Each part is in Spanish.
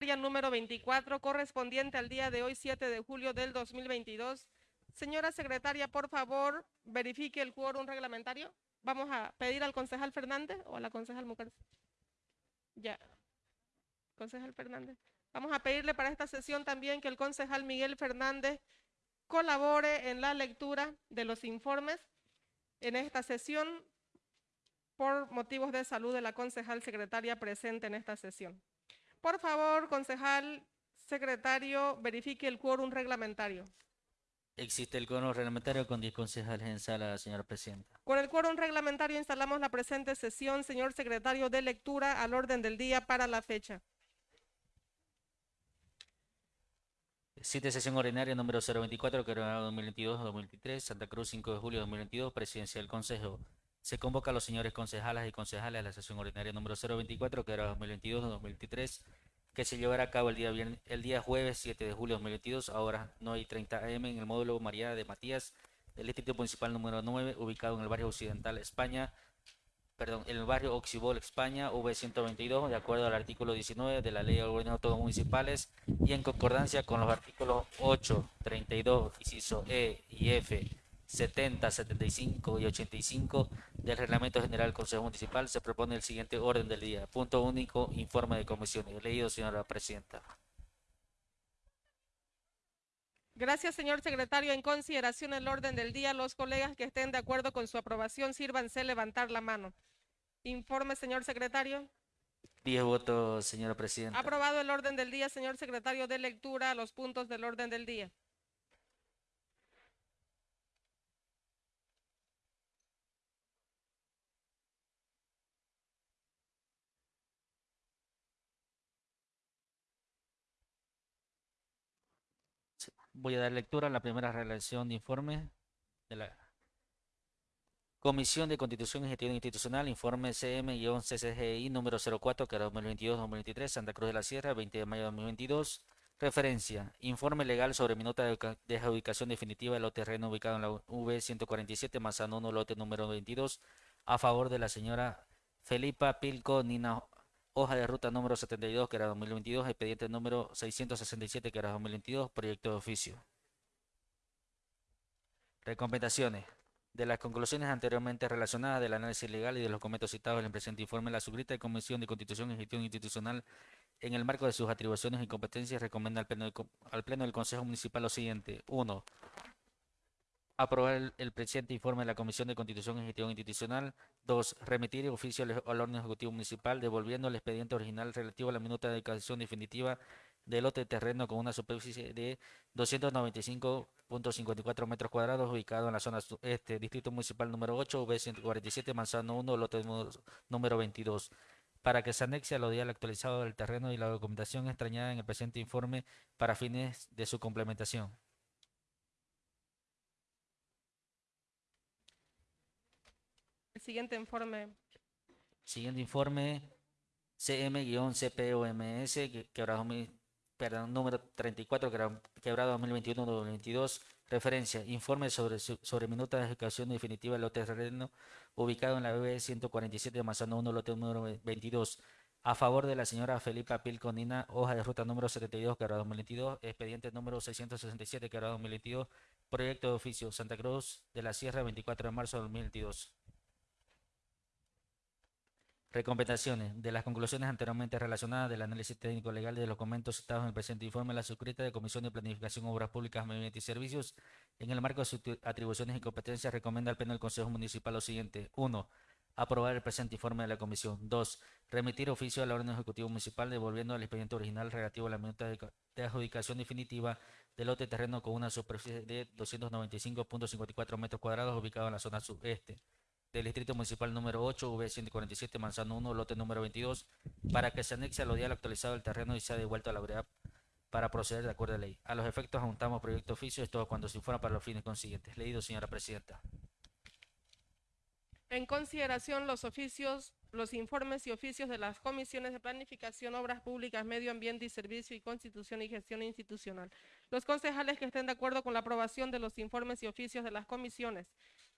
número 24 correspondiente al día de hoy, 7 de julio del 2022. Señora secretaria, por favor, verifique el quórum reglamentario. Vamos a pedir al concejal Fernández o a la concejal Mujer. Ya. Concejal Fernández. Vamos a pedirle para esta sesión también que el concejal Miguel Fernández colabore en la lectura de los informes en esta sesión por motivos de salud de la concejal secretaria presente en esta sesión. Por favor, concejal secretario, verifique el quórum reglamentario. Existe el quórum reglamentario con 10 concejales en sala, señora presidenta. Con el quórum reglamentario instalamos la presente sesión, señor secretario de lectura, al orden del día para la fecha. Cita sesión ordinaria número 024, que era 2022-2023, Santa Cruz, 5 de julio de 2022, presidencia del Consejo. Se convoca a los señores concejales y concejales a la sesión ordinaria número 024, que era 2022-2023, que se llevará a cabo el día, el día jueves 7 de julio de 2022, ahora no hay 30 am en el módulo María de Matías del Distrito Municipal número 9, ubicado en el barrio Occidental, España, perdón, en el barrio Oxibol, España, V122, de acuerdo al artículo 19 de la Ley de Gobiernos Autónomos Municipales y en concordancia con los artículos 8, 32, inciso E y F, 70, 75 y 85 del Reglamento General del Consejo Municipal, se propone el siguiente orden del día. Punto único, informe de comisiones. Leído, señora presidenta. Gracias, señor secretario. En consideración el orden del día, los colegas que estén de acuerdo con su aprobación, sírvanse levantar la mano. Informe, señor secretario. Diez votos, señora presidenta. Aprobado el orden del día, señor secretario de lectura, los puntos del orden del día. Voy a dar lectura a la primera relación de informe de la Comisión de Constitución y Gestión Institucional, informe CM-CCGI número 04, que era 2022-2023, Santa Cruz de la Sierra, 20 de mayo de 2022. Referencia, informe legal sobre minuta de adjudicación definitiva de los terreno ubicado en la V147, Manzano 1, lote número 22, a favor de la señora Felipa Pilco Nina hoja de ruta número 72, que era 2022, expediente número 667, que era 2022, proyecto de oficio. Recomendaciones. De las conclusiones anteriormente relacionadas del análisis legal y de los documentos citados en el presente informe, la suscrita Comisión de Constitución y Gestión Institucional, en el marco de sus atribuciones y competencias, recomienda al Pleno, al pleno del Consejo Municipal lo siguiente. 1 aprobar el, presente informe de la Comisión de Constitución y Gestión Institucional. 2. Remitir el oficio al, orden ejecutivo municipal devolviendo el expediente original relativo a la minuta de dedicación definitiva del lote de terreno con una superficie de 295.54 metros cuadrados ubicado en la zona este, Distrito Municipal número 8, V147, Manzano 1, lote número 22 para que se anexe a los días actualizado del terreno y la documentación extrañada en el presente informe para fines de su complementación. Siguiente informe. Siguiente informe, CM-CPOMS, quebrado, perdón, número 34, quebrado 2021-2022. Referencia, informe sobre, sobre minuta de ejecución definitiva del lote terreno ubicado en la BB 147 de Mazano 1, lote número 22. A favor de la señora Felipa Pilconina, hoja de ruta número 72, quebrado 2022, expediente número 667, quebrado 2022, proyecto de oficio Santa Cruz de la Sierra, 24 de marzo de 2022. Recomendaciones. De las conclusiones anteriormente relacionadas del análisis técnico legal de los documentos citados en el presente informe, la suscrita de Comisión de Planificación, Obras Públicas, Medio y Servicios, en el marco de sus atribuciones y competencias, recomienda al Pleno del Consejo Municipal lo siguiente. 1. Aprobar el presente informe de la Comisión. 2. Remitir oficio al orden ejecutivo municipal devolviendo al expediente original relativo a la minuta de, adjudicación definitiva del lote terreno con una superficie de 295.54 metros cuadrados ubicado en la zona sudeste del Distrito Municipal número 8, V147, Manzano 1, lote número 22, para que se anexe al dial actualizado del terreno y sea devuelto a la brevedad para proceder de acuerdo a la ley. A los efectos juntamos proyecto oficio, esto cuando se informa para los fines consiguientes. Leído, señora presidenta. En consideración los oficios, los informes y oficios de las comisiones de planificación, obras públicas, medio ambiente y servicio y constitución y gestión institucional. Los concejales que estén de acuerdo con la aprobación de los informes y oficios de las comisiones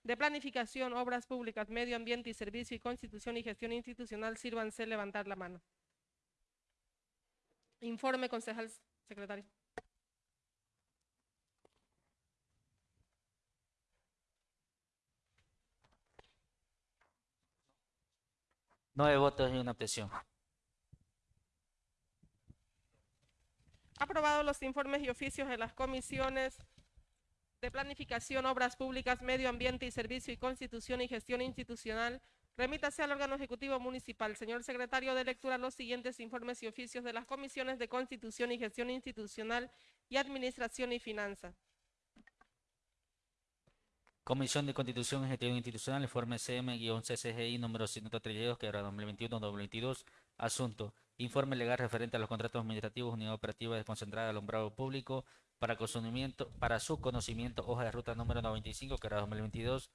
de planificación, obras públicas, medio ambiente y servicio y constitución y gestión institucional, sírvanse levantar la mano. Informe, concejal secretario. Nueve votos y una abstención. Aprobado los informes y oficios de las comisiones de Planificación, Obras Públicas, Medio Ambiente y Servicio y Constitución y Gestión Institucional. Remítase al órgano ejecutivo municipal. Señor secretario de lectura, los siguientes informes y oficios de las comisiones de Constitución y Gestión Institucional y Administración y Finanzas. Comisión de Constitución y Gestión Institucional, informe CM-CCGI número 132, que era 2021-2022. Asunto. Informe legal referente a los contratos administrativos, unidad operativa desconcentrada de alumbrado público para, conocimiento, para su conocimiento, hoja de ruta número 95, que era 2022,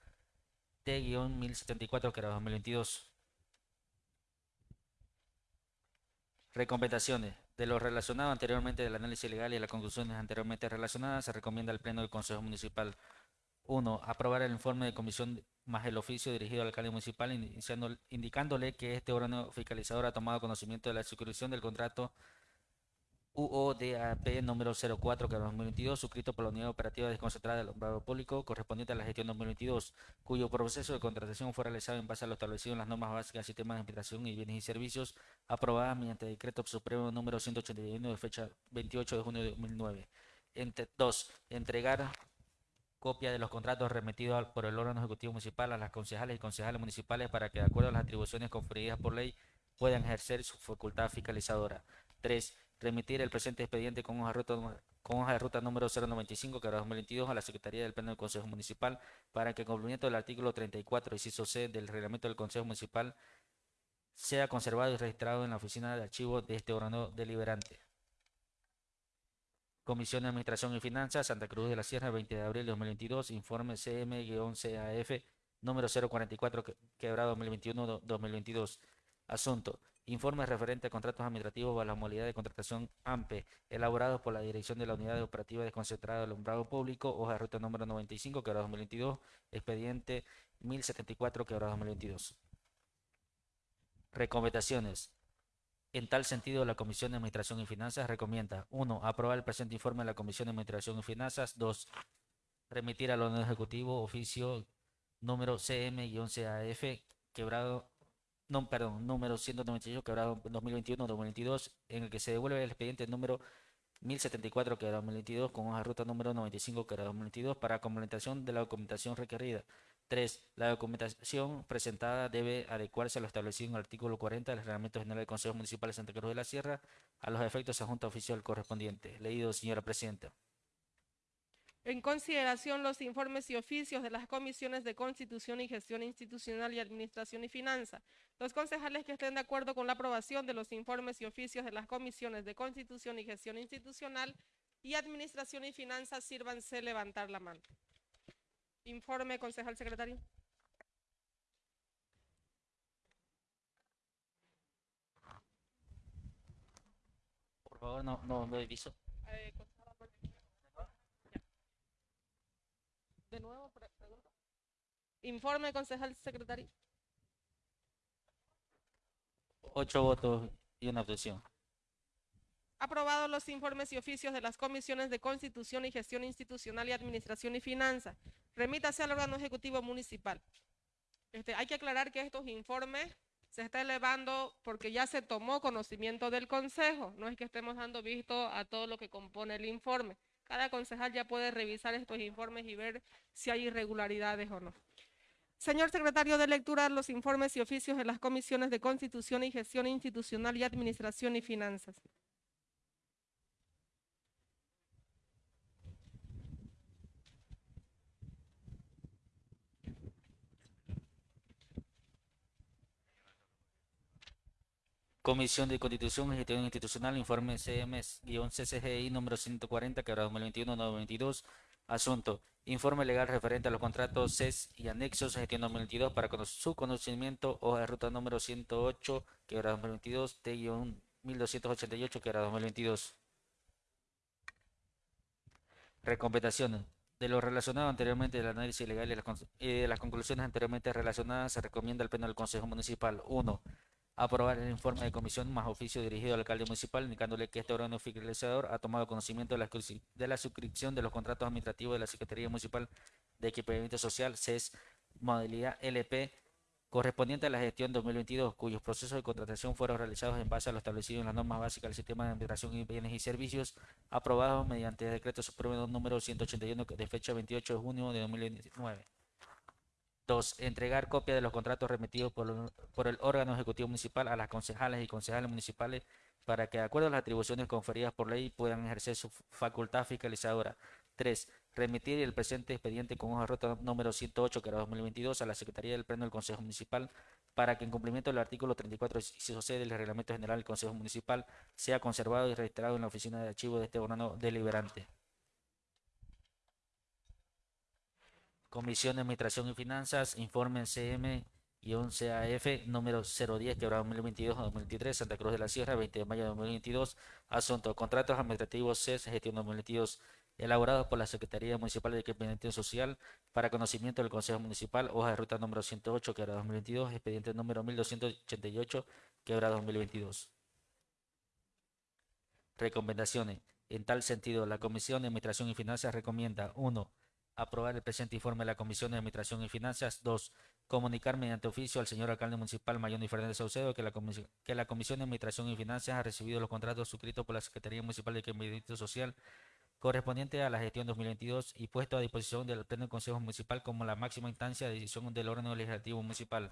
T-1074, que era 2022. Recomendaciones. De lo relacionado anteriormente del análisis legal y las conclusiones anteriormente relacionadas, se recomienda al Pleno del Consejo Municipal 1. Aprobar el informe de comisión más el oficio dirigido al alcalde municipal indicándole que este órgano fiscalizador ha tomado conocimiento de la suscripción del contrato UODAP número 04 que 2022 suscrito por la Unidad Operativa Desconcentrada del Alumbrado Público correspondiente a la gestión 2022 cuyo proceso de contratación fue realizado en base a lo establecido en las normas básicas del sistema de administración y bienes y servicios aprobadas mediante decreto supremo número 181 de fecha 28 de junio de 2009. Entre, dos, entregar copia de los contratos remitidos por el órgano ejecutivo municipal a las concejales y concejales municipales para que, de acuerdo a las atribuciones conferidas por ley, puedan ejercer su facultad fiscalizadora. 3. Remitir el presente expediente con hoja de ruta, número 095, que era 2022, a la Secretaría del Pleno del Consejo Municipal para que, en cumplimiento del artículo 34, inciso C del reglamento del Consejo Municipal, sea conservado y registrado en la oficina de archivo de este órgano deliberante. Comisión de Administración y Finanzas, Santa Cruz de la Sierra, 20 de abril de 2022, informe CM-CAF número 044, que- quebrado 2021-2022. Asunto. Informe referente a contratos administrativos a la modalidad de contratación AMPE, elaborados por la Dirección de la Unidad Operativa Desconcentrada de Alumbrado Público, hoja de ruta número 95, quebrado 2022, expediente 1074, quebrado 2022. Recomendaciones. En tal sentido, la Comisión de Administración y Finanzas recomienda 1. Aprobar el presente informe de la Comisión de Administración y Finanzas. 2. Remitir al órgano ejecutivo oficio número CM-CAF quebrado, no, perdón, número 198 quebrado 2021-2022, en el que se devuelve el expediente número 1074 quebrado 2022 con hoja ruta número 95 quebrado 2022 para complementación de la documentación requerida. 3. La documentación presentada debe adecuarse a lo establecido en el artículo 40 del Reglamento General del Consejo Municipal de Santa Cruz de la Sierra a los efectos de junta oficial correspondiente. Leído, señora Presidenta. En consideración los informes y oficios de las comisiones de Constitución y Gestión Institucional y Administración y Finanza. Los concejales que estén de acuerdo con la aprobación de los informes y oficios de las comisiones de Constitución y Gestión Institucional y Administración y Finanzas, sírvanse levantar la mano. Informe, concejal secretario. Por favor, no, no, no aviso. Eh, concejal Amor- Ya. De nuevo, pre- pregunta. Informe, concejal secretario. Ocho votos y una abstención. Aprobados los informes y oficios de las comisiones de Constitución y Gestión Institucional y Administración y Finanzas. Remítase al órgano ejecutivo municipal. Este, hay que aclarar que estos informes se está elevando porque ya se tomó conocimiento del consejo. No es que estemos dando visto a todo lo que compone el informe. Cada concejal ya puede revisar estos informes y ver si hay irregularidades o no. Señor secretario de lectura, los informes y oficios de las comisiones de Constitución y Gestión Institucional y Administración y Finanzas. Comisión de Constitución y Gestión Institucional, informe CM-CCGI número 140, quebrado 2021-2022. Asunto. Informe legal referente a los contratos CES y anexos gestión 2022 para su conocimiento, hoja de ruta número 108, quebrado 2022, T-1288, quebrado 2022. Recomendaciones. De lo relacionado anteriormente del análisis legal y de las conclusiones anteriormente relacionadas, se recomienda al Pleno del Consejo Municipal. 1. Aprobar el informe de comisión más oficio dirigido al alcalde municipal, indicándole que este órgano fiscalizador ha tomado conocimiento de la, de la suscripción de los contratos administrativos de la Secretaría Municipal de Equipamiento Social, CES, modalidad LP, correspondiente a la gestión 2022, cuyos procesos de contratación fueron realizados en base a lo establecido en las normas básicas del sistema de administración y bienes y servicios, aprobados mediante decreto supremo número 181 de fecha 28 de junio de 2019. 2. Entregar copia de los contratos remitidos por, el- órgano ejecutivo municipal a las concejales y concejales municipales para que, de acuerdo a las atribuciones conferidas por ley, puedan ejercer su facultad fiscalizadora. 3. Remitir el presente expediente con hoja de ruta número 108, que era 2022, a la Secretaría del Pleno del Consejo Municipal para que, en cumplimiento del artículo 34, inciso C del Reglamento General del Consejo Municipal, sea conservado y registrado en la oficina de archivo de este órgano deliberante. Comisión de Administración y Finanzas, informe CM-CAF número 010, quebrado 2022 a 2023, Santa Cruz de la Sierra, 20 de mayo de 2022. Asunto, contratos administrativos CES, gestión 2022, elaborados por la Secretaría Municipal de Equipamiento Social para conocimiento del Consejo Municipal, hoja de ruta número 108, quebrado 2022, expediente número 1288, quebrado 2022. Recomendaciones. En tal sentido, la Comisión de Administración y Finanzas recomienda 1. Aprobar el presente informe de la Comisión de Administración y Finanzas. 2. Comunicar mediante oficio al señor alcalde municipal Mayoni Fernández Saucedo que la, comisi- que la Comisión de Administración y Finanzas ha recibido los contratos suscritos por la Secretaría Municipal de Equipamiento Social correspondiente a la gestión 2022 y puesto a disposición del Pleno del Consejo Municipal como la máxima instancia de decisión del órgano legislativo municipal.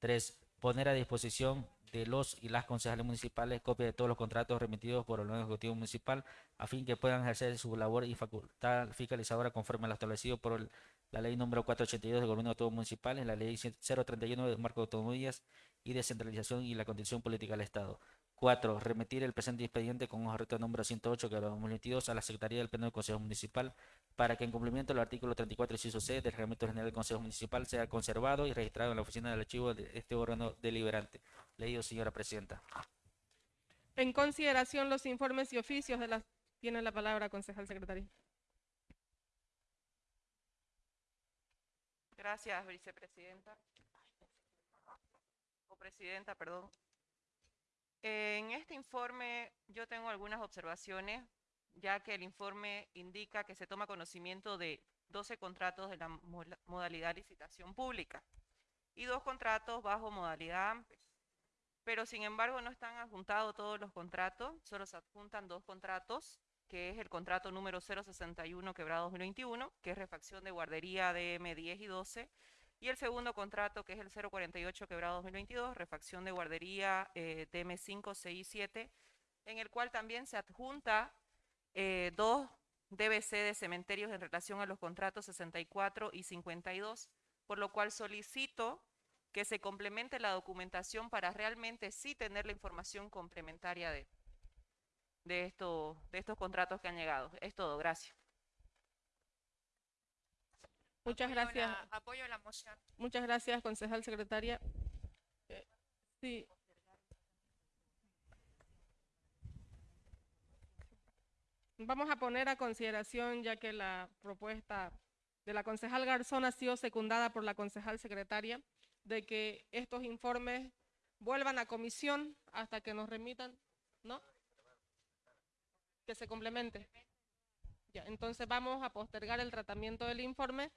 3. Poner a disposición de los y las concejales municipales copia de todos los contratos remitidos por el órgano ejecutivo municipal a fin que puedan ejercer su labor y facultad fiscalizadora conforme a lo establecido por la ley número 482 del gobierno autónomo municipal, la ley 031 del marco de autonomías y descentralización y la condición política del Estado. 4. Remitir el presente expediente con de ruta número 108 que 2022 a la Secretaría del Pleno del Consejo Municipal para que en cumplimiento del artículo 34 inciso C del Reglamento General del Consejo Municipal sea conservado y registrado en la oficina del archivo de este órgano deliberante. Leído, señora presidenta. En consideración los informes y oficios de las... Tiene la palabra, concejal secretario. Gracias, vicepresidenta. O presidenta, perdón. En este informe yo tengo algunas observaciones, ya que el informe indica que se toma conocimiento de 12 contratos de la modalidad licitación pública y dos contratos bajo modalidad AMPES. Pero sin embargo no están adjuntados todos los contratos, solo se adjuntan dos contratos, que es el contrato número 061 quebrado 2021, que es refacción de guardería DM 10 y 12, y el segundo contrato, que es el 048 quebrado 2022, refacción de guardería eh, DM 5, 6 y 7, en el cual también se adjunta eh, dos DBC de cementerios en relación a los contratos 64 y 52, por lo cual solicito que se complemente la documentación para realmente sí tener la información complementaria de, de, esto- de estos contratos que han llegado. Es todo, gracias. Muchas Apoyo gracias. la- apoyo la moción. Muchas gracias, concejal secretaria. Eh, Sí. Vamos a poner a consideración, ya que la propuesta de la concejal Garzón ha sido secundada por la concejal secretaria, de que estos informes vuelvan a comisión hasta que nos remitan, ¿no? Que se complemente. Entonces vamos a postergar el tratamiento del informe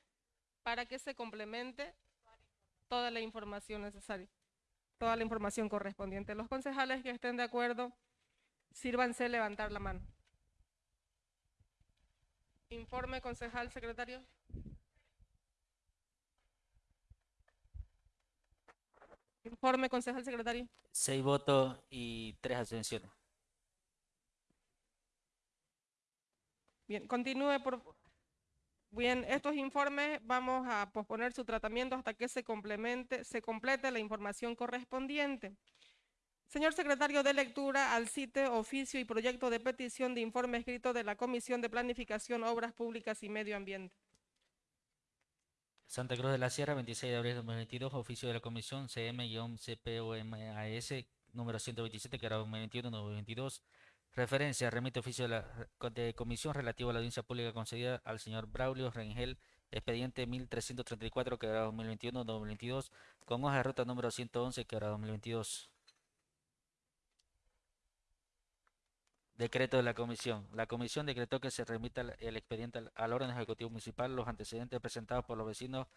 para que se complemente toda la información necesaria, toda la información correspondiente. Los concejales que estén de acuerdo, sírvanse levantar la mano. Informe, concejal, secretario. Informe, concejal, secretario. Seis votos y tres abstenciones. Bien, continúe por... Bien, estos informes vamos a posponer su tratamiento hasta que se complemente, se complete la información correspondiente. Señor secretario de lectura al CITE, oficio y proyecto de petición de informe escrito de la Comisión de Planificación, Obras Públicas y Medio Ambiente. Santa Cruz de la Sierra, 26 de abril de 2022, oficio de la Comisión CM-CPOMAS número 127, que era 2021-2022. Referencia, remite oficio de la de comisión relativo a la audiencia pública concedida al señor Braulio Rengel, expediente 1334, que era 2021-2022, con hoja de ruta número 111, que era 2022. Decreto de la Comisión. La Comisión decretó que se remita el- expediente al, órgano ejecutivo municipal los antecedentes presentados por los vecinos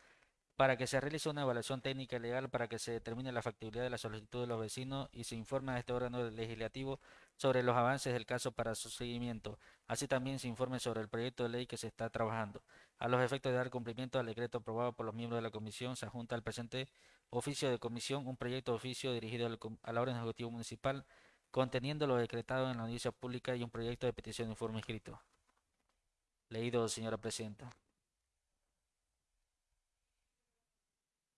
para que se realice una evaluación técnica y legal para que se determine la factibilidad de la solicitud de los vecinos y se informe a este órgano legislativo sobre los avances del caso para su seguimiento. Así también se informe sobre el proyecto de ley que se está trabajando. A los efectos de dar cumplimiento al decreto aprobado por los miembros de la comisión, se adjunta al presente oficio de comisión un proyecto de oficio dirigido al, al órgano ejecutivo municipal conteniendo lo decretado en la audiencia pública y un proyecto de petición de informe escrito. Leído, señora presidenta.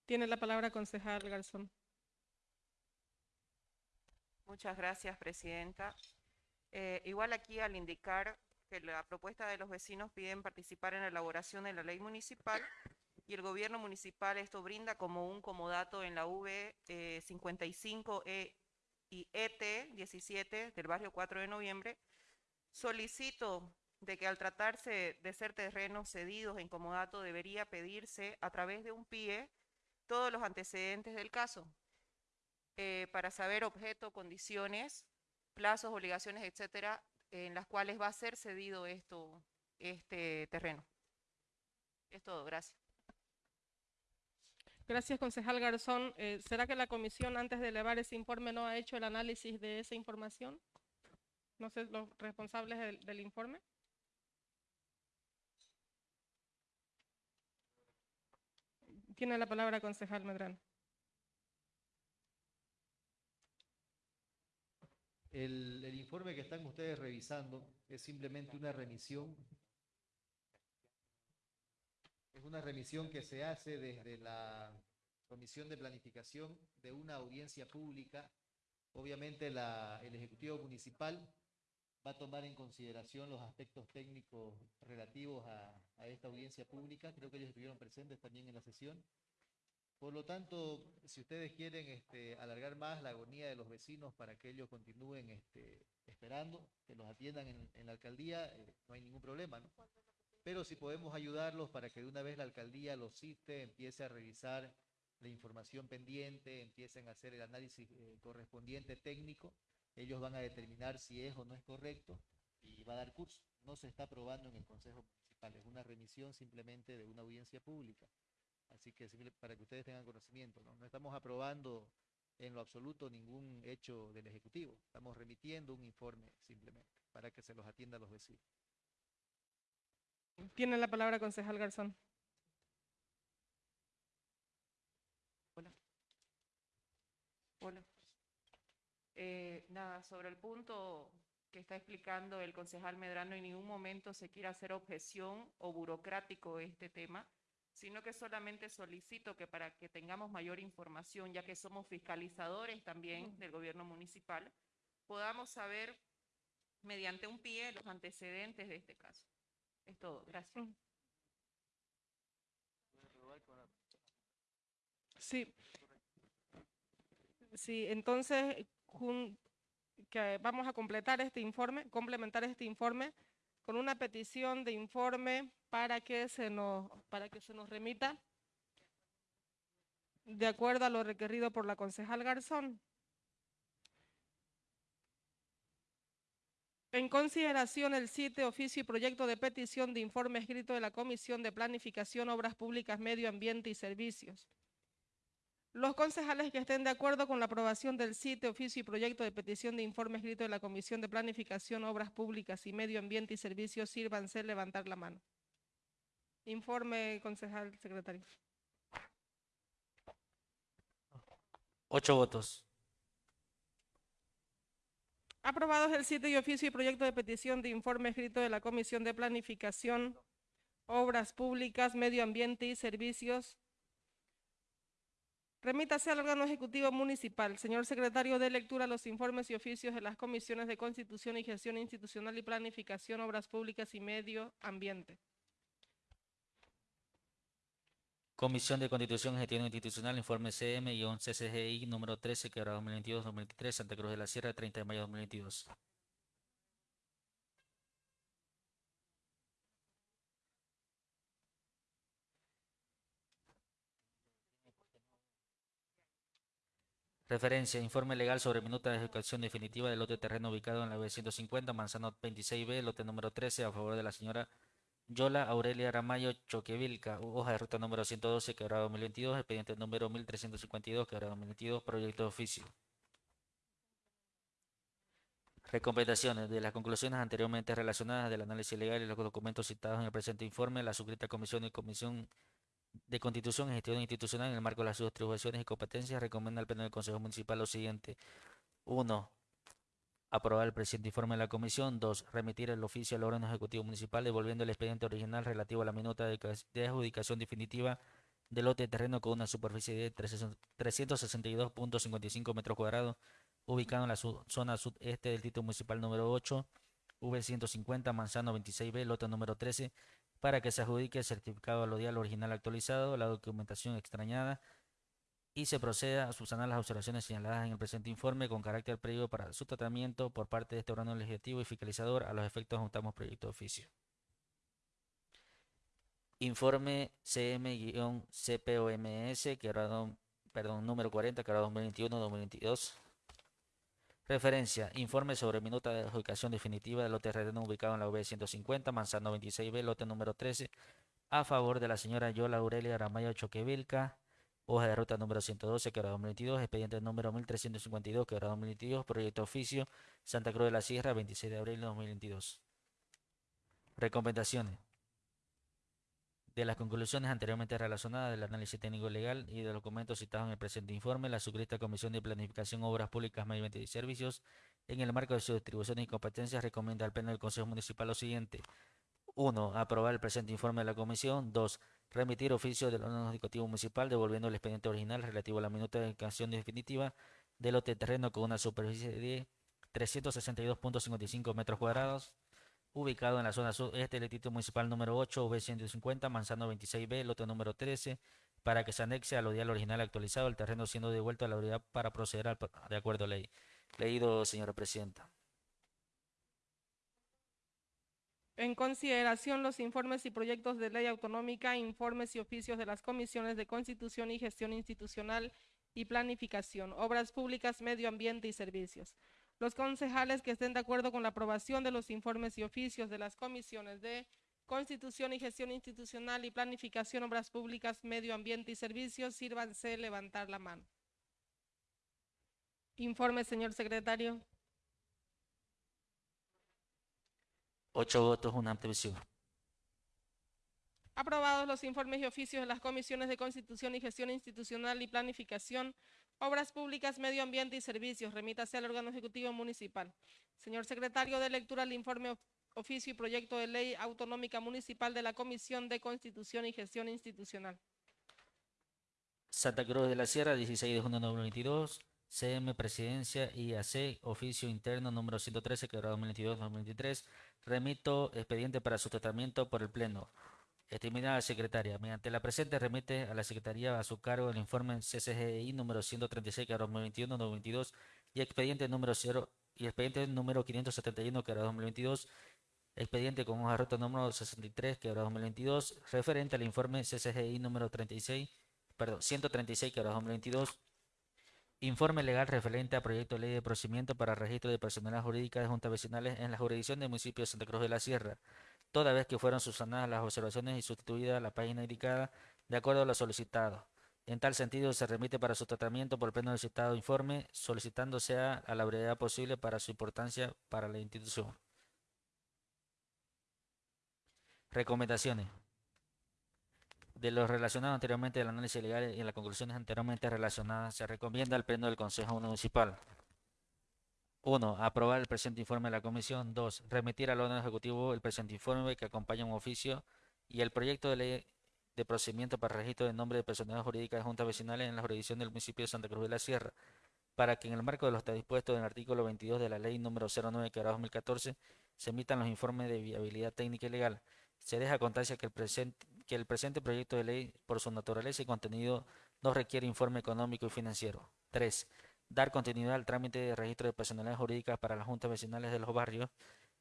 Tiene la palabra concejal Garzón. Muchas gracias, Presidenta. Eh, igual aquí al indicar que la propuesta de los vecinos piden participar en la elaboración de la ley municipal y el gobierno municipal esto brinda como un comodato en la V eh, 55 E y ET 17 del barrio 4 de noviembre. Solicito de que al tratarse de ser terrenos cedidos en comodato debería pedirse a través de un PIE todos los antecedentes del caso eh, para saber objeto, condiciones, plazos, obligaciones, etcétera, en las cuales va a ser cedido esto, este terreno. Es todo, gracias. Gracias, concejal Garzón. Eh, ¿Será que la comisión antes de elevar ese informe no ha hecho el análisis de esa información? No sé, los responsables del, informe. Tiene la palabra concejal Medrano. El, el informe que están ustedes revisando es simplemente una remisión. Es una remisión que se hace desde la Comisión de Planificación de una audiencia pública. Obviamente el Ejecutivo Municipal va a tomar en consideración los aspectos técnicos relativos a, esta audiencia pública. Creo que ellos estuvieron presentes también en la sesión. Por lo tanto, si ustedes quieren este, alargar más la agonía de los vecinos para que ellos continúen este, esperando, que los atiendan en, en la alcaldía, eh, no hay ningún problema, ¿no? Pero si podemos ayudarlos para que de una vez la alcaldía los cite, empiece a revisar la información pendiente, empiecen a hacer el análisis eh, correspondiente técnico, ellos van a determinar si es o no es correcto y va a dar curso. No se está aprobando en el Consejo Municipal, es una remisión simplemente de una audiencia pública. Así que para que ustedes tengan conocimiento, ¿no? No estamos aprobando en lo absoluto ningún hecho del Ejecutivo. Estamos remitiendo un informe simplemente para que se los atienda a los vecinos. Tiene la palabra concejal Garzón. Hola. Eh, nada, sobre el punto que está explicando el concejal Medrano, en ningún momento se quiere hacer objeción o burocrático este tema, sino que solamente solicito que para que tengamos mayor información, ya que somos fiscalizadores también del gobierno municipal, podamos saber mediante un PIE los antecedentes de este caso. Es todo, gracias. Sí. Sí, entonces jun- que vamos a completar este informe, complementar este informe con una petición de informe para que se nos, para que se nos remita de acuerdo a lo requerido por la concejal Garzón. En consideración el sitio, oficio y proyecto de petición de informe escrito de la Comisión de Planificación, Obras Públicas, Medio Ambiente y Servicios. Los concejales que estén de acuerdo con la aprobación del sitio, oficio y proyecto de petición de informe escrito de la Comisión de Planificación, Obras Públicas y Medio Ambiente y Servicios, sírvanse levantar la mano. Informe, concejal secretario. Ocho votos. Aprobados el sitio y oficio y proyecto de petición de informe escrito de la Comisión de Planificación, Obras Públicas, Medio Ambiente y Servicios. Remítase al órgano ejecutivo municipal. Señor secretario, de lectura los informes y oficios de las comisiones de Constitución y Gestión Institucional y Planificación, Obras Públicas y Medio Ambiente. Comisión de Constitución Gestión Institucional, informe CM-CCGI número 13, quebrado 2022-2023, Santa Cruz de la Sierra, 30 de mayo de 2022. Referencia, informe legal sobre minuta de ejecución definitiva del lote de terreno ubicado en la B150, Manzano 26B, lote número 13, a favor de la señora Yola Aurelia Ramayo Choquevilca, hoja de ruta número 112, quebrado 2022, expediente número 1352, quebrado 2022, proyecto de oficio. Recomendaciones. De las conclusiones anteriormente relacionadas del análisis legal y los documentos citados en el presente informe, la suscrita Comisión y Comisión de Constitución y Gestión Institucional en el marco de las atribuciones y competencias recomienda al Pleno del Consejo Municipal lo siguiente. 1. Aprobar el presente informe de la Comisión. 2. Remitir el oficio al órgano ejecutivo municipal devolviendo el expediente original relativo a la minuta de adjudicación definitiva del lote de terreno con una superficie de 362.55 metros cuadrados ubicado en la zona sudeste del título municipal número 8, V150, Manzano 26B, lote número 13, para que se adjudique el certificado alodial original actualizado, la documentación extrañada y se proceda a subsanar las observaciones señaladas en el presente informe con carácter previo para su tratamiento por parte de este órgano legislativo y fiscalizador. A los efectos juntamos proyecto de oficio. Informe CM-CPOMS, perdón, número 40, quebrado 2021-2022. Referencia, informe sobre minuta de adjudicación definitiva del lote terreno ubicado en la UB 150, Manzano 26B, lote número 13, a favor de la señora Yola Aurelia Aramayo Choquevilca, hoja de ruta número 112, quebrado 2022, expediente número 1352, quebrado 2022, proyecto oficio, Santa Cruz de la Sierra, 26 de abril de 2022. Recomendaciones. De las conclusiones anteriormente relacionadas del análisis técnico legal y de los documentos citados en el presente informe, la suscrita Comisión de Planificación, Obras Públicas, Medio Ambiente y Servicios, en el marco de sus distribuciones y competencias, recomienda al Pleno del Consejo Municipal lo siguiente. 1. Aprobar el presente informe de la Comisión. 2. Remitir oficio del órgano ejecutivo municipal devolviendo el expediente original relativo a la minuta de canción definitiva del lote de terreno con una superficie de 362.55 metros cuadrados ubicado en la zona sudeste del título municipal número 8, V150, Manzano 26B, lote número 13, para que se anexe al odial original actualizado, el terreno siendo devuelto a la autoridad para proceder al, de acuerdo a ley. Leído, señora presidenta. En consideración los informes y proyectos de ley autonómica, informes y oficios de las comisiones de Constitución y Gestión Institucional y Planificación, Obras Públicas, Medio Ambiente y Servicios. Los concejales que estén de acuerdo con la aprobación de los informes y oficios de las comisiones de Constitución y Gestión Institucional y Planificación, Obras Públicas, Medio Ambiente y Servicios, sírvanse levantar la mano. Informe, señor secretario. Ocho votos, una abstención. Aprobados los informes y oficios de las comisiones de Constitución y Gestión Institucional y Planificación, Obras Públicas, Medio Ambiente y Servicios. Remítase al órgano ejecutivo municipal. Señor secretario, de lectura el informe of- oficio y proyecto de ley autonómica municipal de la Comisión de Constitución y Gestión Institucional. Santa Cruz de la Sierra, 16 de junio de 2022. CM Presidencia IAC, oficio interno número 113, quebrado 2022-2023. Remito expediente para su tratamiento por el Pleno. Estimada secretaria, mediante la presente remite a la Secretaría a su cargo el informe CCGI número 136, quebrado 2021-2022 y expediente número 0 y expediente número 571, quebrado 2022 expediente con hoja de ruta número 63, quebrado 2022, referente al informe CCGI número 36, perdón, 136, quebrado 2022, informe legal referente a proyecto de ley de procedimiento para registro de personalidad jurídica de juntas vecinales en la jurisdicción del municipio de Santa Cruz de la Sierra, toda vez que fueron subsanadas las observaciones y sustituida la página indicada de acuerdo a lo solicitado. En tal sentido, se remite para su tratamiento por el pleno del citado informe, solicitando sea a la brevedad posible para su importancia para la institución. Recomendaciones. De los relacionados anteriormente del análisis legal y en las conclusiones anteriormente relacionadas, se recomienda al Pleno del Consejo Municipal. 1. Aprobar el presente informe de la Comisión. 2. Remitir al órgano ejecutivo el presente informe que acompaña un oficio y el proyecto de ley de procedimiento para registro de nombre de personalidad jurídica de juntas vecinales en la jurisdicción del municipio de Santa Cruz de la Sierra, para que en el marco de lo está dispuesto en el artículo 22 de la ley número 09 que 2014 se emitan los informes de viabilidad técnica y legal. Se deja constancia que el, presente, proyecto de ley, por su naturaleza y contenido, no requiere informe económico y financiero. 3. Dar continuidad al trámite de registro de personalidades jurídicas para las juntas vecinales de los barrios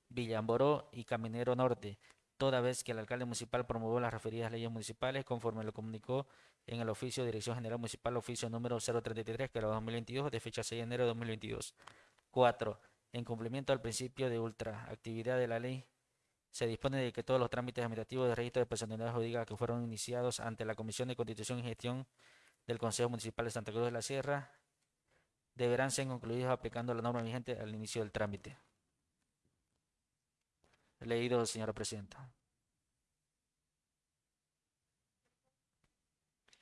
Villamboró y Caminero Norte, toda vez que el alcalde municipal promovió las referidas leyes municipales conforme lo comunicó en el oficio de Dirección General Municipal, oficio número 033, que era 2022, de fecha 6 de enero de 2022. 4. En cumplimiento al principio de ultraactividad de la ley, se dispone de que todos los trámites administrativos de registro de personalidad jurídica que fueron iniciados ante la Comisión de Constitución y Gestión del Consejo Municipal de Santa Cruz de la Sierra deberán ser concluidos aplicando la norma vigente al inicio del trámite. Leído, señora presidenta.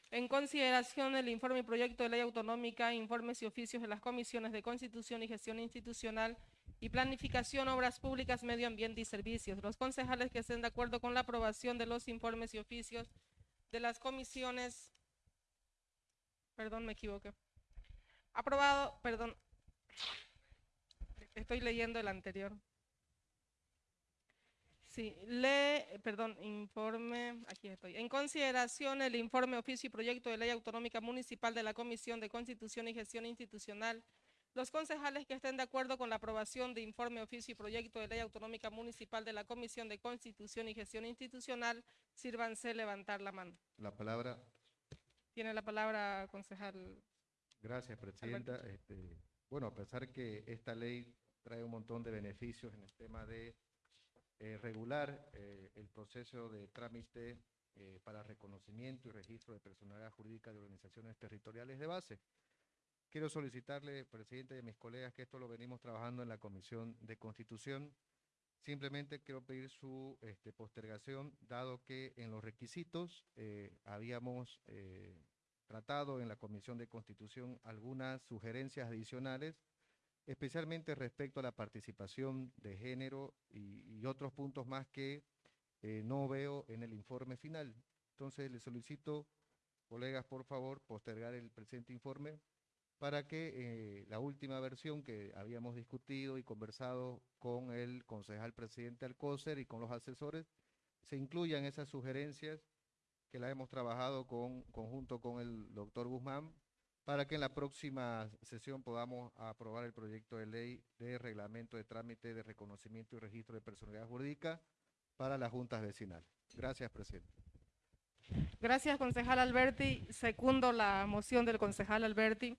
En consideración del informe y proyecto de ley autonómica, informes y oficios de las comisiones de Constitución y Gestión Institucional y Planificación, Obras Públicas, Medio Ambiente y Servicios. Los concejales que estén de acuerdo con la aprobación de los informes y oficios de las comisiones, perdón, me equivoqué. Aprobado, perdón, estoy leyendo el anterior. Sí, lee, perdón, informe, aquí estoy. En consideración el informe, oficio y proyecto de ley autonómica municipal de la Comisión de Constitución y Gestión Institucional, los concejales que estén de acuerdo con la aprobación de informe, oficio y proyecto de ley autonómica municipal de la Comisión de Constitución y Gestión Institucional, sírvanse levantar la mano. La palabra, Tiene la palabra, concejal. gracias Presidenta. Este, bueno, a pesar que esta ley trae un montón de beneficios en el tema de eh, regular eh, el proceso de trámite eh, para reconocimiento y registro de personalidad jurídica de organizaciones territoriales de base. Quiero solicitarle, Presidente y a mis colegas, que esto lo venimos trabajando en la Comisión de Constitución. Simplemente quiero pedir su este, postergación, dado que en los requisitos eh, habíamos eh, tratado en la Comisión de Constitución algunas sugerencias adicionales, especialmente respecto a la participación de género y, otros puntos más que eh, no veo en el informe final. Entonces, le solicito, colegas, por favor, postergar el presente informe para que eh, la última versión que habíamos discutido y conversado con el concejal presidente Alcócer y con los asesores, se incluyan esas sugerencias que la hemos trabajado con, conjunto con el doctor Guzmán, para que en la próxima sesión podamos aprobar el proyecto de ley de reglamento de trámite de reconocimiento y registro de personalidad jurídica para las juntas vecinales. Gracias, presidente. Gracias, concejal Alberti. Secundo la moción del concejal Alberti,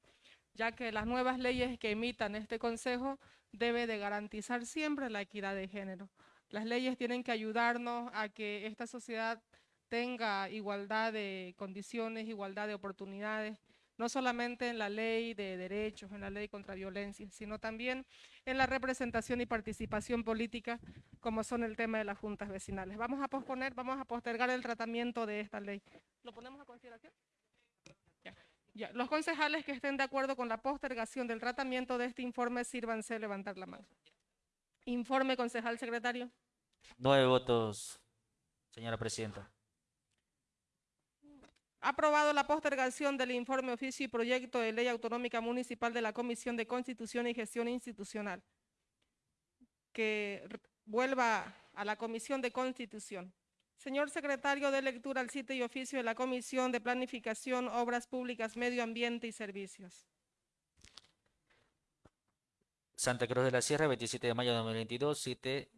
ya que las nuevas leyes que emitan este consejo debe de garantizar siempre la equidad de género. Las leyes tienen que ayudarnos a que esta sociedad tenga igualdad de condiciones, igualdad de oportunidades, no solamente en la ley de derechos, en la ley contra violencia, sino también en la representación y participación política, como son el tema de las juntas vecinales. Vamos a posponer, vamos a postergar el tratamiento de esta ley. ¿Lo ponemos a consideración? Ya. Los concejales que estén de acuerdo con la postergación del tratamiento de este informe, sírvanse levantar la mano. Informe, concejal secretario. Nueve votos, señora presidenta. Aprobado la postergación del informe oficio y proyecto de ley autonómica municipal de la Comisión de Constitución y Gestión Institucional. Que vuelva a la Comisión de Constitución. Señor secretario, de lectura al sitio y oficio de la Comisión de Planificación, Obras Públicas, Medio Ambiente y Servicios. Santa Cruz de la Sierra, 27 de mayo de 2022, 7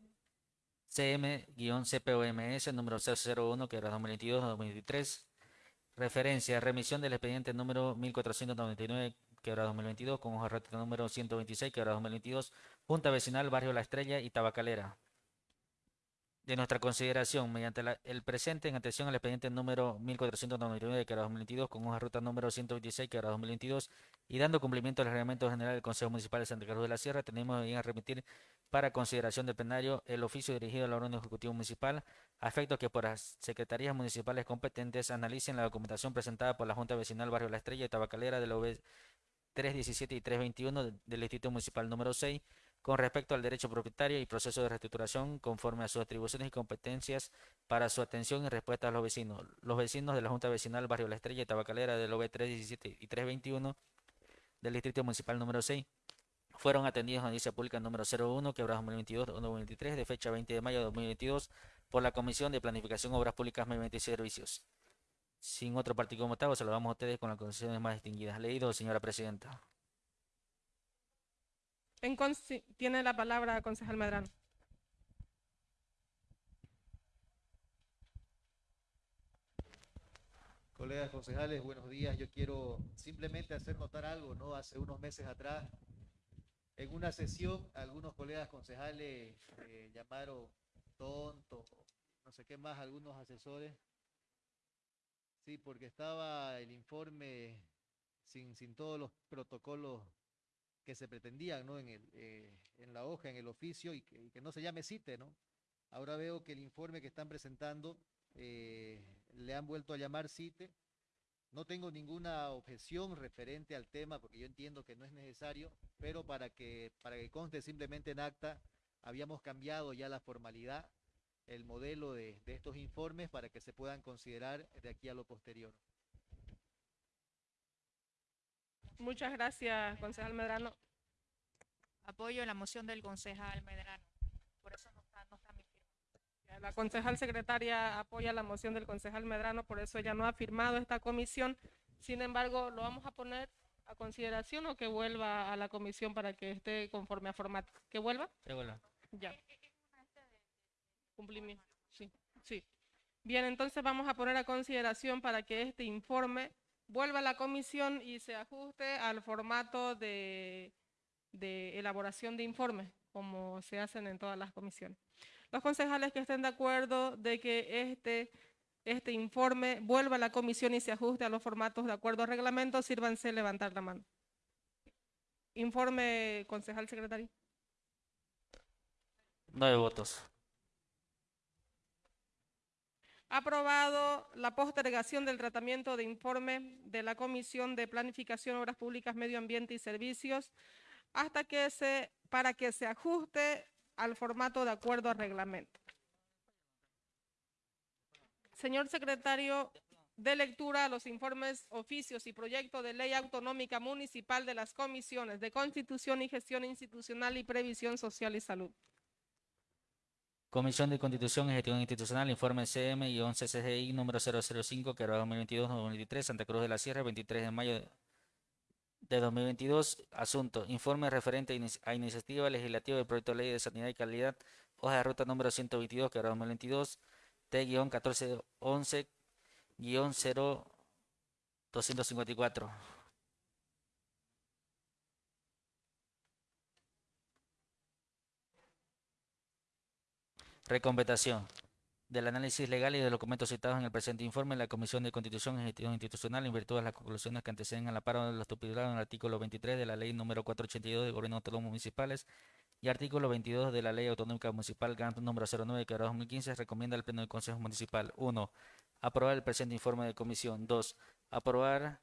CM-CPOMS, número 001, que era 2022-2023. Referencia, remisión del expediente número 1499, que era 2022, con hoja rápida número 126, que era 2022, Junta Vecinal, Barrio La Estrella y Tabacalera. De nuestra consideración, mediante la- el presente en atención al expediente número 1499, que era 2022, con hoja ruta número 126, que era 2022, y dando cumplimiento al reglamento general del Consejo Municipal de Santa Cruz de la Sierra, tenemos bien a remitir para consideración del plenario el oficio dirigido al órgano ejecutivo municipal, a que por las secretarías municipales competentes analicen la documentación presentada por la Junta Vecinal Barrio La Estrella y Tabacalera del OB 317 y 321 de- del Distrito Municipal número 6 con respecto al derecho propietario y proceso de reestructuración conforme a sus atribuciones y competencias para su atención y respuesta a los vecinos. Los vecinos de la Junta Vecinal Barrio La Estrella y Tabacalera del OB 317 y 321 del Distrito Municipal número 6 fueron atendidos en audiencia pública número 01, quebrado 2022-2023, de fecha 20 de mayo de 2022, por la Comisión de Planificación, Obras Públicas, Medio Ambiente y Servicios. Sin otro partido motivo, se lo damos a ustedes con las condiciones más distinguidas. Leído, señora presidenta. En tiene la palabra concejal Medrano. Colegas concejales, buenos días. Yo quiero simplemente hacer notar algo, ¿no? Hace unos meses atrás, en una sesión, algunos colegas concejales eh, llamaron tonto, no sé qué más, algunos asesores. Sí, porque estaba el informe sin, sin todos los protocolos que se pretendían, ¿no? En, el, eh, en la hoja, en el oficio, y que, no se llame CITE, ¿no? Ahora veo que el informe que están presentando eh, le han vuelto a llamar CITE. No tengo ninguna objeción referente al tema porque yo entiendo que no es necesario, pero para que, para que conste simplemente en acta, habíamos cambiado ya la formalidad, el modelo de, de estos informes para que se puedan considerar de aquí a lo posterior. Muchas gracias, concejal Medrano. Apoyo la moción del concejal Medrano. Por eso no está, no está mi firma. La concejal secretaria apoya la moción del concejal Medrano, por eso ella no ha firmado esta comisión. Sin embargo, lo vamos a poner a consideración o que vuelva a la comisión para que esté conforme a formato. ¿Que vuelva? Se vuelva. Ya. Cumplimiento. Sí, sí. Bien, entonces vamos a poner a consideración para que este informe vuelva a la comisión y se ajuste al formato de, de elaboración de informes, como se hacen en todas las comisiones. Los concejales que estén de acuerdo de que este, este informe vuelva a la comisión y se ajuste a los formatos de acuerdo al reglamento, sírvanse levantar la mano. Informe, concejal secretario. Nueve votos. Aprobado la postergación del tratamiento de informe de la Comisión de Planificación, Obras Públicas, Medio Ambiente y Servicios hasta que se, para que se ajuste al formato de acuerdo al reglamento. Señor secretario, de lectura a los informes, oficios y proyectos de ley autonómica municipal de las comisiones de Constitución y Gestión Institucional y Previsión Social y Salud. Comisión de Constitución y Gestión Institucional, informe CM y 11 CGI número 005, que era 2022-2023, Santa Cruz de la Sierra, 23 de mayo de 2022. Asunto, informe referente a, inici- a iniciativa legislativa del proyecto de ley de sanidad y calidad, hoja de ruta número 122, que era 2022, T-1411-0254. Recompensación. Del análisis legal y de los documentos citados en el presente informe, la Comisión de Constitución y Gestión Institucional, en virtud de las conclusiones que anteceden al amparo de los estipulados en el artículo 23 de la Ley número 482 de Gobierno Autónomo Municipales y artículo 22 de la Ley Autonómica Municipal GAMP número 09 que 2015, recomienda al Pleno del Consejo Municipal 1. Aprobar el presente informe de comisión. 2. Aprobar,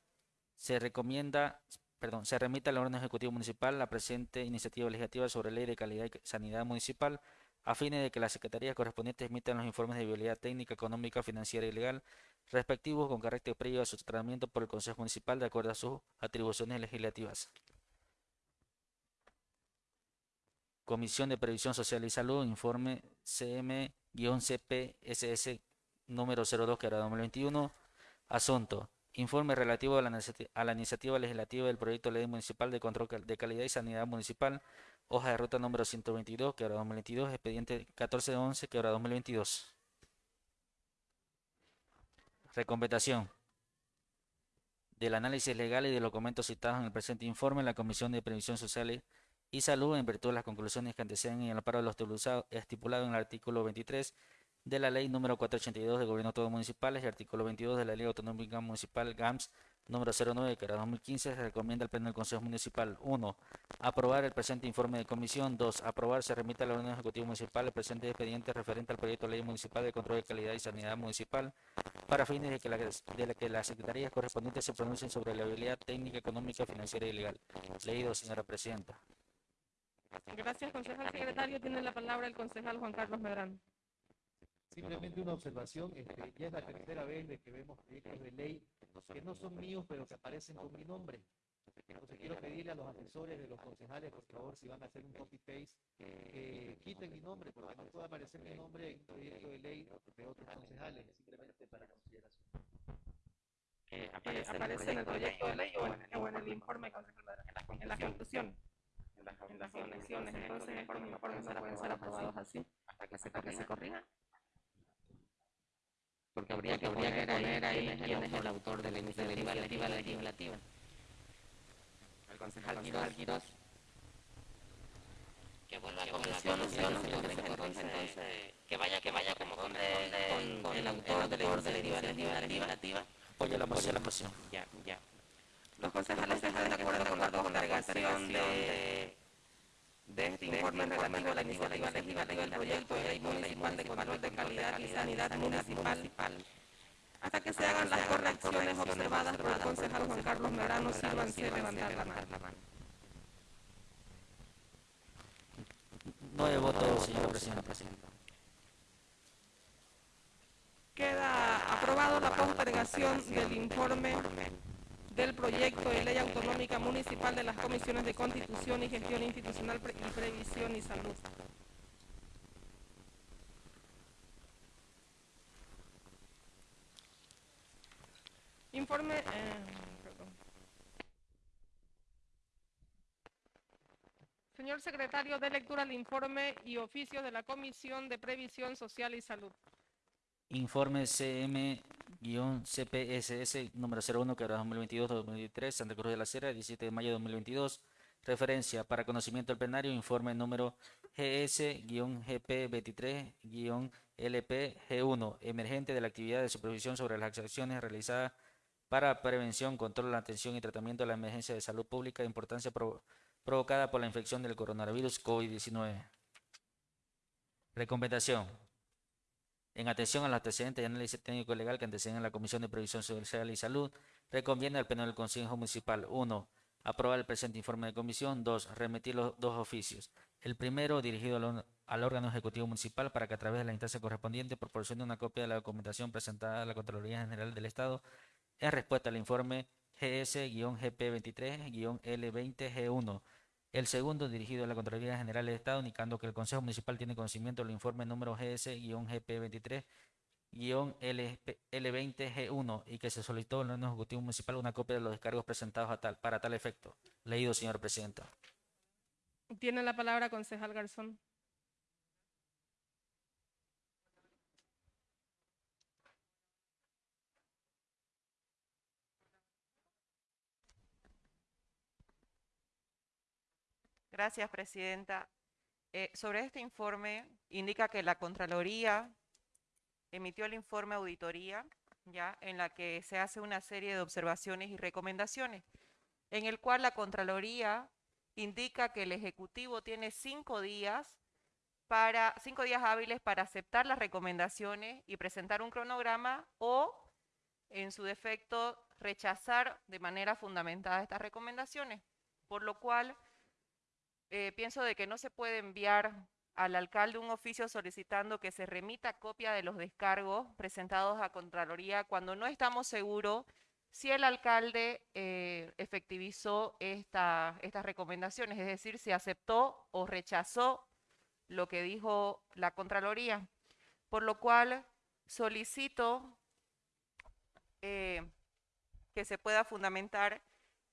se recomienda, perdón, se remite al órgano ejecutivo municipal la presente iniciativa legislativa sobre ley de calidad y sanidad municipal a fines de que las secretarías correspondientes emitan los informes de viabilidad técnica, económica, financiera y legal respectivos con carácter previo a su tratamiento por el Consejo Municipal de acuerdo a sus atribuciones legislativas. Comisión de Previsión Social y Salud, informe CM-CPSS número 02 que era 2021. Asunto. Informe relativo a la, iniciativa legislativa del proyecto de ley municipal de control de calidad y sanidad municipal hoja de ruta número 122, que ahora 2022, expediente 1411, que ahora 2022. Recompensación. Del análisis legal y de los documentos citados en el presente informe, la Comisión de Previsión Social y Salud, en virtud de las conclusiones que anteceden en el amparo de los estipulado en el artículo 23 de la Ley número 482 de Gobierno Autónomo Municipales y artículo 22 de la Ley Autonómica Municipal GAMS número 09, que era 2015, se recomienda al Pleno del Consejo Municipal 1. Aprobar el presente informe de comisión. 2. Aprobar se remite al órgano ejecutivo municipal el presente expediente referente al proyecto de ley municipal de control de calidad y sanidad municipal para fines de que, la, de la que las secretarías correspondientes se pronuncien sobre la habilidad técnica, económica, financiera y legal. Leído, señora presidenta. Gracias, concejal secretario. Tiene la palabra el concejal Juan Carlos Medrano. Simplemente una observación, este, ya es la tercera vez de que vemos proyectos de ley que no son míos, pero que aparecen con mi nombre. Entonces quiero pedirle a los asesores de los concejales, por favor, si van a hacer un copy-paste, que quiten mi nombre, porque no puede aparecer mi nombre en un proyecto de ley de otros concejales, simplemente para consideración. Eh, aparece en el proyecto de ley o en, o en el informe, en la conclusión. En las conclusiones, entonces estos informes no pueden ser aprobados así hasta que se corrijan. Porque habría que poner ahí quién es el autor de la iniciativa legislativa. El concejal Quirós. Que vuelva a comisión, entonces, que vaya, que vaya como con, con el autor de la iniciativa legislativa. Apoyo la moción. La moción. Ya, ya. Los concejales están de acuerdo con la postergación de, de este informe relativo a la iniciativa legislativa del proyecto de ley municipal de control de calidad y sanidad municipal hasta que se hagan las correcciones observadas por el concejal Juan Carlos Merano sírvanse levantar la mano. Nueve votos, señora presidenta. Queda aprobado la postergación del informe del proyecto de ley autonómica municipal de las comisiones de constitución y gestión institucional pre- y previsión y salud. Informe, eh. Señor secretario, de lectura al informe y oficio de la Comisión de Previsión Social y Salud. Informe CM-CPSS número 01, que era 2022-2023, Santa Cruz de la Sierra, 17 de mayo de 2022. Referencia para conocimiento del plenario, informe número GS-GP23-LP-G1, emergente de la actividad de supervisión sobre las acciones realizadas para prevención, control, atención y tratamiento de la emergencia de salud pública de importancia provo- provocada por la infección del coronavirus COVID-19. Recomendación. En atención a los antecedentes y análisis técnico legal que anteceden la Comisión de Previsión Social y Salud, recomienda al Pleno del Consejo Municipal 1. Aprobar el presente informe de comisión. 2. Remitir los dos oficios. El primero dirigido al, al órgano ejecutivo municipal para que a través de la instancia correspondiente proporcione una copia de la documentación presentada a la Contraloría General del Estado en respuesta al informe GS-GP23-L20G1. El segundo, dirigido a la Contraloría General del Estado, indicando que el Consejo Municipal tiene conocimiento del informe número GS-GP23-L20G1 y que se solicitó al ejecutivo municipal una copia de los descargos presentados a tal, para tal efecto. Leído, señor presidente. Tiene la palabra concejal Garzón. Gracias, Presidenta. Eh, sobre este informe, indica que la Contraloría emitió el informe auditoría, ya, en la que se hace una serie de observaciones y recomendaciones, en el cual la Contraloría indica que el Ejecutivo tiene cinco días para, cinco días hábiles para aceptar las recomendaciones y presentar un cronograma o, en su defecto, rechazar de manera fundamentada estas recomendaciones, por lo cual eh, pienso de que no se puede enviar al alcalde un oficio solicitando que se remita copia de los descargos presentados a Contraloría cuando no estamos seguros si el alcalde eh, efectivizó esta- estas recomendaciones, es decir, si aceptó o rechazó lo que dijo la Contraloría. Por lo cual solicito eh, que se pueda fundamentar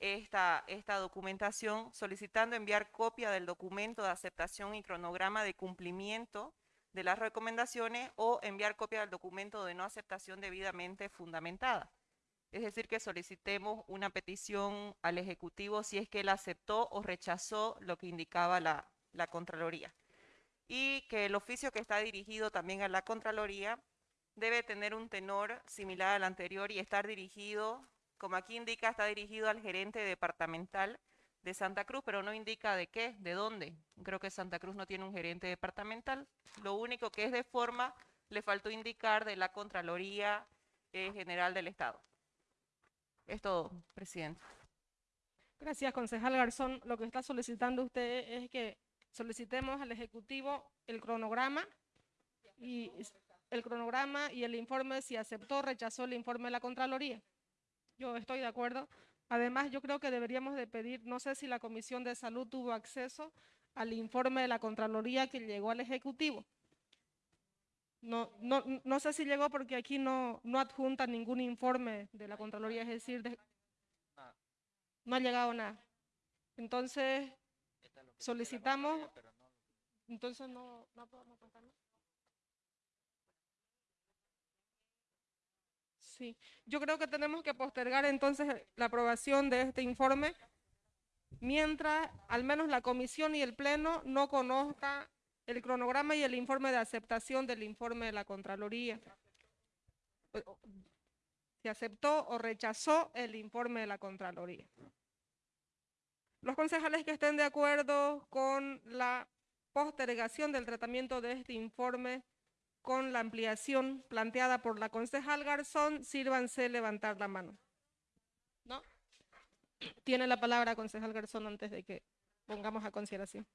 esta, esta documentación solicitando enviar copia del documento de aceptación y cronograma de cumplimiento de las recomendaciones o enviar copia del documento de no aceptación debidamente fundamentada. Es decir, que solicitemos una petición al Ejecutivo si es que él aceptó o rechazó lo que indicaba la, la Contraloría. Y que el oficio que está dirigido también a la Contraloría debe tener un tenor similar al anterior y estar dirigido, como aquí indica, está dirigido al gerente departamental de Santa Cruz, pero no indica de qué, de dónde. Creo que Santa Cruz no tiene un gerente departamental. Lo único que es de forma, le faltó indicar de la Contraloría eh, General del Estado. Es todo, presidente. Gracias, concejal Garzón. Lo que está solicitando usted es que solicitemos al Ejecutivo el cronograma y el cronograma y el informe si aceptó o rechazó el informe de la Contraloría. Yo estoy de acuerdo. Además, yo creo que deberíamos de pedir, no sé si la Comisión de Salud tuvo acceso al informe de la Contraloría que llegó al Ejecutivo. No, no, no sé si llegó porque aquí no, no adjunta ningún informe de la Contraloría, es decir, de- no ha llegado nada. Entonces, solicitamos, entonces no, no podemos. Sí, yo creo que tenemos que postergar entonces la aprobación de este informe mientras al menos la comisión y el pleno no conozca el cronograma y el informe de aceptación del informe de la Contraloría. Si aceptó o rechazó el informe de la Contraloría. Los concejales que estén de acuerdo con la postergación del tratamiento de este informe con la ampliación planteada por la concejal Garzón, sírvanse levantar la mano. ¿No? Tiene la palabra concejal Garzón antes de que pongamos a consideración.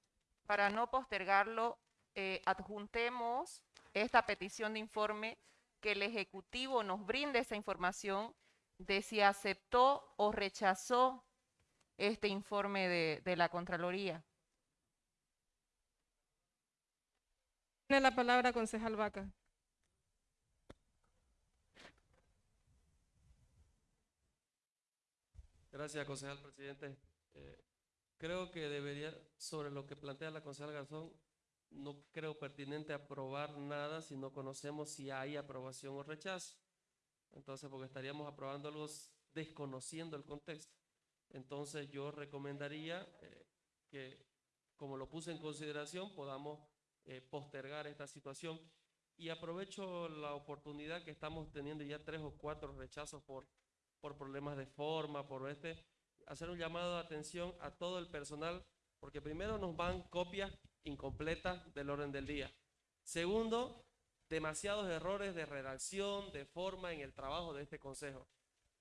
Para no postergarlo, eh, adjuntemos esta petición de informe que el Ejecutivo nos brinde esa información de si aceptó o rechazó este informe de, de la Contraloría. Tiene la palabra concejal Vaca. Gracias, concejal presidente. Eh, creo que debería, sobre lo que plantea la concejal Garzón, no creo pertinente aprobar nada si no conocemos si hay aprobación o rechazo. Entonces, porque estaríamos aprobando algo desconociendo el contexto. Entonces, yo recomendaría eh, que, como lo puse en consideración, podamos eh, postergar esta situación. Y aprovecho la oportunidad que estamos teniendo ya tres o cuatro rechazos por por problemas de forma, por este, hacer un llamado de atención a todo el personal, porque primero nos van copias incompletas del orden del día. Segundo, demasiados errores de redacción, de forma en el trabajo de este consejo.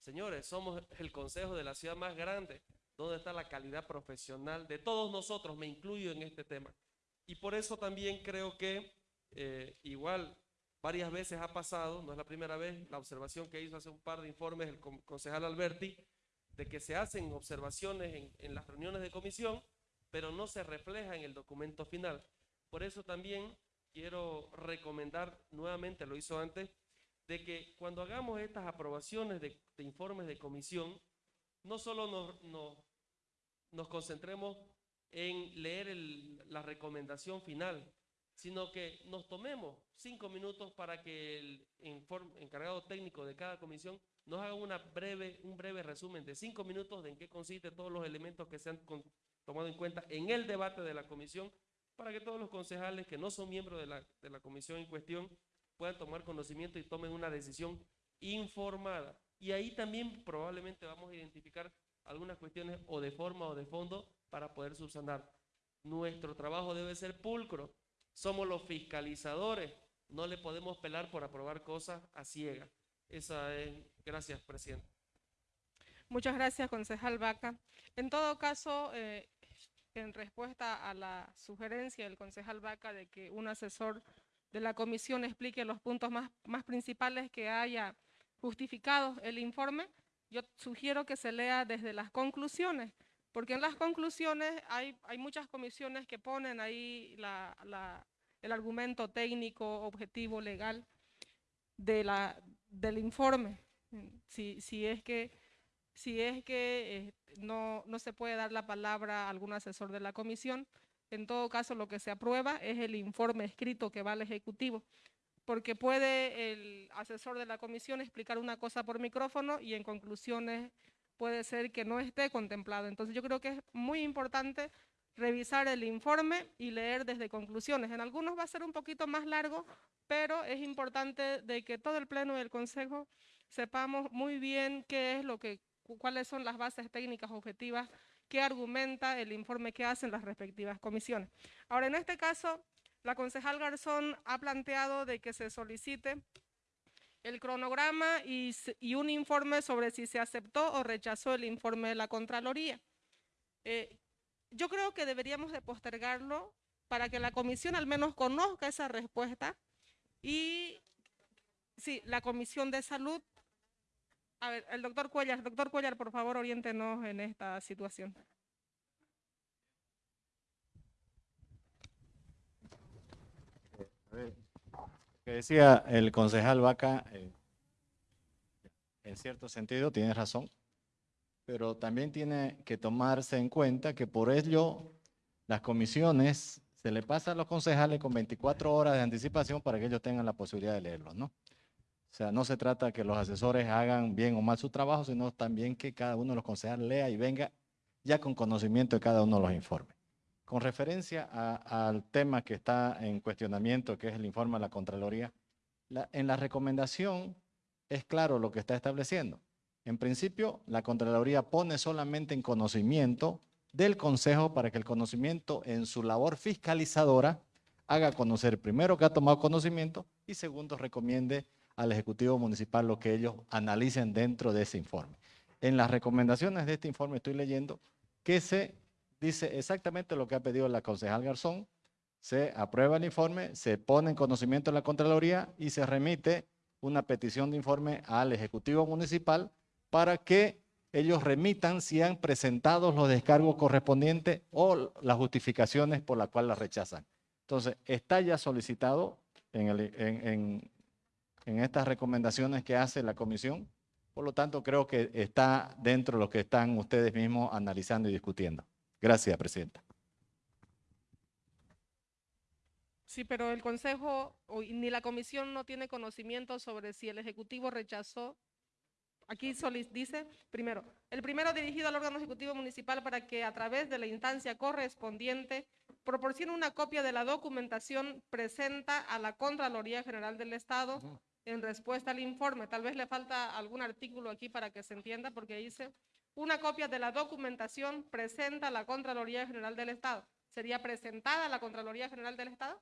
Señores, somos el consejo de la ciudad más grande, donde está la calidad profesional de todos nosotros, me incluyo en este tema. Y por eso también creo que eh, igual varias veces ha pasado, no es la primera vez, la observación que hizo hace un par de informes el con- concejal Alberti, de que se hacen observaciones en, las reuniones de comisión, pero no se refleja en el documento final. Por eso también quiero recomendar, nuevamente lo hizo antes, de que cuando hagamos estas aprobaciones de, informes de comisión, no solo nos, nos concentremos en leer el- la recomendación final, sino que nos tomemos cinco minutos para que el inform- encargado técnico de cada comisión nos haga una breve, un breve resumen de cinco minutos de en qué consiste todos los elementos que se han con- tomado en cuenta en el debate de la comisión, para que todos los concejales que no son miembros de la, de la comisión en cuestión puedan tomar conocimiento y tomen una decisión informada. Y ahí también probablemente vamos a identificar algunas cuestiones o de forma o de fondo para poder subsanar. Nuestro trabajo debe ser pulcro. Somos los fiscalizadores. No le podemos pelar por aprobar cosas a ciegas. Esa es. Gracias, presidente. Muchas gracias, concejal Vaca. En todo caso, eh, en respuesta a la sugerencia del concejal Vaca de que un asesor de la comisión explique los puntos más principales que haya justificado el informe, yo sugiero que se lea desde las conclusiones, porque en las conclusiones hay, muchas comisiones que ponen ahí el argumento técnico, objetivo, legal del informe. Si, si es que si es que eh, no, no se puede dar la palabra a algún asesor de la comisión, en todo caso lo que se aprueba es el informe escrito que va al Ejecutivo, porque puede el asesor de la comisión explicar una cosa por micrófono y en conclusiones puede ser que no esté contemplado. Entonces yo creo que es muy importante revisar el informe y leer desde conclusiones. En algunos va a ser un poquito más largo, pero es importante de que todo el Pleno y el Consejo sepamos muy bien qué es lo que, cu- cuáles son las bases técnicas objetivas que argumenta el informe que hacen las respectivas comisiones. Ahora, en este caso, la concejal Garzón ha planteado de que se solicite el cronograma y, y un informe sobre si se aceptó o rechazó el informe de la Contraloría. Eh, yo creo que deberíamos de postergarlo para que la comisión al menos conozca esa respuesta y sí, la comisión de salud. A ver, el doctor Cuellar, doctor Cuellar, por favor, oriéntenos en esta situación. A ver, que decía el concejal Vaca, eh, en cierto sentido tiene razón, pero también tiene que tomarse en cuenta que por ello las comisiones se le pasa a los concejales con 24 horas de anticipación para que ellos tengan la posibilidad de leerlos, ¿no? O sea, no se trata que los asesores hagan bien o mal su trabajo, sino también que cada uno de los concejales lea y venga ya con conocimiento de cada uno de los informes. Con referencia al tema que está en cuestionamiento, que es el informe de la Contraloría, en la recomendación es claro lo que está estableciendo. En principio, la Contraloría pone solamente en conocimiento del Consejo para que el conocimiento en su labor fiscalizadora haga conocer primero que ha tomado conocimiento y segundo recomiende al Ejecutivo Municipal lo que ellos analicen dentro de ese informe. En las recomendaciones de este informe estoy leyendo que se dice exactamente lo que ha pedido la concejal Garzón, se aprueba el informe, se pone en conocimiento de la Contraloría y se remite una petición de informe al Ejecutivo Municipal para que ellos remitan si han presentado los descargos correspondientes o las justificaciones por las cuales las rechazan. Entonces, está ya solicitado en, en- en- en estas recomendaciones que hace la comisión, por lo tanto, creo que está dentro de lo que están ustedes mismos analizando y discutiendo. Gracias, Presidenta. Sí, pero el Consejo ni la Comisión no tiene conocimiento sobre si el Ejecutivo rechazó. Aquí soli- dice, primero, el primero dirigido al órgano ejecutivo municipal para que a través de la instancia correspondiente proporcione una copia de la documentación presenta a la Contraloría General del Estado en respuesta al informe. Tal vez le falta algún artículo aquí para que se entienda, porque dice, una copia de la documentación presenta a la Contraloría General del Estado. ¿Sería presentada a la Contraloría General del Estado?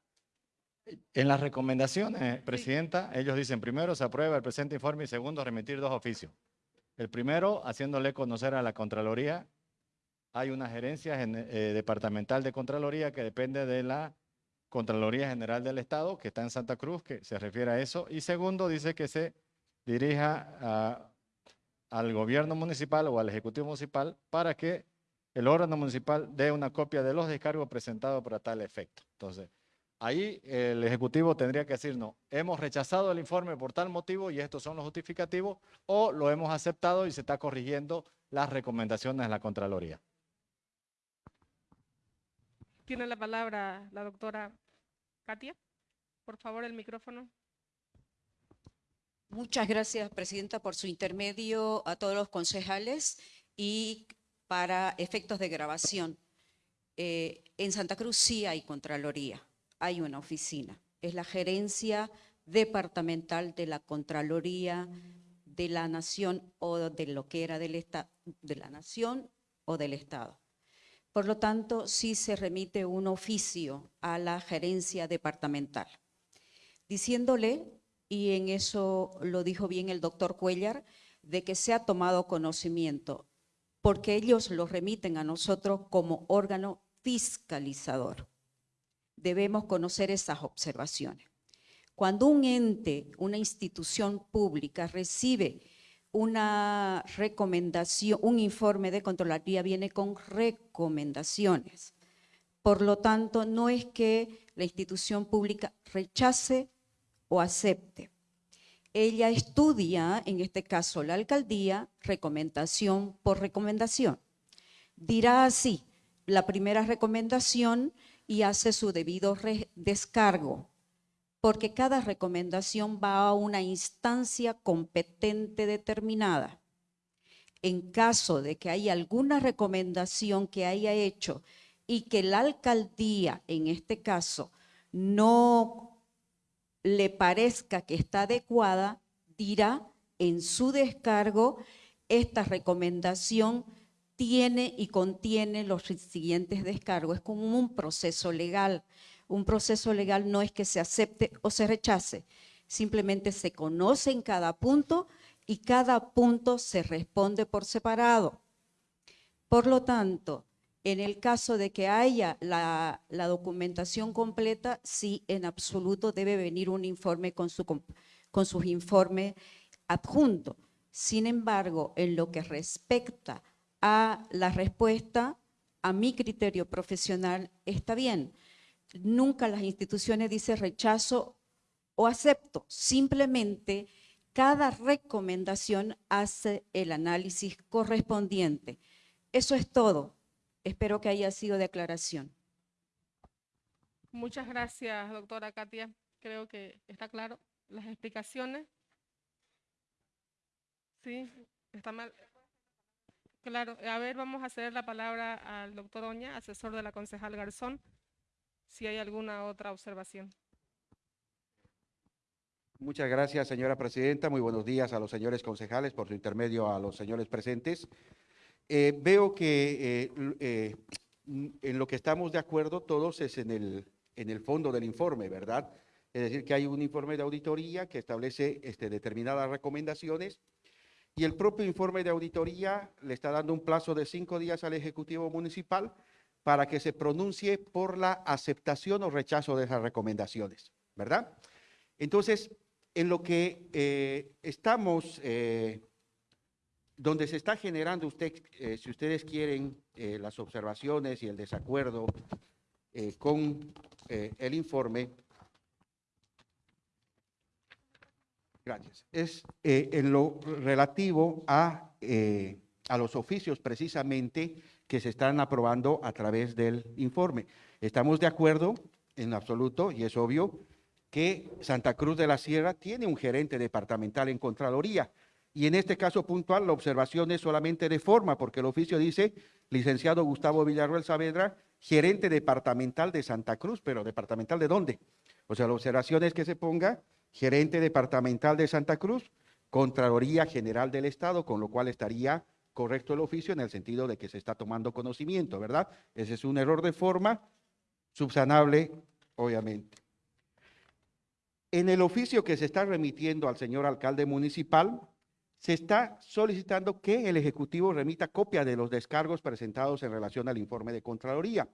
En las recomendaciones, Presidenta, ellos dicen, primero, se aprueba el presente informe y segundo, remitir dos oficios. El primero, haciéndole conocer a la Contraloría, hay una gerencia eh, departamental de Contraloría que depende de la Contraloría General del Estado, que está en Santa Cruz, que se refiere a eso. Y segundo, dice que se dirija a- al gobierno municipal o al ejecutivo municipal para que el órgano municipal dé una copia de los descargos presentados para tal efecto. Entonces, ahí el ejecutivo tendría que decirnos, hemos rechazado el informe por tal motivo y estos son los justificativos, o lo hemos aceptado y se está corrigiendo las recomendaciones de la Contraloría. Tiene la palabra la doctora Katia. Por favor, el micrófono. Muchas gracias, Presidenta, por su intermedio a todos los concejales y para efectos de grabación. eh, en Santa Cruz sí hay Contraloría, hay una oficina. Es la gerencia departamental de la Contraloría de la Nación o de lo que era del de la Nación o del Estado. Por lo tanto, sí se remite un oficio a la gerencia departamental, diciéndole y en eso lo dijo bien el doctor Cuellar, de que se ha tomado conocimiento, porque ellos lo remiten a nosotros como órgano fiscalizador. Debemos conocer esas observaciones. Cuando un ente, una institución pública recibe una recomendación, un informe de Contraloría viene con recomendaciones. Por lo tanto, no es que la institución pública rechace o acepte. Ella estudia, en este caso la alcaldía, recomendación por recomendación. Dirá así, la primera recomendación y hace su debido descargo, porque cada recomendación va a una instancia competente determinada. En caso de que haya alguna recomendación que haya hecho y que la alcaldía, en este caso, no le parezca que está adecuada, dirá en su descargo, esta recomendación tiene y contiene los siguientes descargos. Es como un proceso legal. Un proceso legal no es que se acepte o se rechace, simplemente se conoce en cada punto y cada punto se responde por separado. Por lo tanto, en el caso de que haya la, documentación completa, sí, en absoluto debe venir un informe con, su, con sus informes adjuntos. Sin embargo, en lo que respecta a la respuesta, a mi criterio profesional, está bien. Nunca las instituciones dicen rechazo o acepto. Simplemente cada recomendación hace el análisis correspondiente. Eso es todo. Espero que haya sido de aclaración. Muchas gracias, doctora Katia. Creo que está claro las explicaciones. Sí, está mal. Claro, a ver, vamos a ceder la palabra al doctor Oña, asesor de la concejal Garzón, si hay alguna otra observación. Muchas gracias, señora presidenta. Muy buenos días a los señores concejales, por su intermedio a los señores presentes. Eh, veo que eh, eh, en lo que estamos de acuerdo todos es en el, en el fondo del informe, ¿verdad? Es decir, que hay un informe de auditoría que establece este, determinadas recomendaciones y el propio informe de auditoría le está dando un plazo de cinco días al Ejecutivo Municipal para que se pronuncie por la aceptación o rechazo de esas recomendaciones, ¿verdad? Entonces, en lo que eh, estamos, donde se está generando usted, eh, si ustedes quieren, eh, las observaciones y el desacuerdo eh, con el informe, gracias, es en lo relativo a, a los oficios precisamente que se están aprobando a través del informe. Estamos de acuerdo en absoluto, y es obvio, que Santa Cruz de la Sierra tiene un gerente departamental en Contraloría. Y en este caso puntual, la observación es solamente de forma, porque el oficio dice, licenciado Gustavo Villarroel Saavedra, gerente departamental de Santa Cruz, pero departamental de dónde? O sea, la observación es que se ponga gerente departamental de Santa Cruz, Contraloría General del Estado, con lo cual estaría correcto el oficio en el sentido de que se está tomando conocimiento, ¿verdad? Ese es un error de forma, subsanable, obviamente. En el oficio que se está remitiendo al señor alcalde municipal, se está solicitando que el Ejecutivo remita copia de los descargos presentados en relación al informe de Contraloría.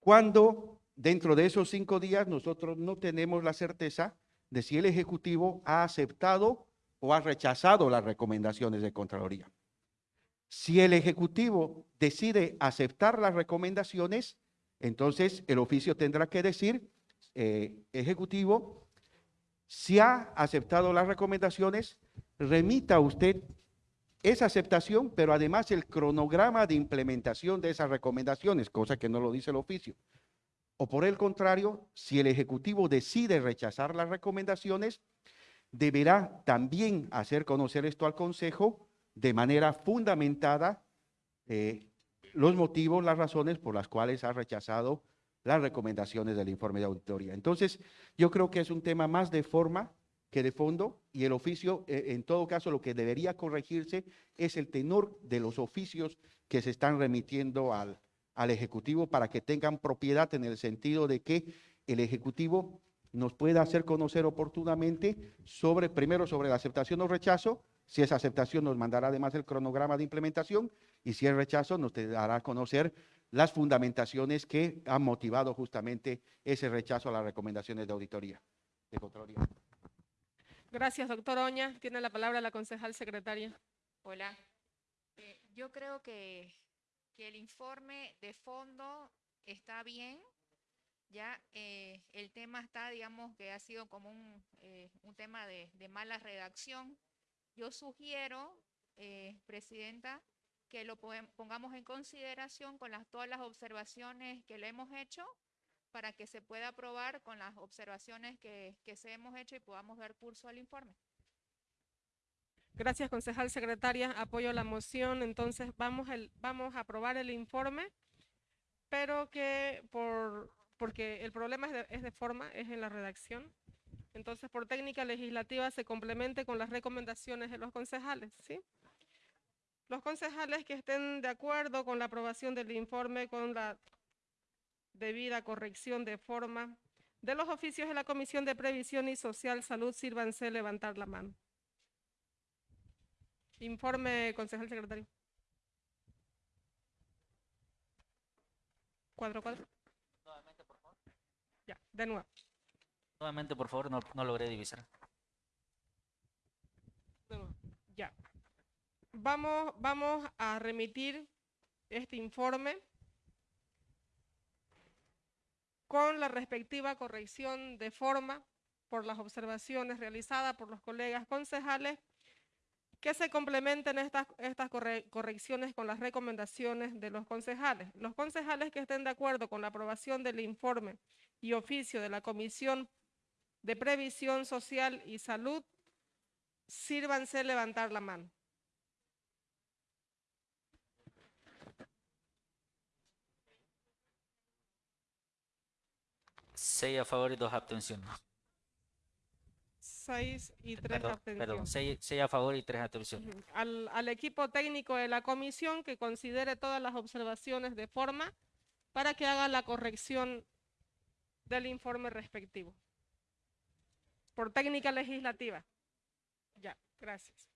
Cuando dentro de esos cinco días nosotros no tenemos la certeza de si el Ejecutivo ha aceptado o ha rechazado las recomendaciones de Contraloría. Si el Ejecutivo decide aceptar las recomendaciones, entonces el oficio tendrá que decir, eh, Ejecutivo, si ha aceptado las recomendaciones, remita usted esa aceptación, pero además el cronograma de implementación de esas recomendaciones, cosa que no lo dice el oficio. O por el contrario, si el Ejecutivo decide rechazar las recomendaciones, deberá también hacer conocer esto al Consejo de manera fundamentada eh, los motivos, las razones por las cuales ha rechazado las recomendaciones del informe de auditoría. Entonces, yo creo que es un tema más de forma que de fondo y el oficio, eh, en todo caso, lo que debería corregirse es el tenor de los oficios que se están remitiendo al, al Ejecutivo para que tengan propiedad en el sentido de que el Ejecutivo nos pueda hacer conocer oportunamente sobre, primero sobre la aceptación o rechazo, si esa aceptación nos mandará además el cronograma de implementación y si es rechazo nos dará a conocer las fundamentaciones que han motivado justamente ese rechazo a las recomendaciones de auditoría. De. Gracias, doctor Oña. Tiene la palabra la concejal secretaria. Hola. Eh, yo creo que, el informe de fondo está bien. Ya eh, el tema está, digamos, que ha sido como un, eh, tema de, mala redacción. Yo sugiero, eh, Presidenta, que lo pongamos en consideración con las, todas las observaciones que le hemos hecho para que se pueda aprobar con las observaciones que, que se hemos hecho y podamos dar curso al informe. Gracias, concejal secretaria. Apoyo la moción. Entonces, vamos, el, vamos a aprobar el informe, pero que por, porque el problema es de, es de forma, es en la redacción. Entonces, por técnica legislativa se complemente con las recomendaciones de los concejales, ¿sí? Los concejales que estén de acuerdo con la aprobación del informe, con la debida corrección de forma de los oficios de la Comisión de Previsión y Social Salud, sírvanse levantar la mano. Informe, concejal secretario. Cuadro, cuadro. Ya, de nuevo. Nuevamente, por favor, no, no logré divisar. de nuevo. Ya. Vamos, vamos a remitir este informe con la respectiva corrección de forma por las observaciones realizadas por los colegas concejales que se complementen estas, estas corre- correcciones con las recomendaciones de los concejales. Los concejales que estén de acuerdo con la aprobación del informe y oficio de la Comisión de Previsión Social y Salud, sírvanse levantar la mano. Seis a favor y dos abstenciones. Seis y tres Perdón, abstenciones. perdón, seis, seis a favor y tres abstenciones. Ujú. Al, al equipo técnico de la comisión que considere todas las observaciones de forma para que haga la corrección del informe respectivo. Por técnica legislativa. Ya, gracias.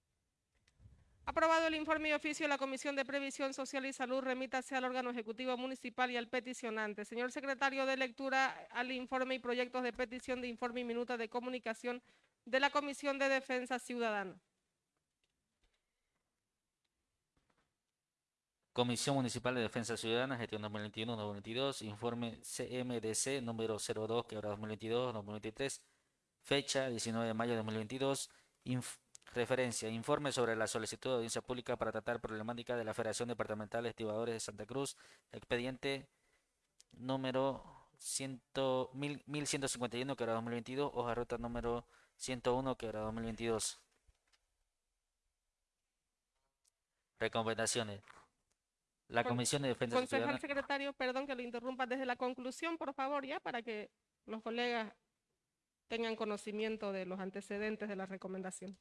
Aprobado el informe y oficio de la Comisión de Previsión Social y Salud, remítase al órgano ejecutivo municipal y al peticionante. Señor secretario de lectura al informe y proyectos de petición de informe y minuta de comunicación de la Comisión de Defensa Ciudadana. Comisión Municipal de Defensa Ciudadana, gestión 2021-2022, informe CMDC número 02, quebrado 2022-2023, fecha 19 de mayo de 2022, inf- referencia, informe sobre la solicitud de audiencia pública para tratar problemática de la Federación Departamental de Estibadores de Santa Cruz, expediente número 100, mil- 1151, quebrado 2022, hoja ruta número 101, quebrado 2022. Recomendaciones. La Comisión de Defensa Concejal secretario, perdón que lo interrumpa desde la conclusión, por favor, ya, para que los colegas tengan conocimiento de los antecedentes de la recomendación.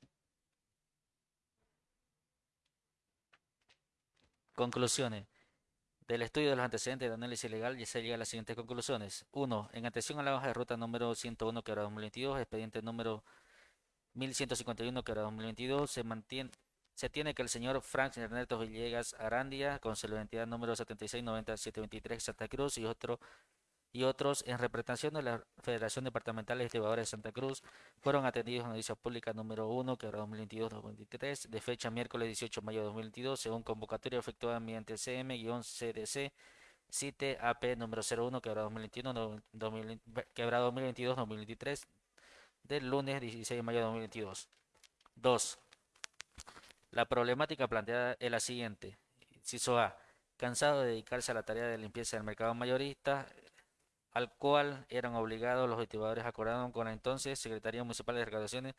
Conclusiones. Del estudio de los antecedentes de análisis legal ya se llega a las siguientes conclusiones. 1. En atención a la hoja de ruta número 101 que 2022, expediente número 1151 que 2022, se mantiene se tiene que el señor Frank Ernesto Villegas Arandia, con su identidad número 769723 Santa Cruz y otro y otros en representación de la Federación Departamental de Estibadores de Santa Cruz fueron atendidos en audiencia pública número 1 que 2022-2023 de fecha miércoles 18 de mayo de 2022 según convocatoria efectuada mediante CM-CDC CITE AP número 01 quebrado 2021 no- 2000 quebrado 2022-2023 del lunes 16 de mayo de 2022. 2. La problemática planteada es la siguiente. Inciso A. Cansado de dedicarse a la tarea de limpieza del mercado mayorista, al cual eran obligados los activadores acordaron con la entonces Secretaría Municipal de Recaudaciones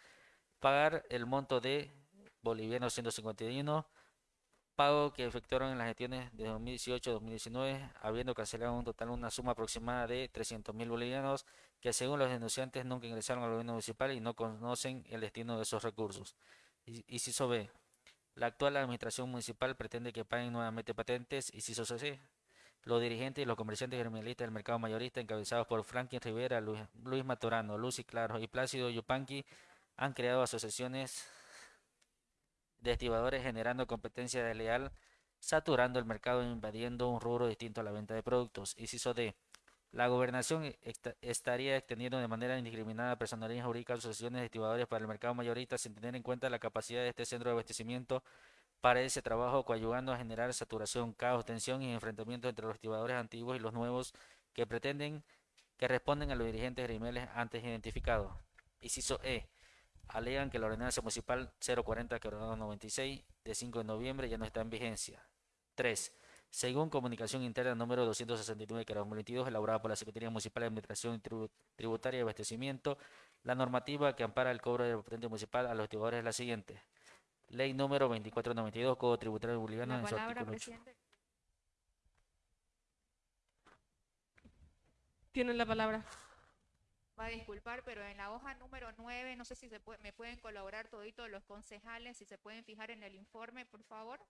pagar el monto de bolivianos 151, pago que efectuaron en las gestiones de 2018-2019, habiendo cancelado un total una suma aproximada de 300 mil bolivianos que según los denunciantes nunca ingresaron al gobierno municipal y no conocen el destino de esos recursos. Inciso B. La actual administración municipal pretende que paguen nuevamente patentes. Inciso C. Los dirigentes y los comerciantes gremialistas del mercado mayorista, encabezados por Franklin Rivera, Luis, Luis Maturano, Lucy Claro y Plácido Yupanqui, han creado asociaciones de estibadores generando competencia desleal, saturando el mercado e invadiendo un rubro distinto a la venta de productos. Inciso D. La gobernación esta- estaría extendiendo de manera indiscriminada a personalidades jurídicas asociaciones de estibadores para el mercado mayorista sin tener en cuenta la capacidad de este centro de abastecimiento para ese trabajo, coadyuvando a generar saturación, caos, tensión y enfrentamiento entre los estibadores antiguos y los nuevos que pretenden que responden a los dirigentes gremiales antes identificados. Inciso E. Alegan que la ordenanza municipal 040 96 de 5 de noviembre ya no está en vigencia. 3. Según comunicación interna número 269 que 2022 elaborada por la Secretaría Municipal de Administración Tribu- Tributaria y Abastecimiento, la normativa que ampara el cobro de la municipal a los estibadores es la siguiente. Ley número 2492, Código Tributario Boliviano, en su artículo 8. presidente. Tienen la palabra. Va a disculpar, pero en la hoja número 9, no sé si se puede- me pueden colaborar toditos los concejales, si se pueden fijar en el informe, por favor.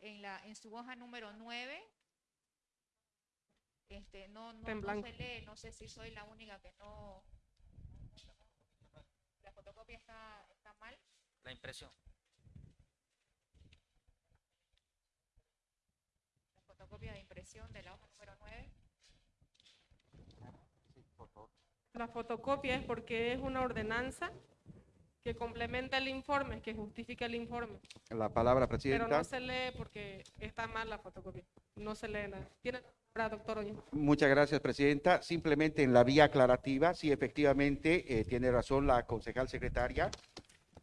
En la en su hoja número 9. Este, no, no, se lee, no sé si soy la única que no. La fotocopia está, está mal. La impresión. Fotocopia de impresión de la hoja número 9. La fotocopia es porque es una ordenanza que complementa el informe, que justifica el informe. La palabra, Pero Presidenta. no se lee porque está mal la fotocopia. No se lee nada. Tiene la palabra, doctor Oña. Muchas gracias, Presidenta. Simplemente en la vía aclarativa, sí, efectivamente, eh, tiene razón la concejal secretaria.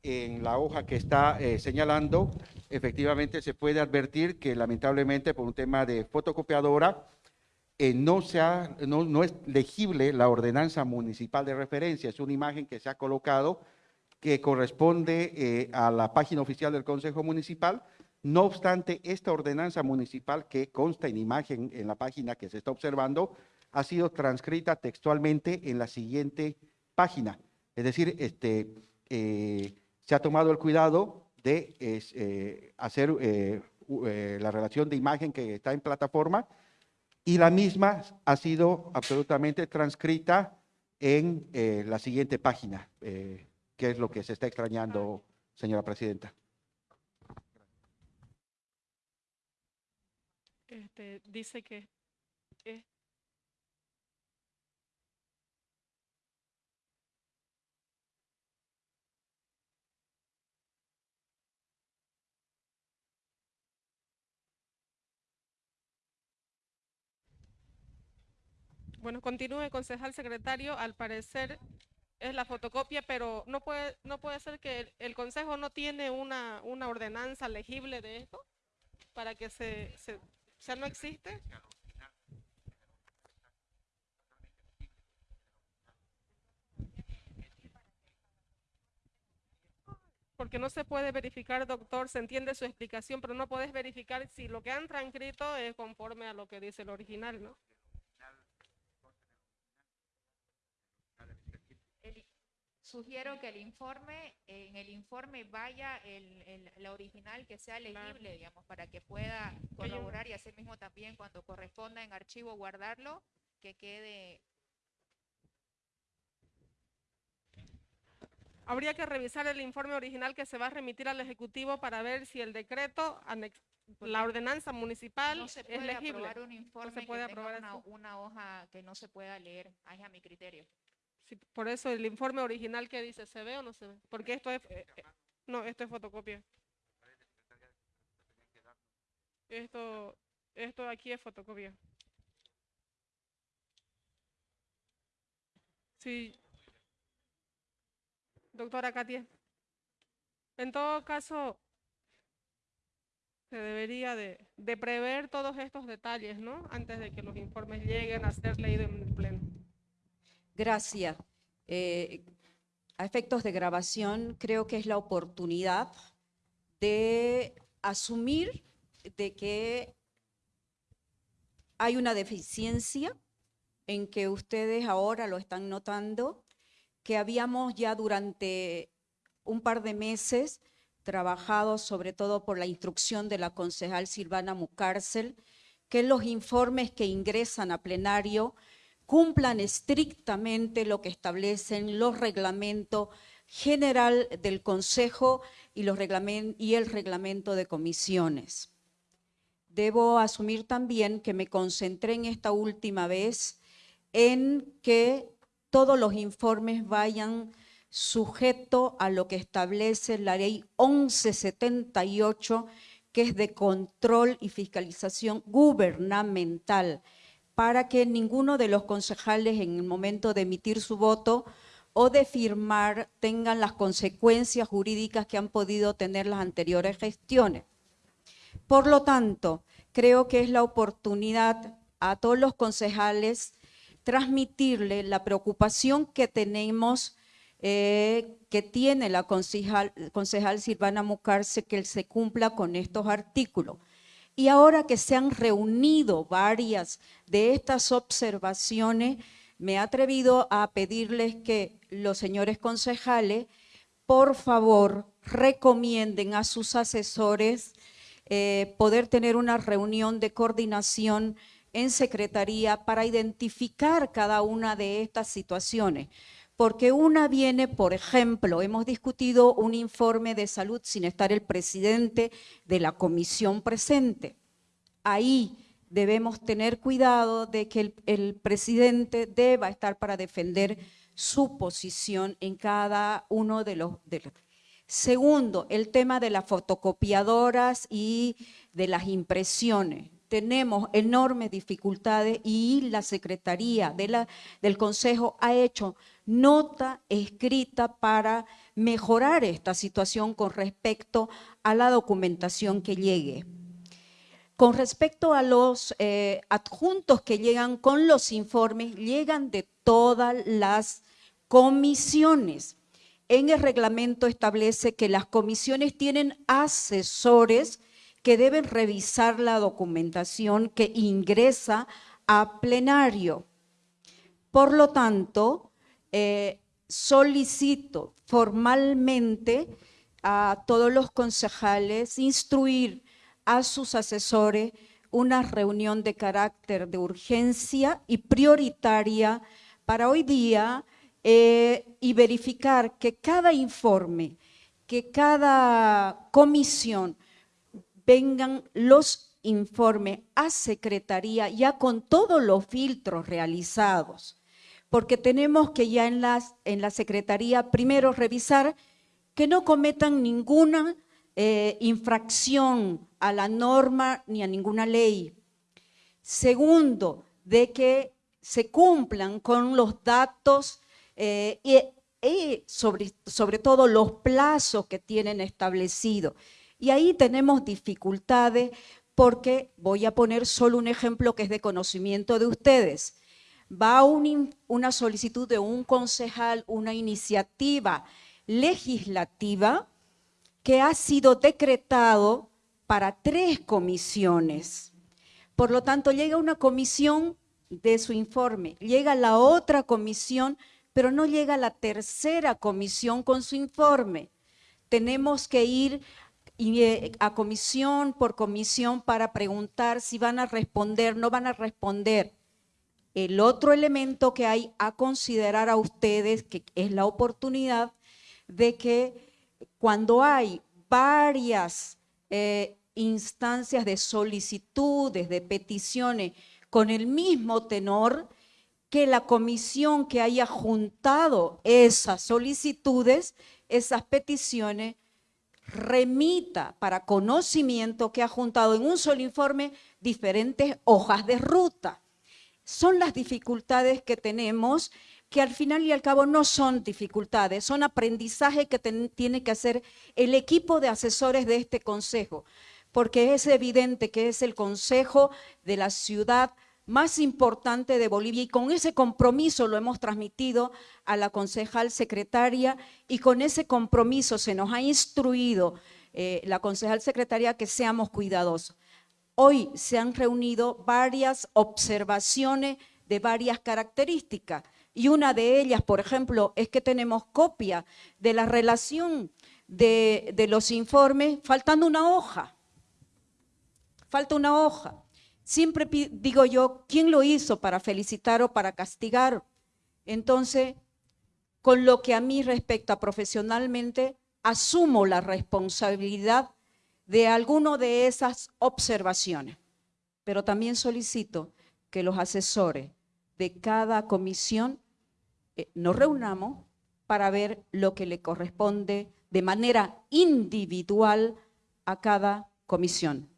En la hoja que está eh, señalando, efectivamente se puede advertir que lamentablemente por un tema de fotocopiadora, eh, no, se ha- no, no es legible la ordenanza municipal de referencia. Es una imagen que se ha colocado que corresponde eh, a la página oficial del Consejo Municipal. No obstante, esta ordenanza municipal que consta en imagen en la página que se está observando, ha sido transcrita textualmente en la siguiente página. Es decir, este, eh, se ha tomado el cuidado de eh, hacer eh, eh, la relación de imagen que está en plataforma y la misma ha sido absolutamente transcrita en la siguiente página, que es lo que se está extrañando, señora presidenta. Este, dice que es Bueno, continúe, concejal secretario. Al parecer es la fotocopia, pero no puede, no puede ser que el, consejo no tiene una, una ordenanza legible de esto para que se, se, no existe. Porque no se puede verificar, doctor, se entiende su explicación, pero no puedes verificar si lo que han transcrito es conforme a lo que dice el original, ¿no? Sugiero que el informe, en el informe vaya el, el- la original que sea legible, digamos, para que pueda corroborar y así mismo también cuando corresponda en archivo guardarlo, que quede Habría que revisar el informe original que se va a remitir al Ejecutivo para ver si el decreto, la ordenanza municipal No se es puede legible. aprobar un informe puede que tenga aprobar una, una hoja que no se pueda leer, ahí a mi criterio. Sí, por eso el informe original que dice, ¿se ve o no se ve? Porque esto es, eh, eh, no, esto es fotocopia. Esto, esto aquí es fotocopia. Sí. Doctora Katia. En todo caso, se debería de, de prever todos estos detalles, ¿no? Antes de que los informes lleguen a ser leídos en pleno. Gracias. Eh, a efectos de grabación, creo que es la oportunidad de asumir de que hay una deficiencia en que ustedes ahora lo están notando, que habíamos ya durante un par de meses trabajado sobre todo por la instrucción de la concejal Silvana Mucárcel, que los informes que ingresan a plenario cumplan estrictamente lo que establecen los reglamentos general del Consejo y, el reglamento de comisiones. Debo asumir también que me concentré en esta última vez en que todos los informes vayan sujeto a lo que establece la ley 1178, que es de control y fiscalización gubernamental, para que ninguno de los concejales en el momento de emitir su voto o de firmar tengan las consecuencias jurídicas que han podido tener las anteriores gestiones. Por lo tanto, creo que es la oportunidad a todos los concejales transmitirle la preocupación que tenemos, eh, que tiene la concejal, concejal Silvana Mucarce, que se cumpla con estos artículos. Y ahora que se han reunido varias de estas observaciones, me he atrevido a pedirles que los señores concejales, por favor, recomienden a sus asesores eh, poder tener una reunión de coordinación en secretaría para identificar cada una de estas situaciones. Porque una viene, por ejemplo, hemos discutido un informe de salud sin estar el presidente de la comisión presente. Ahí debemos tener cuidado de que el, presidente deba estar para defender su posición en cada uno de los, Segundo, el tema de las fotocopiadoras y de las impresiones. Tenemos enormes dificultades y la Secretaría del Consejo ha hecho nota escrita para mejorar esta situación con respecto a la documentación que llegue. Con respecto a los eh, adjuntos que llegan con los informes, llegan de todas las comisiones. en el reglamento establece que las comisiones tienen asesores que deben revisar la documentación que ingresa a plenario. Por lo tanto, eh, solicito formalmente a todos los concejales instruir a sus asesores una reunión de carácter de urgencia y prioritaria para hoy día eh, y verificar que cada informe, que cada comisión vengan los informes a secretaría ya con todos los filtros realizados, porque tenemos que ya en, en la secretaría primero revisar que no cometan ninguna eh, infracción a la norma ni a ninguna ley. Segundo, de que se cumplan con los datos eh, y, y sobre, sobre todo los plazos que tienen establecidos. Y ahí tenemos dificultades porque voy a poner solo un ejemplo que es de conocimiento de ustedes. Va un, una solicitud de un concejal, una iniciativa legislativa que ha sido decretado para tres comisiones. Por lo tanto, llega una comisión de su informe, llega la otra comisión, pero no llega la tercera comisión con su informe. Tenemos que ir eh, a comisión por comisión para preguntar si van a responder, no van a responder. El otro elemento que hay a considerar a ustedes, que es la oportunidad de que cuando hay varias eh, instancias de solicitudes, de peticiones con el mismo tenor, que la comisión que haya juntado esas solicitudes, esas peticiones, remita para conocimiento que ha juntado en un solo informe diferentes hojas de ruta. Son las dificultades que tenemos que al final y al cabo no son dificultades, son aprendizaje que tiene que hacer el equipo de asesores de este consejo, porque es evidente que es el consejo de la ciudad más importante de Bolivia y con ese compromiso lo hemos transmitido a la concejal secretaria y con ese compromiso se nos ha instruido eh, la concejal secretaria que seamos cuidadosos. Hoy se han reunido varias observaciones de varias características y una de ellas, por ejemplo, es que tenemos copia de la relación de, los informes faltando una hoja. Falta una hoja. Siempre digo yo, ¿quién lo hizo para felicitar o para castigar? Entonces, con lo que a mí respecta profesionalmente, asumo la responsabilidad de alguno de esas observaciones, pero también solicito que los asesores de cada comisión eh, nos reunamos para ver lo que le corresponde de manera individual a cada comisión.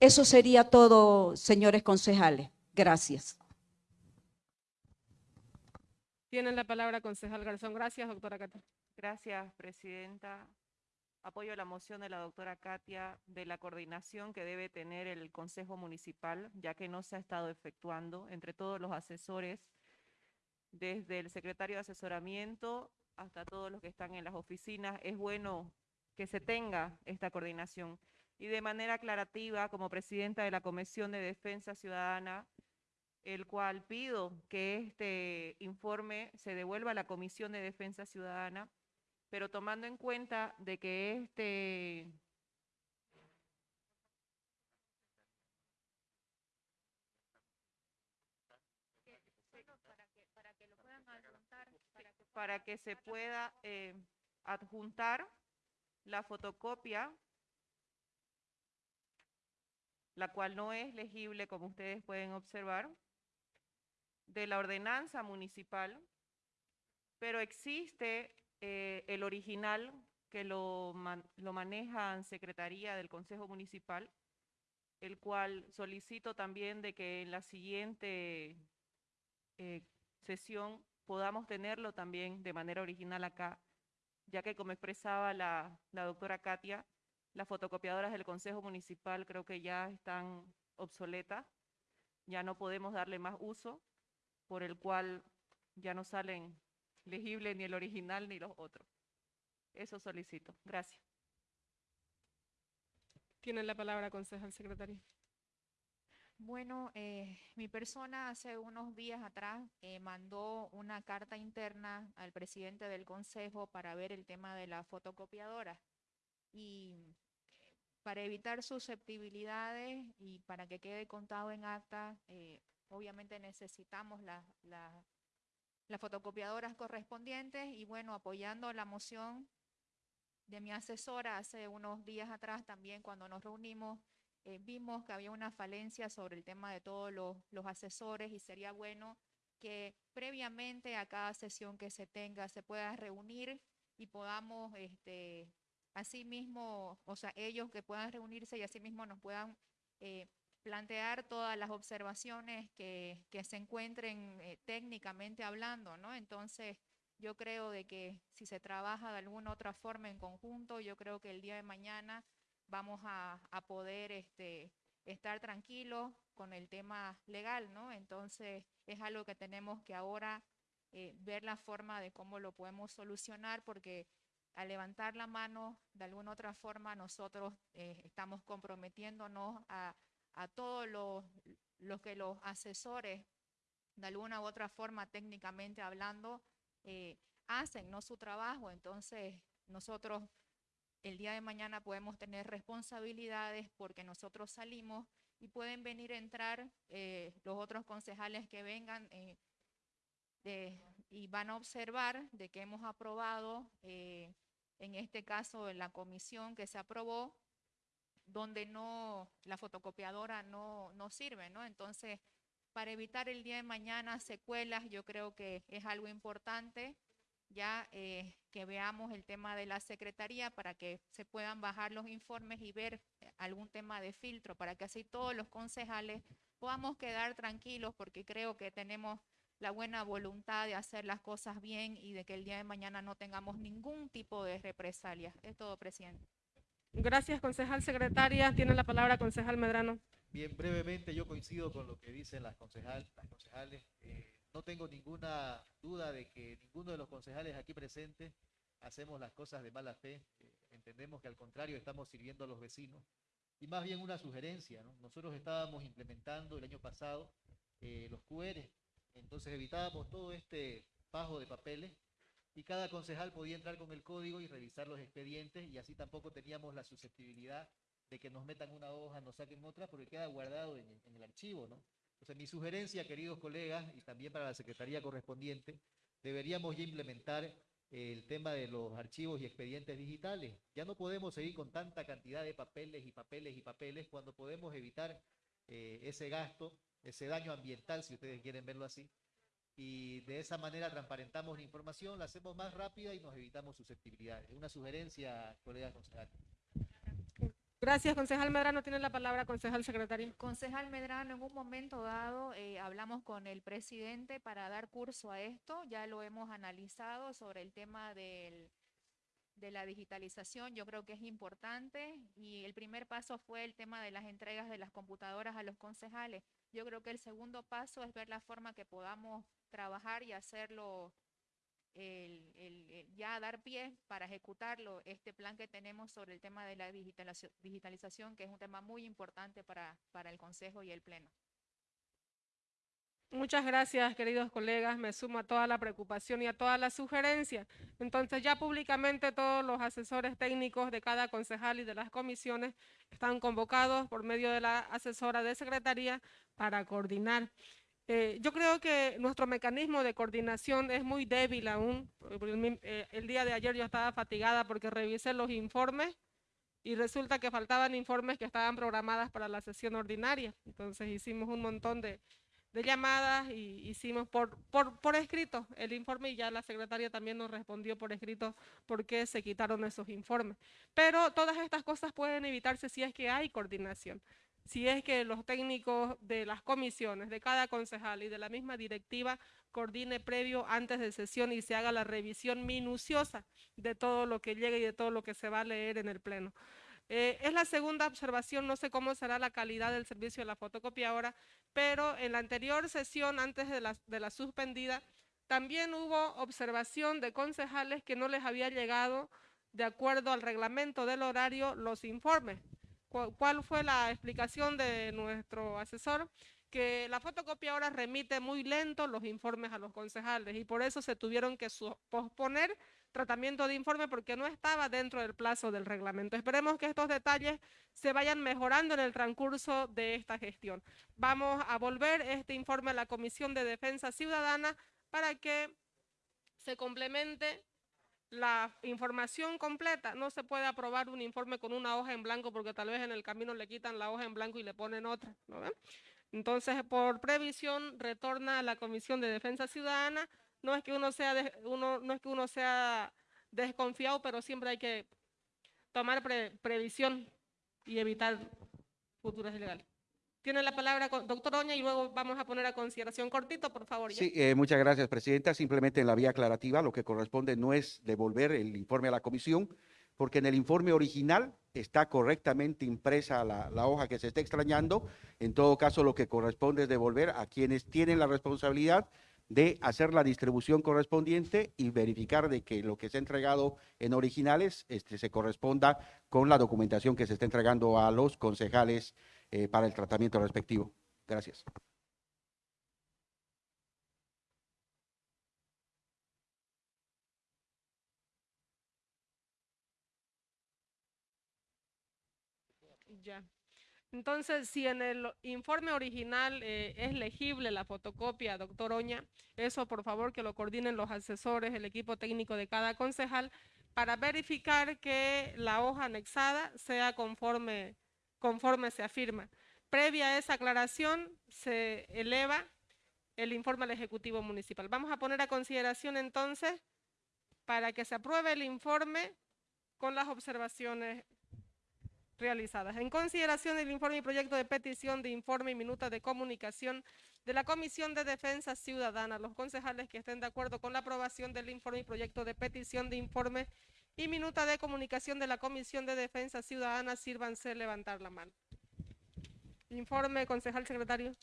Eso sería todo, señores concejales. Gracias. Tienen la palabra concejal Garzón. Gracias, doctora. Gracias, presidenta. Apoyo la moción de la doctora Katia de la coordinación que debe tener el Consejo Municipal, ya que no se ha estado efectuando entre todos los asesores desde el secretario de asesoramiento hasta todos los que están en las oficinas. Es bueno que se tenga esta coordinación. Y de manera aclarativa, como presidenta de la Comisión de Defensa Ciudadana, el cual pido que este informe se devuelva a la Comisión de Defensa Ciudadana, pero tomando en cuenta de que este para que se pueda eh, adjuntar la fotocopia, la cual no es legible, como ustedes pueden observar, de la ordenanza municipal, pero existe eh, el original que lo, lo maneja en Secretaría del Consejo Municipal, el cual solicito también de que en la siguiente eh, sesión podamos tenerlo también de manera original acá, ya que como expresaba la, la doctora Katia, las fotocopiadoras del Consejo Municipal creo que ya están obsoletas, ya no podemos darle más uso, por el cual ya no salen legibles ni el original ni los otros. Eso solicito. Gracias. Tiene la palabra, concejal secretario. Bueno, eh, mi persona hace unos días atrás eh, mandó una carta interna al presidente del consejo para ver el tema de la fotocopiadora. Y para evitar susceptibilidades y para que quede contado en acta, eh, obviamente necesitamos la- la- las fotocopiadoras correspondientes y bueno, apoyando la moción de mi asesora hace unos días atrás también cuando nos reunimos, eh, vimos que había una falencia sobre el tema de todos los, los asesores y sería bueno que previamente a cada sesión que se tenga se pueda reunir y podamos, este, asimismo, o sea, ellos que puedan reunirse y asimismo nos puedan eh, plantear todas las observaciones que, que se encuentren eh, técnicamente hablando, ¿no? Entonces, yo creo de que si se trabaja de alguna otra forma en conjunto, yo creo que el día de mañana vamos a, a poder este, estar tranquilos con el tema legal, ¿no? Entonces, es algo que tenemos que ahora eh, ver la forma de cómo lo podemos solucionar, porque al levantar la mano, de alguna otra forma, nosotros eh, estamos comprometiéndonos a, a todos los, los que los asesores, de alguna u otra forma, técnicamente hablando, eh, hacen, no su trabajo. Entonces, nosotros el día de mañana podemos tener responsabilidades porque nosotros salimos y pueden venir a entrar eh, los otros concejales que vengan eh, y van a observar de que hemos aprobado, en este caso, en la comisión que se aprobó, donde no, la fotocopiadora no, no sirve, ¿no? Entonces, para evitar el día de mañana secuelas, yo creo que es algo importante ya eh, que veamos el tema de la secretaría para que se puedan bajar los informes y ver algún tema de filtro, para que así todos los concejales podamos quedar tranquilos porque creo que tenemos la buena voluntad de hacer las cosas bien y de que el día de mañana no tengamos ningún tipo de represalias. Es todo, presidente. Gracias, concejal secretaria. Tiene la palabra, concejal Medrano. Bien, brevemente yo coincido con lo que dicen las, concejal, las concejales. Eh, no tengo ninguna duda de que ninguno de los concejales aquí presentes hacemos las cosas de mala fe. Eh, entendemos que al contrario estamos sirviendo a los vecinos. Y más bien una sugerencia, ¿no? Nosotros estábamos implementando el año pasado eh, los QR, entonces evitábamos todo este fajo de papeles y cada concejal podía entrar con el código y revisar los expedientes y así tampoco teníamos la susceptibilidad de que nos metan una hoja, nos saquen otra, porque queda guardado en, el- archivo, ¿no? Entonces, mi sugerencia, queridos colegas, y también para la Secretaría correspondiente, deberíamos ya implementar el tema de los archivos y expedientes digitales. Ya no podemos seguir con tanta cantidad de papeles y papeles y papeles cuando podemos evitar eh, ese gasto, ese daño ambiental, si ustedes quieren verlo así, y de esa manera transparentamos la información, la hacemos más rápida y nos evitamos susceptibilidades. Una sugerencia, colegas concejales. Gracias, concejal Medrano. Tiene la palabra, concejal secretario. Concejal Medrano, en un momento dado eh, hablamos con el presidente para dar curso a esto, ya lo hemos analizado sobre el tema del, de la digitalización, yo creo que es importante y el primer paso fue el tema de las entregas de las computadoras a los concejales. Yo creo que el segundo paso es ver la forma que podamos trabajar y hacerlo el, el- el- ya dar pie para ejecutarlo, este plan que tenemos sobre el tema de la digitalización, que es un tema muy importante para, para el Consejo y el Pleno. Muchas gracias, queridos colegas. Me sumo a toda la preocupación y a todas las sugerencias. Entonces, ya públicamente todos los asesores técnicos de cada concejal y de las comisiones están convocados por medio de la asesora de secretaría para coordinar. Eh, yo creo que nuestro mecanismo de coordinación es muy débil aún. Eh, el día de ayer yo estaba fatigada porque revisé los informes y resulta que faltaban informes que estaban programadas para la sesión ordinaria. Entonces hicimos un montón de, de llamadas y hicimos por, por, por escrito el informe y ya la secretaria también nos respondió por escrito por qué se quitaron esos informes. Pero todas estas cosas pueden evitarse si es que hay coordinación, si es que los técnicos de las comisiones, de cada concejal y de la misma directiva coordine previo antes de sesión y se haga la revisión minuciosa de todo lo que llegue y de todo lo que se va a leer en el pleno. Eh, es la segunda observación, no sé cómo será la calidad del servicio de la fotocopiadora, pero en la anterior sesión, antes de la suspendida, también hubo observación de concejales que no les había llegado de acuerdo al reglamento del horario, los informes. ¿Cu- ¿Cuál fue la explicación de nuestro asesor? Que la fotocopiadora remite muy lento los informes a los concejales y por eso se tuvieron que posponer tratamiento de informe porque no estaba dentro del plazo del reglamento. Esperemos que estos detalles se vayan mejorando en el transcurso de esta gestión. Vamos a volver este informe a la Comisión de Defensa Ciudadana para que se complemente la información completa. No se puede aprobar un informe con una hoja en blanco porque tal vez en el camino le quitan la hoja en blanco y le ponen otra. ¿no? Entonces, por previsión, retorna a la Comisión de Defensa Ciudadana. No es que uno sea, uno, no es que uno sea desconfiado, pero siempre hay que tomar pre- previsión y evitar futuras ilegales. Tiene la palabra doctor Oña y luego vamos a poner a consideración cortito, por favor. Sí, eh, muchas gracias, Presidenta. Simplemente en la vía aclarativa lo que corresponde no es devolver el informe a la comisión, porque en el informe original está correctamente impresa la, la hoja que se está extrañando. En todo caso, lo que corresponde es devolver a quienes tienen la responsabilidad de hacer la distribución correspondiente y verificar de que lo que se ha entregado en originales este, se corresponda con la documentación que se está entregando a los concejales eh, para el tratamiento respectivo. Gracias. Ya. Entonces, si en el informe original eh, es legible la fotocopia, doctor Oña, eso por favor que lo coordinen los asesores, el equipo técnico de cada concejal, para verificar que la hoja anexada sea conforme, conforme se afirma. Previa a esa aclaración, se eleva el informe al Ejecutivo Municipal. Vamos a poner a consideración entonces para que se apruebe el informe con las observaciones realizadas. En consideración del informe y proyecto de petición de informe y minuta de comunicación de la Comisión de Defensa Ciudadana, los concejales que estén de acuerdo con la aprobación del informe y proyecto de petición de informe y minuta de comunicación de la Comisión de Defensa Ciudadana, sírvanse levantar la mano. Informe, concejal secretario.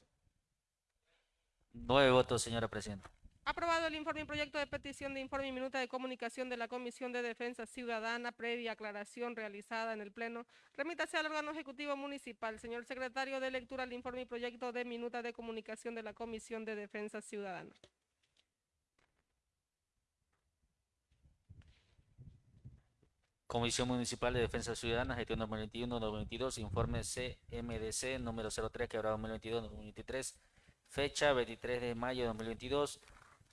Nueve votos, señora Presidenta. Aprobado el informe y proyecto de petición de informe y minuta de comunicación de la Comisión de Defensa Ciudadana previa aclaración realizada en el Pleno. Remítase al órgano ejecutivo municipal. Señor secretario, de lectura el informe y proyecto de minuta de comunicación de la Comisión de Defensa Ciudadana. Comisión Municipal de Defensa Ciudadana, gestión 2021-2022, informe CMDC número 03, quebrado 2022-2023, fecha 23 de mayo de 2022.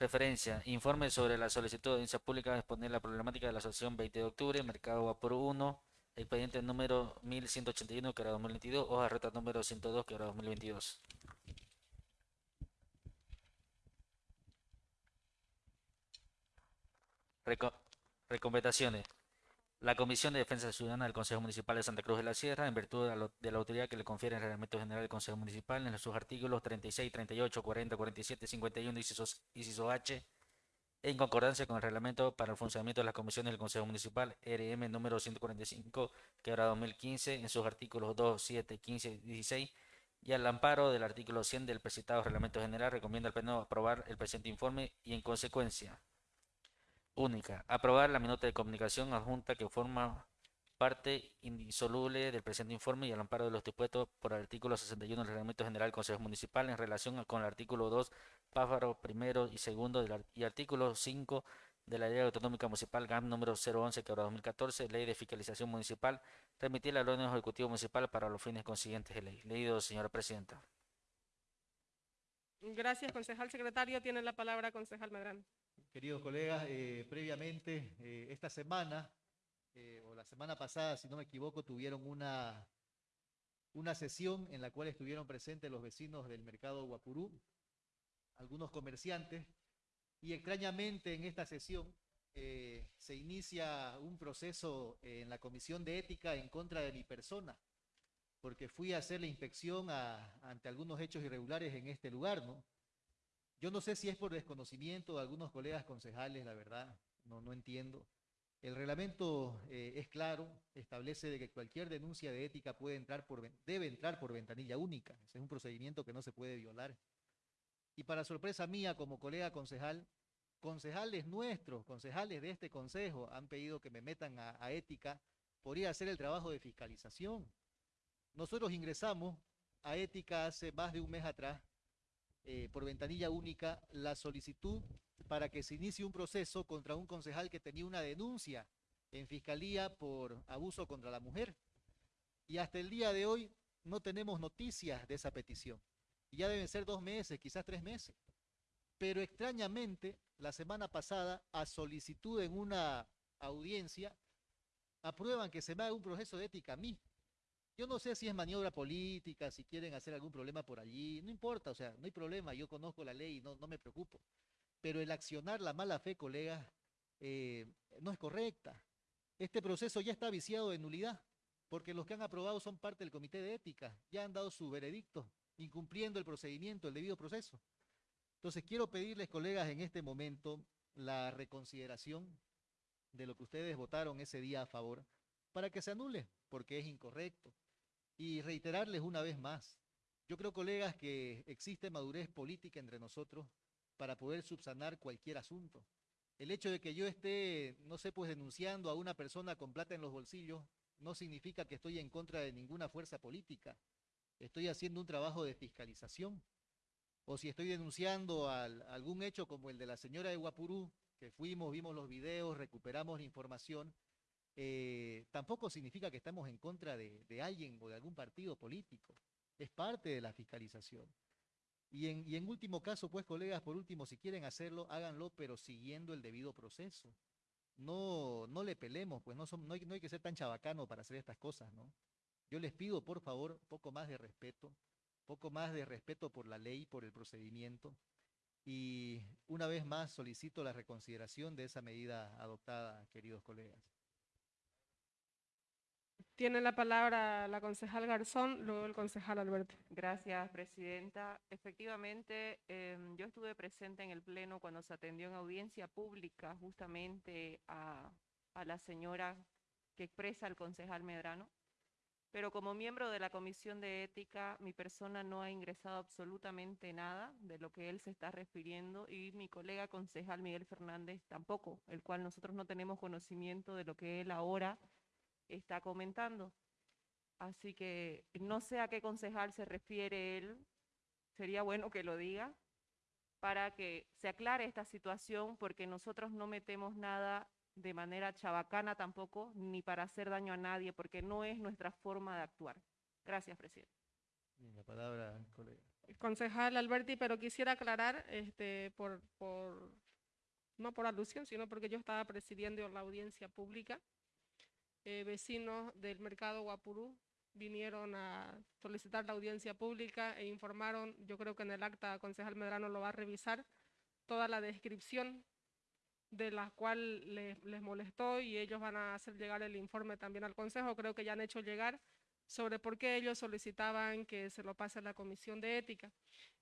Referencia, informe sobre la solicitud de audiencia pública a exponer la problemática de la asociación 20 de octubre, Mercado Vapor 1, expediente número 1181, quebrado 2022, hoja de ruta número 102, quebrado 2022. Reco- recomendaciones. La Comisión de Defensa Ciudadana del Consejo Municipal de Santa Cruz de la Sierra, en virtud de la, autoridad que le confiere el Reglamento General del Consejo Municipal en sus artículos 36, 38, 40, 47, 51, inciso, H, en concordancia con el Reglamento para el funcionamiento de las comisiones del Consejo Municipal, RM número 145, quebrado 2015, en sus artículos 2, 7, 15 y 16, y al amparo del artículo 100 del presentado Reglamento General, recomienda al Pleno aprobar el presente informe y en consecuencia Única. Aprobar la minuta de comunicación adjunta que forma parte indisoluble del presente informe y al amparo de los dispuestos por el artículo 61 del Reglamento General del Consejo Municipal en relación con el artículo 2, párrafo primero y segundo del y artículo 5 de la Ley Autonómica Municipal GAM número 011 que 2014, Ley de Fiscalización Municipal, remitir al órgano ejecutivo municipal para los fines consiguientes de ley. Leído, señora Presidenta. Gracias, concejal secretario. Tiene la palabra concejal Medrano. Queridos colegas, eh, previamente, eh, esta semana, eh, o la semana pasada, si no me equivoco, tuvieron una, una sesión en la cual estuvieron presentes los vecinos del mercado Guapurú, algunos comerciantes, y extrañamente en esta sesión se inicia un proceso en la Comisión de Ética en contra de mi persona, porque fui a hacer la inspección ante algunos hechos irregulares en este lugar, ¿no? Yo no sé si es por desconocimiento de algunos colegas concejales, la verdad, no, entiendo. El reglamento eh, es claro, establece de que cualquier denuncia de ética puede entrar debe entrar por ventanilla única. Ese es un procedimiento que no se puede violar. Y para sorpresa mía, como colega concejal, concejales nuestros, concejales de este consejo, han pedido que me metan a, ética por hacer el trabajo de fiscalización. Nosotros ingresamos a ética hace más de un mes atrás, eh, por ventanilla única, la solicitud para que se inicie un proceso contra un concejal que tenía una denuncia en fiscalía por abuso contra la mujer. Y hasta el día de hoy no tenemos noticias de esa petición. Y ya deben ser dos meses, quizás tres meses. Pero extrañamente, la semana pasada, a solicitud en una audiencia, aprueban que se me haga un proceso de ética a mí. Yo no sé si es maniobra política, si quieren hacer algún problema por allí, no importa, o sea, no hay problema, yo conozco la ley y no, me preocupo. Pero el accionar la mala fe, colegas, eh, no es correcta. Este proceso ya está viciado de nulidad, porque los que han aprobado son parte del comité de ética, ya han dado su veredicto, incumpliendo el procedimiento, el debido proceso. Entonces quiero pedirles, colegas, en este momento la reconsideración de lo que ustedes votaron ese día a favor, para que se anule, porque es incorrecto. Y reiterarles una vez más, yo creo, colegas, que existe madurez política entre nosotros para poder subsanar cualquier asunto. El hecho de que yo esté, no sé, pues denunciando a una persona con plata en los bolsillos, no significa que estoy en contra de ninguna fuerza política. Estoy haciendo un trabajo de fiscalización. O si estoy denunciando al- algún hecho como el de la señora de Guapurú, que fuimos, vimos los videos, recuperamos la información, eh, tampoco significa que estamos en contra de, alguien o de algún partido político. Es parte de la fiscalización. Y en, último caso, pues, colegas, por último, si quieren hacerlo, háganlo, pero siguiendo el debido proceso. No, no le pelemos, pues no hay que ser tan chabacano para hacer estas cosas, ¿no? Yo les pido, por favor, poco más de respeto, poco más de respeto por la ley, por el procedimiento. Y una vez más solicito la reconsideración de esa medida adoptada, queridos colegas. Tiene la palabra la concejal Garzón, luego el concejal Alberti. Gracias, presidenta. Efectivamente, em, yo estuve presente en el pleno cuando se atendió en audiencia pública justamente a, a la señora que expresa el concejal Medrano. Pero como miembro de la Comisión de Ética, mi persona no ha ingresado absolutamente nada de lo que él se está refiriendo y mi colega concejal Miguel Fernández tampoco, el cual nosotros no tenemos conocimiento de lo que él ahora está comentando. Así que no sé a qué concejal se refiere él, sería bueno que lo diga para que se aclare esta situación porque nosotros no metemos nada de manera chabacana tampoco, ni para hacer daño a nadie, porque no es nuestra forma de actuar. Gracias, presidente. Bien, La palabra, colega. Concejal Alberti, pero quisiera aclarar, este, por, por, no por alusión, sino porque yo estaba presidiendo la audiencia pública. Eh, vecinos del mercado Guapurú vinieron a solicitar la audiencia pública e informaron, yo creo que en el acta concejal Medrano lo va a revisar, toda la descripción de la cual les, les molestó y ellos van a hacer llegar el informe también al consejo. Creo que ya han hecho llegar sobre por qué ellos solicitaban que se lo pase a la comisión de ética.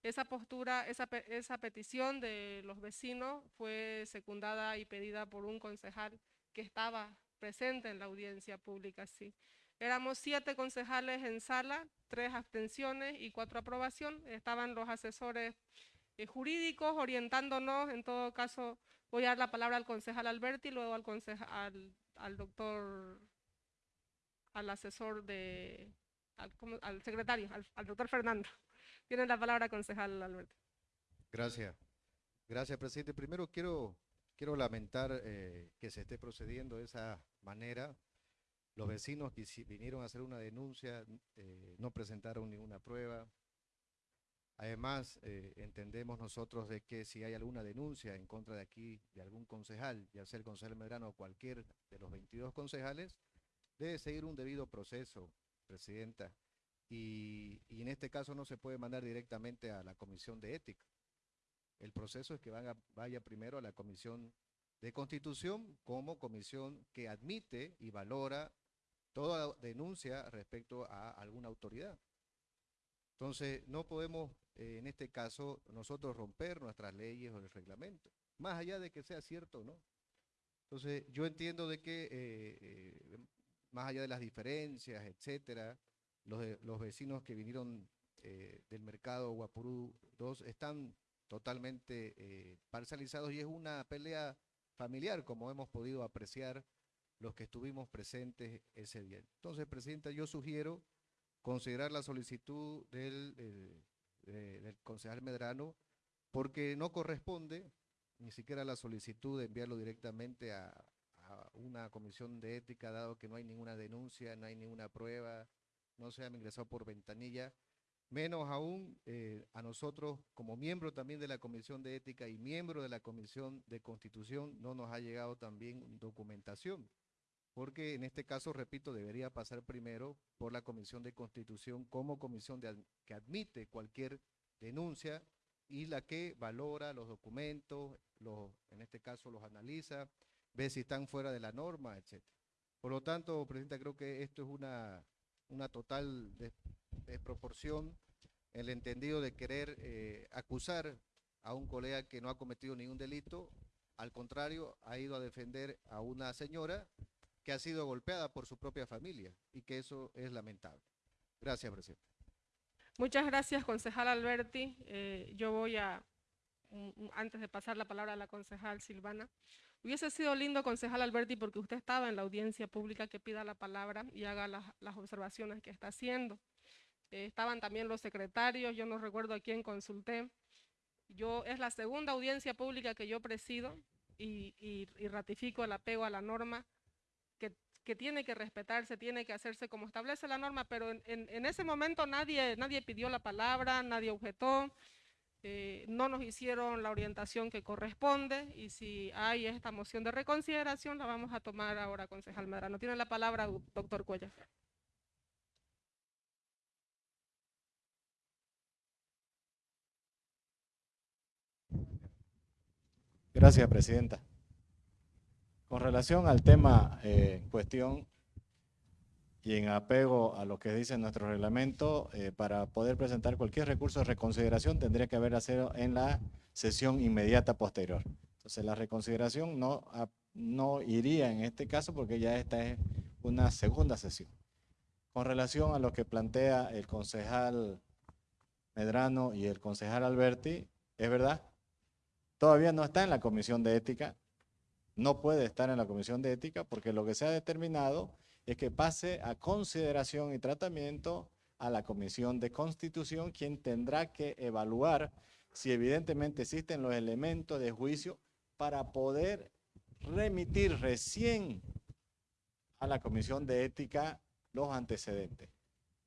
Esa postura, esa, esa petición de los vecinos fue secundada y pedida por un concejal que estaba presente en la audiencia pública, sí. Éramos siete concejales en sala, tres abstenciones y cuatro aprobación. Estaban los asesores eh, jurídicos orientándonos. En todo caso, voy a dar la palabra al concejal Alberti, luego al, conceja- al, doctor, al asesor de, al, secretario, al, doctor Fernando. Tiene la palabra concejal Alberti. Gracias. Gracias, presidente. Primero quiero, quiero lamentar eh, que se esté procediendo esa manera. Los vecinos que vinieron a hacer una denuncia, eh, no presentaron ninguna prueba. Además, eh, entendemos nosotros de que si hay alguna denuncia en contra de aquí, de algún concejal, ya sea el concejal Medrano o cualquier de los 22 concejales, debe seguir un debido proceso, presidenta. Y, y en este caso no se puede mandar directamente a la comisión de ética. El proceso es que vaya primero a la comisión de constitución como comisión que admite y valora toda denuncia respecto a alguna autoridad. Entonces, no podemos, eh, en este caso, nosotros romper nuestras leyes o el reglamento, más allá de que sea cierto o no. Entonces, yo entiendo de que, eh, eh, más allá de las diferencias, etcétera, los, los vecinos que vinieron del mercado Guapurú 2 están totalmente parcializados y es una pelea familiar, como hemos podido apreciar los que estuvimos presentes ese día. Entonces, Presidenta, yo sugiero considerar la solicitud del, de- del concejal Medrano porque no corresponde ni siquiera la solicitud de enviarlo directamente a, a una comisión de ética, dado que no hay ninguna denuncia, no hay ninguna prueba, no se ha ingresado por ventanilla, menos aún eh, a nosotros como miembro también de la comisión de ética y miembro de la comisión de constitución no nos ha llegado también documentación porque en este caso, repito, debería pasar primero por la Comisión de Constitución como comisión de que admite cualquier denuncia y la que valora los documentos, los, en este caso los analiza, ve si están fuera de la norma, etc. Por lo tanto, Presidenta, creo que esto es una, una total des- desproporción en el entendido de querer eh, acusar a un colega que no ha cometido ningún delito, al contrario, ha ido a defender a una señora que ha sido golpeada por su propia familia y que eso es lamentable. Gracias, presidente. Muchas gracias, concejal Alberti. Eh, yo voy a, antes de pasar la palabra a la concejal Silvana, hubiese sido lindo, concejal Alberti, porque usted estaba en la audiencia pública que pida la palabra y haga las observaciones que está haciendo. Eh, estaban también los secretarios, yo no recuerdo a quién consulté. Yo, es la segunda audiencia pública que yo presido y, ratifico el apego a la norma que, tiene que respetarse, tiene que hacerse como establece la norma, pero en ese momento nadie, nadie pidió la palabra, nadie objetó, eh, no nos hicieron la orientación que corresponde y si hay esta moción de reconsideración la vamos a tomar ahora, concejal Medrano. Tiene la palabra, doctor Cuellar. Gracias, Presidenta. Con relación al tema eh, en cuestión y en apego a lo que dice nuestro reglamento, eh, para poder presentar cualquier recurso de reconsideración tendría que haber hacerlo en la sesión inmediata posterior. Entonces, la reconsideración no, ap- no iría en este caso porque ya esta es una segunda sesión. Con relación a lo que plantea el concejal Medrano y el concejal Alberti, es verdad, todavía no está en la comisión de ética, no puede estar en la comisión de ética porque lo que se ha determinado es que pase a consideración y tratamiento a la comisión de constitución, quien tendrá que evaluar si evidentemente existen los elementos de juicio para poder remitir recién a la comisión de ética los antecedentes.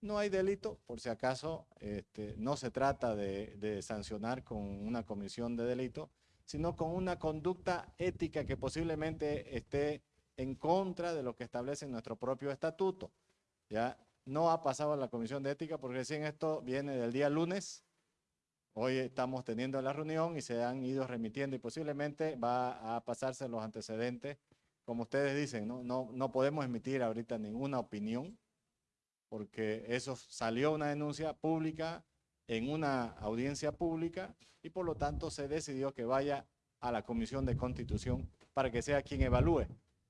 No hay delito, por si acaso, este, no se trata de, de sancionar con una comisión de delito, sino con una conducta ética que posiblemente esté en contra de lo que establece nuestro propio estatuto. Ya no ha pasado a la comisión de ética porque recién esto viene del día lunes. Hoy estamos teniendo la reunión y se han ido remitiendo y posiblemente va a pasarse los antecedentes. Como ustedes dicen, no, no, no podemos emitir ahorita ninguna opinión porque eso salió una denuncia pública en una audiencia pública y por lo tanto se decidió que vaya a la Comisión de Constitución para que sea quien evalúe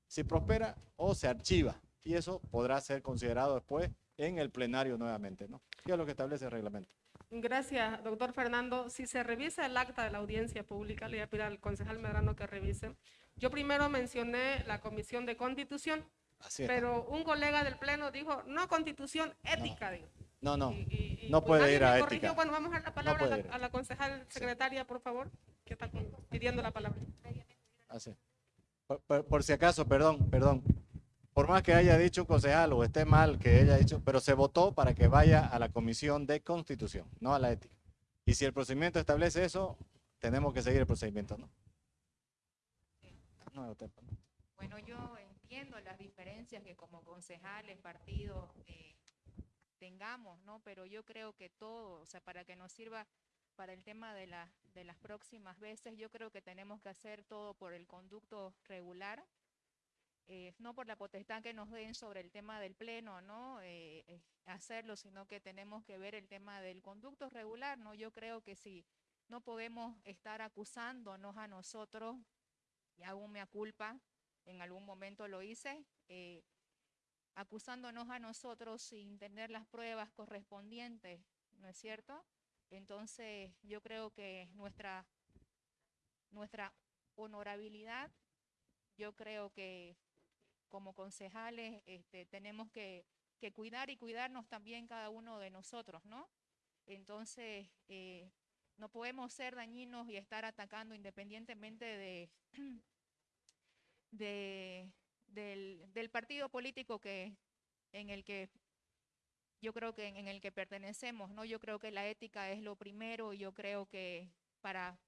si prospera o se archiva y eso podrá ser considerado después en el plenario nuevamente, ¿no? ¿Qué es lo que establece el reglamento? Gracias, doctor Fernando. Si se revisa el acta de la audiencia pública, le voy a pedir al concejal Medrano que revise. Yo primero mencioné la comisión de constitución, Así pero un colega del pleno dijo, no constitución ética. digo. No, no, Y- y, no pues, puede ir a corrigió. ética. Bueno, vamos a dar la palabra a, la, ir. a la concejal secretaria, por favor, que está pidiendo la palabra. Así. Por, por- por si acaso, perdón, perdón. Por más que haya dicho un concejal o esté mal que haya dicho, pero se votó para que vaya a la Comisión de Constitución, no a la ética. Y si el procedimiento establece eso, tenemos que seguir el procedimiento, ¿no? No, usted, ¿no? Bueno, yo entiendo las diferencias que como concejales, partidos, eh, tengamos, ¿no? Pero yo creo que todo, o sea, para que nos sirva para el tema de, la, de las próximas veces, yo creo que tenemos que hacer todo por el conducto regular, eh, no por la potestad que nos den sobre el tema del pleno, ¿no? Eh, eh, hacerlo, sino que tenemos que ver el tema del conducto regular, ¿no? Yo creo que si no podemos estar acusándonos a nosotros, y hago mea culpa, en algún momento lo hice, eh, acusándonos a nosotros sin tener las pruebas correspondientes, ¿no es cierto? Entonces, yo creo que nuestra, nuestra honorabilidad, yo creo que como concejales este, tenemos que, cuidar y cuidarnos también cada uno de nosotros, ¿no? Entonces, eh, no podemos ser dañinos y estar atacando independientemente de, de, del, partido político que, en el que yo creo que en el que pertenecemos, ¿no? Yo creo que la ética es lo primero y yo creo que para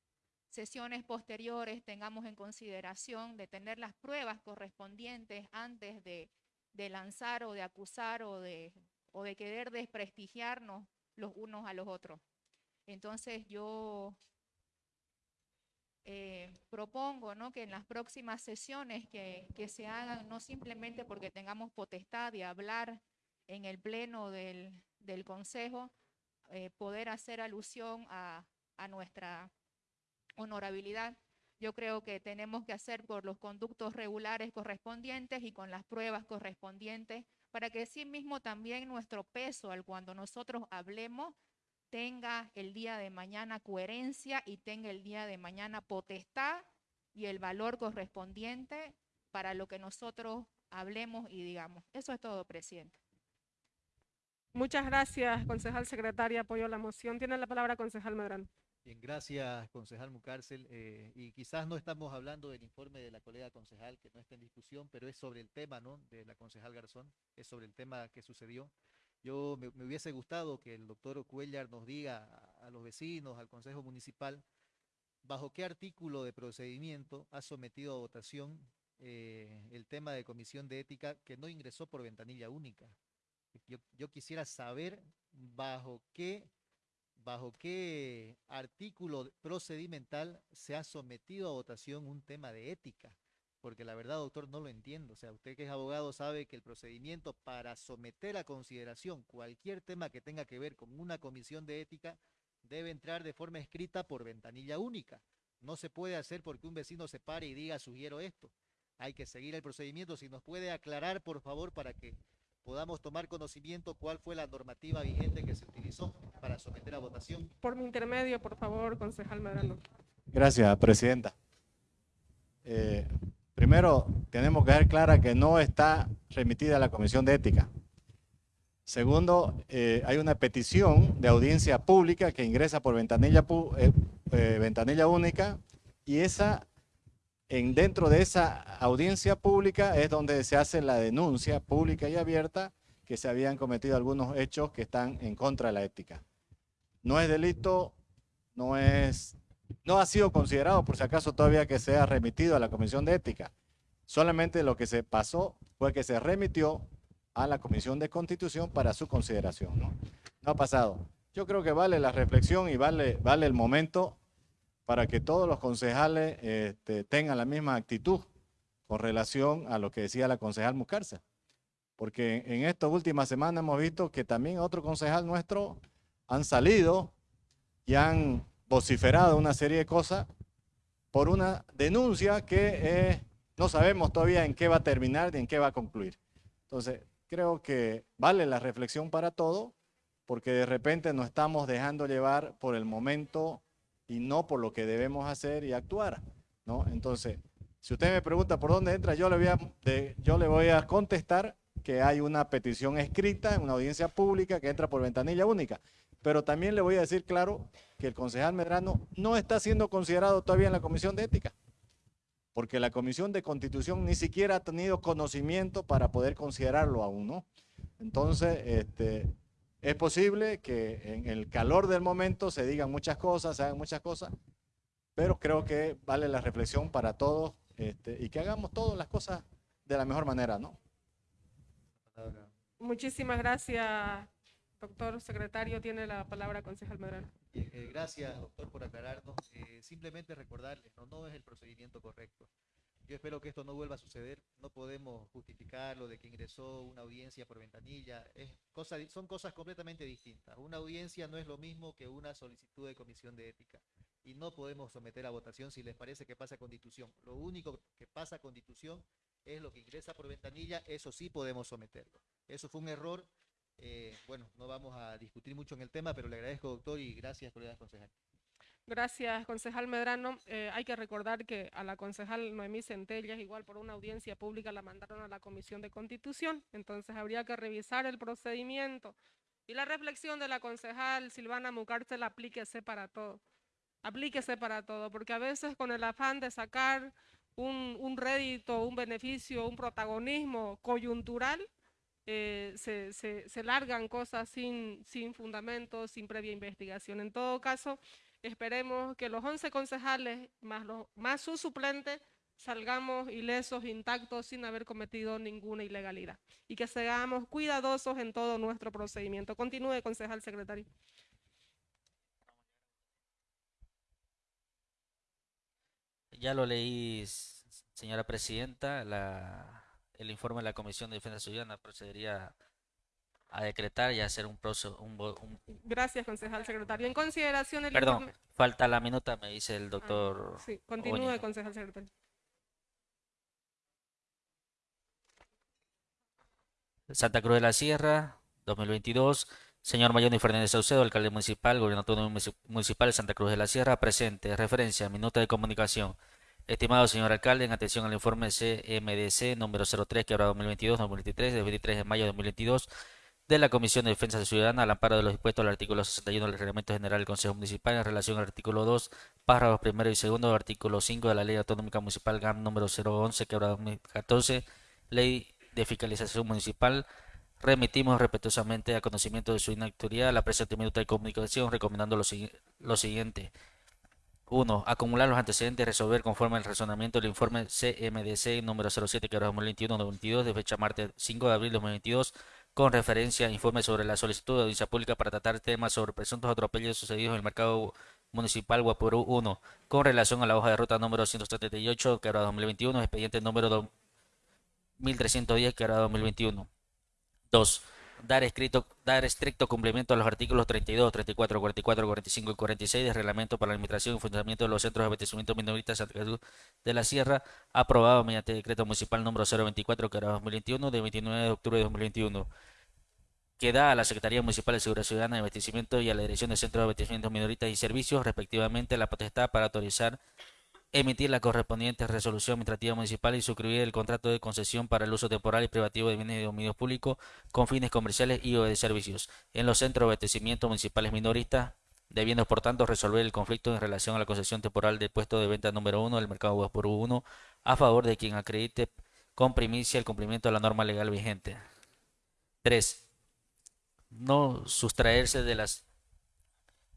sesiones posteriores tengamos en consideración de tener las pruebas correspondientes antes de, de lanzar o de acusar o de, o de querer desprestigiarnos los unos a los otros. Entonces yo eh, propongo ¿no? que en las próximas sesiones que, que, se hagan, no simplemente porque tengamos potestad de hablar en el pleno del, del Consejo, eh, poder hacer alusión a, a nuestra honorabilidad. Yo creo que tenemos que hacer por los conductos regulares correspondientes y con las pruebas correspondientes para que sí mismo también nuestro peso al cuando nosotros hablemos tenga el día de mañana coherencia y tenga el día de mañana potestad y el valor correspondiente para lo que nosotros hablemos y digamos. Eso es todo, presidente. Muchas gracias, concejal secretaria. Apoyo la moción. Tiene la palabra concejal Medrano. Bien, gracias, concejal Mucárcel. Eh, y quizás no estamos hablando del informe de la colega concejal, que no está en discusión, pero es sobre el tema, ¿no? De la concejal Garzón, es sobre el tema que sucedió. Yo me, hubiese gustado que el doctor Cuellar nos diga a, a, los vecinos, al Consejo Municipal, bajo qué artículo de procedimiento ha sometido a votación eh, el tema de comisión de ética que no ingresó por ventanilla única. Yo, yo quisiera saber bajo qué bajo qué artículo procedimental se ha sometido a votación un tema de ética, porque la verdad, doctor, no lo entiendo. O sea, usted que es abogado sabe que el procedimiento para someter a consideración cualquier tema que tenga que ver con una comisión de ética debe entrar de forma escrita por ventanilla única. No se puede hacer porque un vecino se pare y diga, sugiero esto. Hay que seguir el procedimiento. Si nos puede aclarar, por favor, para que podamos tomar conocimiento cuál fue la normativa vigente que se utilizó para someter a votación. Por mi intermedio, por favor, concejal Medrano. Gracias, presidenta. Eh, primero, tenemos que ver clara que no está remitida a la Comisión de Ética. Segundo, eh, hay una petición de audiencia pública que ingresa por ventanilla, eh, ventanilla única y esa en, dentro de esa audiencia pública es donde se hace la denuncia pública y abierta que se habían cometido algunos hechos que están en contra de la ética. No es delito, no es, no ha sido considerado por si acaso todavía que sea remitido a la Comisión de Ética. Solamente lo que se pasó fue que se remitió a la Comisión de Constitución para su consideración. No, ha pasado. Yo creo que vale la reflexión y vale, vale el momento para que todos los concejales este, tengan la misma actitud con relación a lo que decía la concejal Muscarza. Porque en estas últimas semanas hemos visto que también otro concejal nuestro han salido y han vociferado una serie de cosas por una denuncia que eh, no sabemos todavía en qué va a terminar ni en qué va a concluir. Entonces, creo que vale la reflexión para todo, porque de repente nos estamos dejando llevar por el momento y no por lo que debemos hacer y actuar, ¿no? Entonces, si usted me pregunta por dónde entra, yo le voy a, yo le voy a contestar que hay una petición escrita en una audiencia pública que entra por ventanilla única. Pero también le voy a decir claro que el concejal Medrano no está siendo considerado todavía en la Comisión de Ética, porque la Comisión de Constitución ni siquiera ha tenido conocimiento para poder considerarlo aún, ¿no? Entonces, este, es posible que en el calor del momento se digan muchas cosas, se hagan muchas cosas, pero creo que vale la reflexión para todos este, y que hagamos todas las cosas de la mejor manera, ¿no? Muchísimas gracias, doctor secretario. Tiene la palabra concejal Medrano. Eh, gracias, doctor, por aclararnos. Eh, simplemente recordarles, ¿no? no es el procedimiento correcto. Yo espero que esto no vuelva a suceder. No podemos justificar lo de que ingresó una audiencia por ventanilla. Es cosa, son cosas completamente distintas. Una audiencia no es lo mismo que una solicitud de comisión de ética. Y no podemos someter a votación si les parece que pasa constitución. Lo único que pasa constitución es lo que ingresa por ventanilla. Eso sí podemos someterlo. Eso fue un error Eh, bueno, no vamos a discutir mucho en el tema, pero le agradezco, doctor, y gracias, colegas concejales. Gracias, concejal Medrano. Eh, hay que recordar que a la concejal Noemí Centellas, igual por una audiencia pública, la mandaron a la Comisión de Constitución. Entonces habría que revisar el procedimiento. Y la reflexión de la concejal Silvana Mucárcel, aplíquese para todo. Aplíquese para todo, porque a veces con el afán de sacar un, un rédito, un beneficio, un protagonismo coyuntural, eh, se, se, se largan cosas sin, sin fundamento, sin previa investigación. En todo caso, Esperemos que los 11 concejales, más, los, más su suplente, salgamos ilesos, intactos, sin haber cometido ninguna ilegalidad. Y que seamos cuidadosos en todo nuestro procedimiento. Continúe, concejal secretario. Ya lo leí, señora presidenta, la, el informe de la Comisión de Defensa Ciudadana procedería a decretar y hacer un proceso. Un, un, Gracias, concejal secretario. En consideración el Perdón, informe... falta la minuta, me dice el doctor. Ah, sí, continúe, concejal secretario. Santa Cruz de la Sierra, 2022. Señor Mayoni Fernández Saucedo, alcalde municipal, gobierno autónomo munici- municipal de Santa Cruz de la Sierra, presente. Referencia, minuta de comunicación. Estimado señor alcalde, en atención al informe CMDC número 03, quebrado 2022-2023, de 23 de mayo de 2022, de la Comisión de Defensa Ciudadana al amparo de los dispuestos al artículo 61 del Reglamento General del Consejo Municipal en relación al artículo 2, párrafos primero y segundo del artículo 5 de la Ley Autonómica Municipal GAM número 011, quebrado 2014, Ley de Fiscalización Municipal, remitimos respetuosamente a conocimiento de su inactividad la presente minuta de comunicación recomendando lo, lo siguiente. 1. Acumular los antecedentes y resolver conforme al razonamiento del informe CMDC número 07 que 2021-2022 de fecha martes 5 de abril de 2022 con referencia a informe sobre la solicitud de audiencia pública para tratar temas sobre presuntos atropellos sucedidos en el mercado municipal Guapurú 1 con relación a la hoja de ruta número 178 que 2021 expediente número 2310 que 2021 2. Dar, escrito, dar estricto cumplimiento a los artículos 32, 34, 44, 45 y 46 del Reglamento para la Administración y Funcionamiento de los Centros de Abastecimiento Minoristas de de la Sierra, aprobado mediante Decreto Municipal número 024, que era 2021, de 29 de octubre de 2021, que da a la Secretaría Municipal de Seguridad Ciudadana y Abastecimiento y a la Dirección de Centros de Abastecimiento Minoristas y Servicios, respectivamente, la potestad para autorizar emitir la correspondiente resolución administrativa municipal y suscribir el contrato de concesión para el uso temporal y privativo de bienes de dominio público con fines comerciales y o de servicios en los centros de abastecimiento municipales minoristas, debiendo por tanto resolver el conflicto en relación a la concesión temporal del puesto de venta número uno del mercado Guaporú 1 a favor de quien acredite con primicia el cumplimiento de la norma legal vigente. 3. No sustraerse de las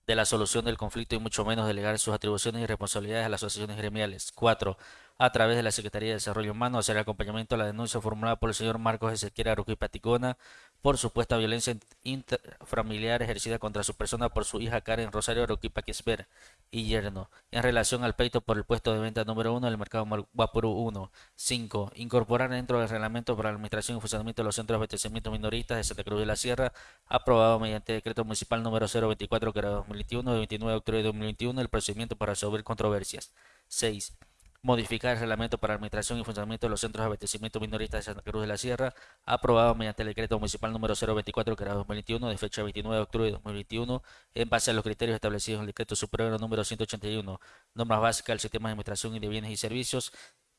de la solución del conflicto y mucho menos delegar sus atribuciones y responsabilidades a las asociaciones gremiales. 4. A través de la Secretaría de Desarrollo Humano, hacer acompañamiento a la denuncia formulada por el señor Marcos Ezequiel Aruqui Paticona por supuesta violencia intrafamiliar ejercida contra su persona por su hija Karen Rosario Aruqui Paquisber y yerno, en relación al pleito por el puesto de venta número 1 del mercado Guapurú 1. 5. Incorporar dentro del reglamento para la administración y funcionamiento de los centros de abastecimiento minoristas de Santa Cruz de la Sierra, aprobado mediante decreto municipal número 024 que era 2021 de 29 de octubre de 2021, el procedimiento para resolver controversias. 6. Modificar el reglamento para administración y funcionamiento de los centros de abastecimiento minoristas de Santa Cruz de la Sierra, aprobado mediante el decreto municipal número 024 que era 2021 de fecha 29 de octubre de 2021, en base a los criterios establecidos en el decreto superior número 181, normas básicas del sistema de administración y de bienes y servicios,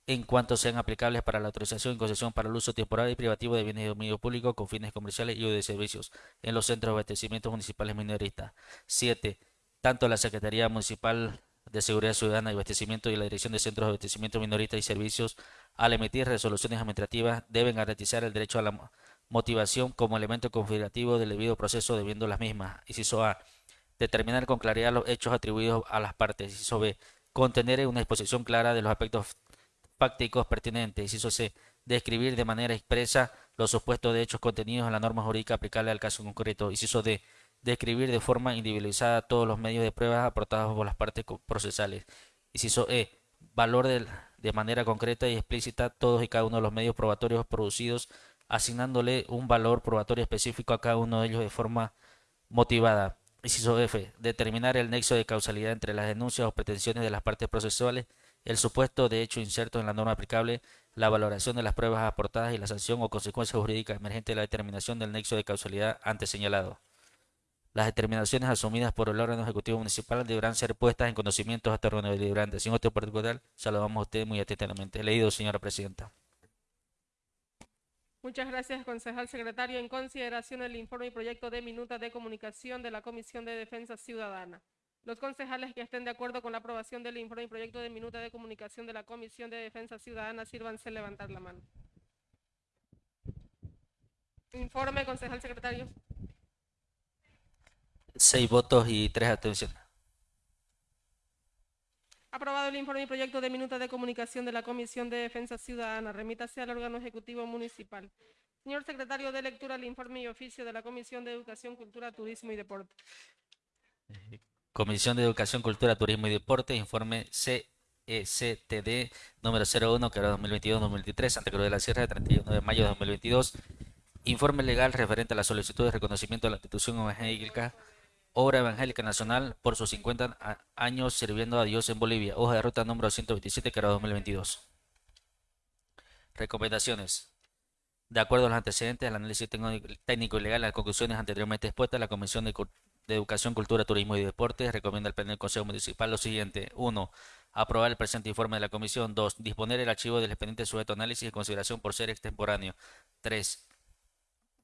en cuanto sean aplicables para la autorización y concesión para el uso temporal y privativo de bienes de dominio público con fines comerciales y o de servicios en los centros de abastecimiento municipales minoristas. 7. Tanto la Secretaría Municipal de Seguridad Ciudadana y Abastecimiento y la Dirección de Centros de Abastecimiento Minoristas y Servicios, al emitir resoluciones administrativas, deben garantizar el derecho a la mo- motivación como elemento configurativo del debido proceso debiendo las mismas. Inciso A. Determinar con claridad los hechos atribuidos a las partes. Inciso B. Contener una exposición clara de los aspectos fácticos pertinentes. Inciso C. Describir de manera expresa los supuestos de hechos contenidos en la norma jurídica aplicable al caso concreto. Inciso D. Describir de forma individualizada todos los medios de prueba aportados por las partes procesales. Inciso E. Valor del- de manera concreta y explícita todos y cada uno de los medios probatorios producidos, asignándole un valor probatorio específico a cada uno de ellos de forma motivada. Inciso F. Determinar el nexo de causalidad entre las denuncias o pretensiones de las partes procesuales el supuesto de hecho inserto en la norma aplicable, la valoración de las pruebas aportadas y la sanción o consecuencia jurídica emergente de la determinación del nexo de causalidad antes señalado. Las determinaciones asumidas por el órgano ejecutivo municipal deberán ser puestas en conocimiento hasta órgano deliberante. Sin otro particular, saludamos a usted muy atentamente. Leído, señora presidenta. Muchas gracias, concejal secretario. En consideración el informe y proyecto de minuta de comunicación de la Comisión de Defensa Ciudadana. Los concejales que estén de acuerdo con la aprobación del informe y proyecto de minuta de comunicación de la Comisión de Defensa Ciudadana, sírvanse levantar la mano. Informe, concejal secretario. Seis votos y tres abstenciones. Aprobado el informe y proyecto de minuta de comunicación de la Comisión de Defensa Ciudadana. Remítase al órgano ejecutivo municipal. Señor secretario de lectura, el informe y oficio de la Comisión de Educación, Cultura, Turismo y Deporte. Comisión de Educación, Cultura, Turismo y Deporte, informe CECTD número 01, que era 2022-2023, Santa Cruz de la Sierra, de 31 de mayo de 2022. Informe legal referente a la solicitud de reconocimiento de la institución evangélica Obra Evangélica Nacional por sus 50 a- años sirviendo a Dios en Bolivia. Hoja de ruta número 127, que era 2022. Recomendaciones. De acuerdo a los antecedentes del análisis técnico- y legal, las conclusiones anteriormente expuestas, la Comisión de, de Educación, Cultura, Turismo y Deportes recomienda al Pleno del Consejo Municipal lo siguiente. 1. Aprobar el presente informe de la Comisión. 2. Disponer el archivo del expediente sujeto a análisis y consideración por ser extemporáneo. 3.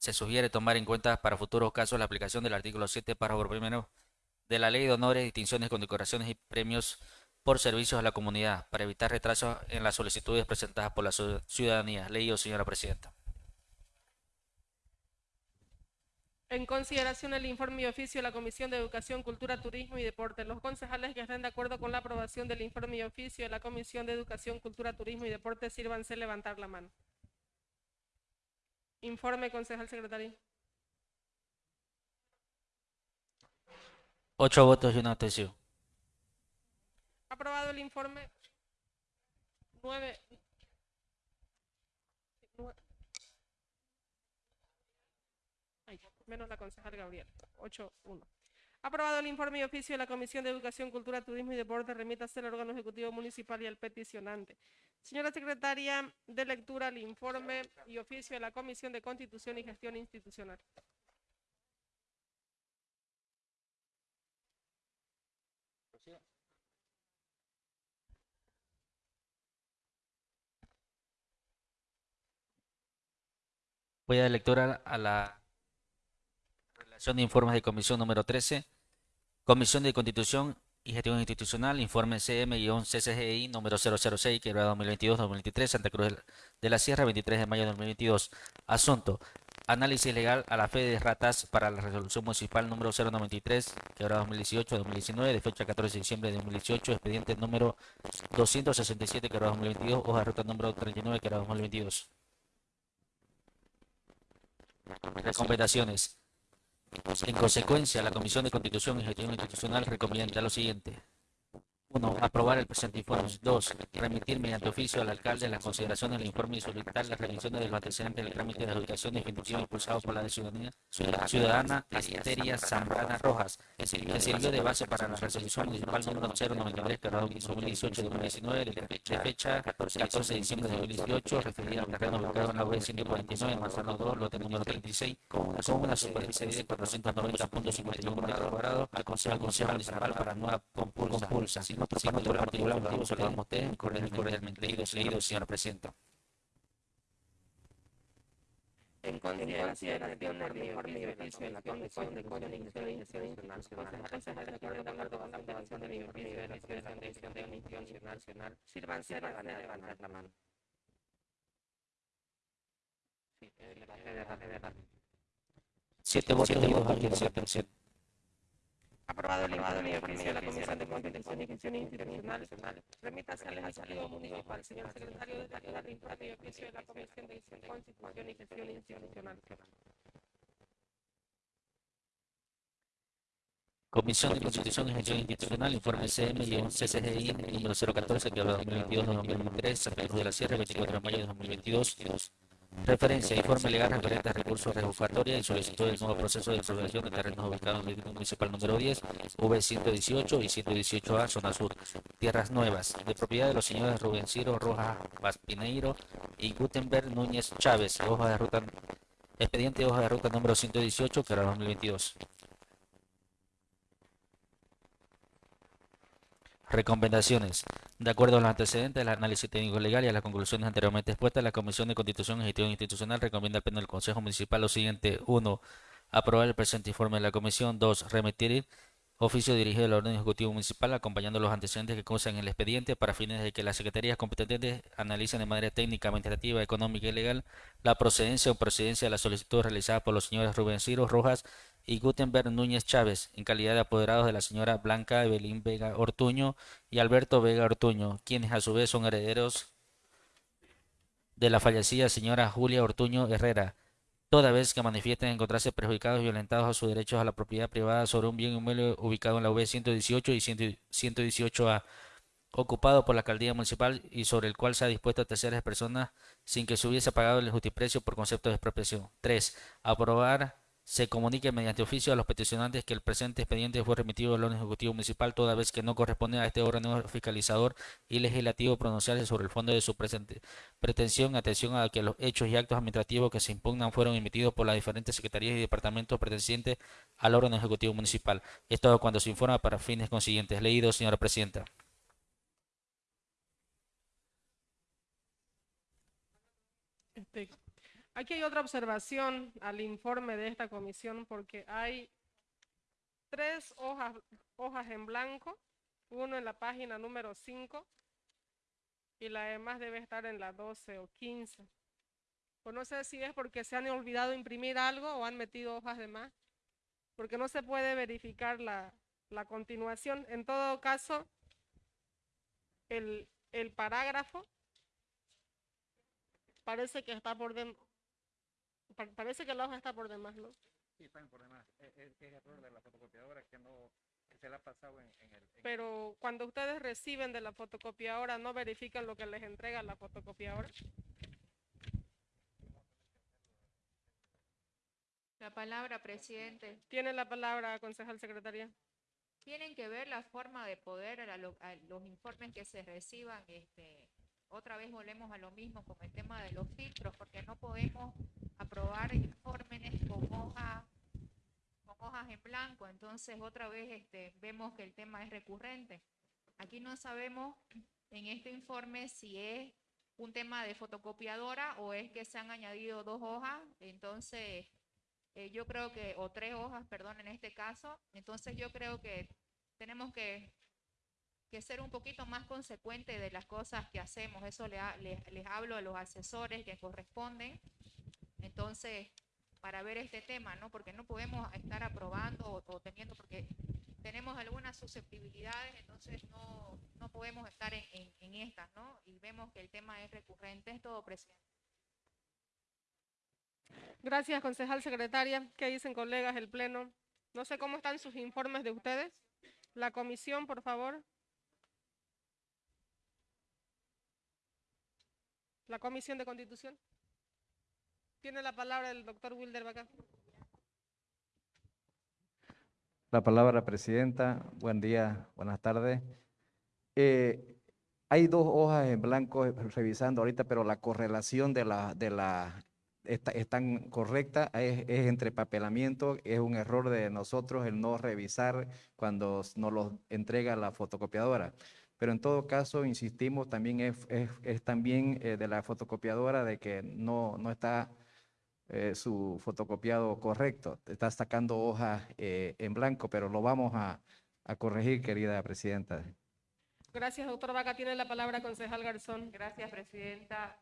Se sugiere tomar en cuenta para futuros casos la aplicación del artículo 7, párrafo primero de la Ley de Honores, Distinciones, Condecoraciones y Premios por Servicios a la Comunidad para evitar retrasos en las solicitudes presentadas por la ciu- ciudadanía. Leído, señora presidenta. En consideración el informe y oficio de la Comisión de Educación, Cultura, Turismo y Deporte. Los concejales que estén de acuerdo con la aprobación del informe y oficio de la Comisión de Educación, Cultura, Turismo y Deporte, sírvanse levantar la mano. Informe, concejal secretario. Ocho votos y una abstención. Aprobado el informe. Nueve. nue- Ay, menos la concejal Gabriel. Ocho, uno. Aprobado el informe y oficio de la Comisión de Educación, Cultura, Turismo y Deporte, remítase al órgano ejecutivo municipal y al peticionante. Señora secretaria de lectura, el informe y oficio de la Comisión de Constitución y Gestión Institucional. Voy a dar lectura a la relación de informes de comisión número 13. Comisión de Constitución y Gestión Institucional, informe CM-CCGI número 006, que era 2022-2023, Santa Cruz de la Sierra, 23 de mayo de 2022. Asunto. Análisis legal a la fe de ratas para la resolución municipal número 093, que era 2018-2019, de fecha 14 de diciembre de 2018, expediente número 267, que era 2022, hoja de ruta número 39, que era 2022. Recomendaciones. En consecuencia, la Comisión de Constitución y Gestión Institucional recomienda lo siguiente. 1. Aprobar el presente informe. 2. Remitir mediante oficio al alcalde las consideraciones del informe y solicitar las revisiones de los antecedentes del trámite de adjudicación definitiva impulsado por la ciudadanía ciudadana Asteria Zambrana Rojas, que sirvió de base para la resolución municipal número 093 que 2018-2019 de de fecha 14 de diciembre de 2018 referida al terreno ubicado en la UE 149 Manzano 2, lote número 36 con una superficie de 490.51 metros cuadrados al Consejo Municipal para nueva compulsa. Sin otro particular motivo, saludamos a cordialmente. Leído, leído, señora presidenta. En consideración de la Comisión de de acuerdo con la de la mano. Siete votos. Aprobado el y oficio de la Comisión de Constitución y Gestión Institucional, remítase al Ejecutivo Municipal, señor secretario de la del informe y oficio de la Comisión de Constitución y Gestión Institucional. Comisión de Constitución y Gestión Institucional, informe CM-CCGI número 014 que habla 2022-2023, Santa Cruz de la Sierra, 24 de mayo de 2022. Referencia, informe legal referente a recursos revocatoria y solicitud del nuevo proceso de expropiación de terrenos ubicados en el Municipal número 10, V118 y 118A, zona sur, tierras nuevas, de propiedad de los señores Rubén Ciro Rojas Vaspineiro y Gutenberg Núñez Chávez, hoja de ruta, expediente hoja de ruta número 118, que era 2022. Recomendaciones. De acuerdo a los antecedentes del análisis técnico legal y a las conclusiones anteriormente expuestas, la Comisión de Constitución y Gestión Institucional recomienda al Pleno del Consejo Municipal lo siguiente. 1. Aprobar el presente informe de la Comisión. 2. Remitir oficio dirigido al orden ejecutivo municipal acompañando los antecedentes que causan el expediente para fines de que las secretarías competentes analicen de manera técnica, administrativa, económica y legal la procedencia o procedencia de la solicitud realizada por los señores Rubén Ciro Rojas y Gutenberg Núñez Chávez, en calidad de apoderados de la señora Blanca Evelyn Vega Ortuño y Alberto Vega Ortuño, quienes a su vez son herederos de la fallecida señora Julia Ortuño Herrera, toda vez que manifiesten encontrarse perjudicados y violentados a sus derechos a la propiedad privada sobre un bien inmueble ubicado en la V 118 y 118A, ocupado por la alcaldía municipal y sobre el cual se ha dispuesto a terceras personas sin que se hubiese pagado el justiprecio por concepto de expropiación. 3. Aprobar se comunique mediante oficio a los peticionantes que el presente expediente fue remitido al orden ejecutivo municipal toda vez que no corresponde a este órgano fiscalizador y legislativo pronunciarse sobre el fondo de su presente pretensión, atención a que los hechos y actos administrativos que se impugnan fueron emitidos por las diferentes secretarías y departamentos pertenecientes al órgano ejecutivo municipal. Esto cuando se informa para fines consiguientes. Leído, señora presidenta. Este, Aquí hay otra observación al informe de esta comisión porque hay tres hojas, en blanco, uno en la página número 5 y la demás debe estar en la 12 o 15. Pues no sé si es porque se han olvidado imprimir algo o han metido hojas de más, porque no se puede verificar la, continuación. En todo caso, el, el parágrafo parece que está por dentro Pa- parece que la hoja está por demás, ¿no? Sí, están por demás. Es, es- es error de la fotocopiadora que no que se la ha pasado en, en el. en- Pero cuando ustedes reciben de la fotocopiadora, ¿no verifican lo que les entrega la fotocopiadora? La palabra, presidente. Tiene la palabra, concejal secretaria. Tienen que ver la forma de poder a, lo- a los informes que se reciban. Este, otra vez volvemos a lo mismo con el tema de los filtros, porque no podemos aprobar informes con hojas con hojas en blanco. Entonces, otra vez este, vemos que el tema es recurrente. Aquí no sabemos en este informe si es un tema de fotocopiadora o es que se han añadido dos hojas. Entonces, eh, yo creo que, o tres hojas, perdón, en este caso. Entonces, yo creo que tenemos que, que ser un poquito más consecuentes de las cosas que hacemos. Eso le ha- les, les hablo a los asesores que corresponden. Entonces, para ver este tema, ¿no? Porque no podemos estar aprobando o, o teniendo, porque tenemos algunas susceptibilidades, entonces no, no podemos estar en, en, en estas, ¿no? Y vemos que el tema es recurrente. Es todo, presidente. Gracias, concejal secretaria. ¿Qué dicen colegas del Pleno? No sé cómo están sus informes de ustedes. La comisión, por favor. La comisión de constitución. Tiene la palabra el doctor Wilder Bacá. La palabra, Presidenta. Buen día, buenas tardes. Eh, hay dos hojas en blanco revisando ahorita, pero la correlación de la, de la, está, es tan correcta, es, es entre papelamiento, es un error de nosotros el no revisar cuando nos los entrega la fotocopiadora. Pero en todo caso, insistimos, también es, también eh, de la fotocopiadora de que no, no está eh, su fotocopiado correcto. Está sacando hojas eh, en blanco, pero lo vamos a, a corregir, querida presidenta. Gracias, doctor Vaca. Tiene la palabra concejal Garzón. Gracias, Presidenta.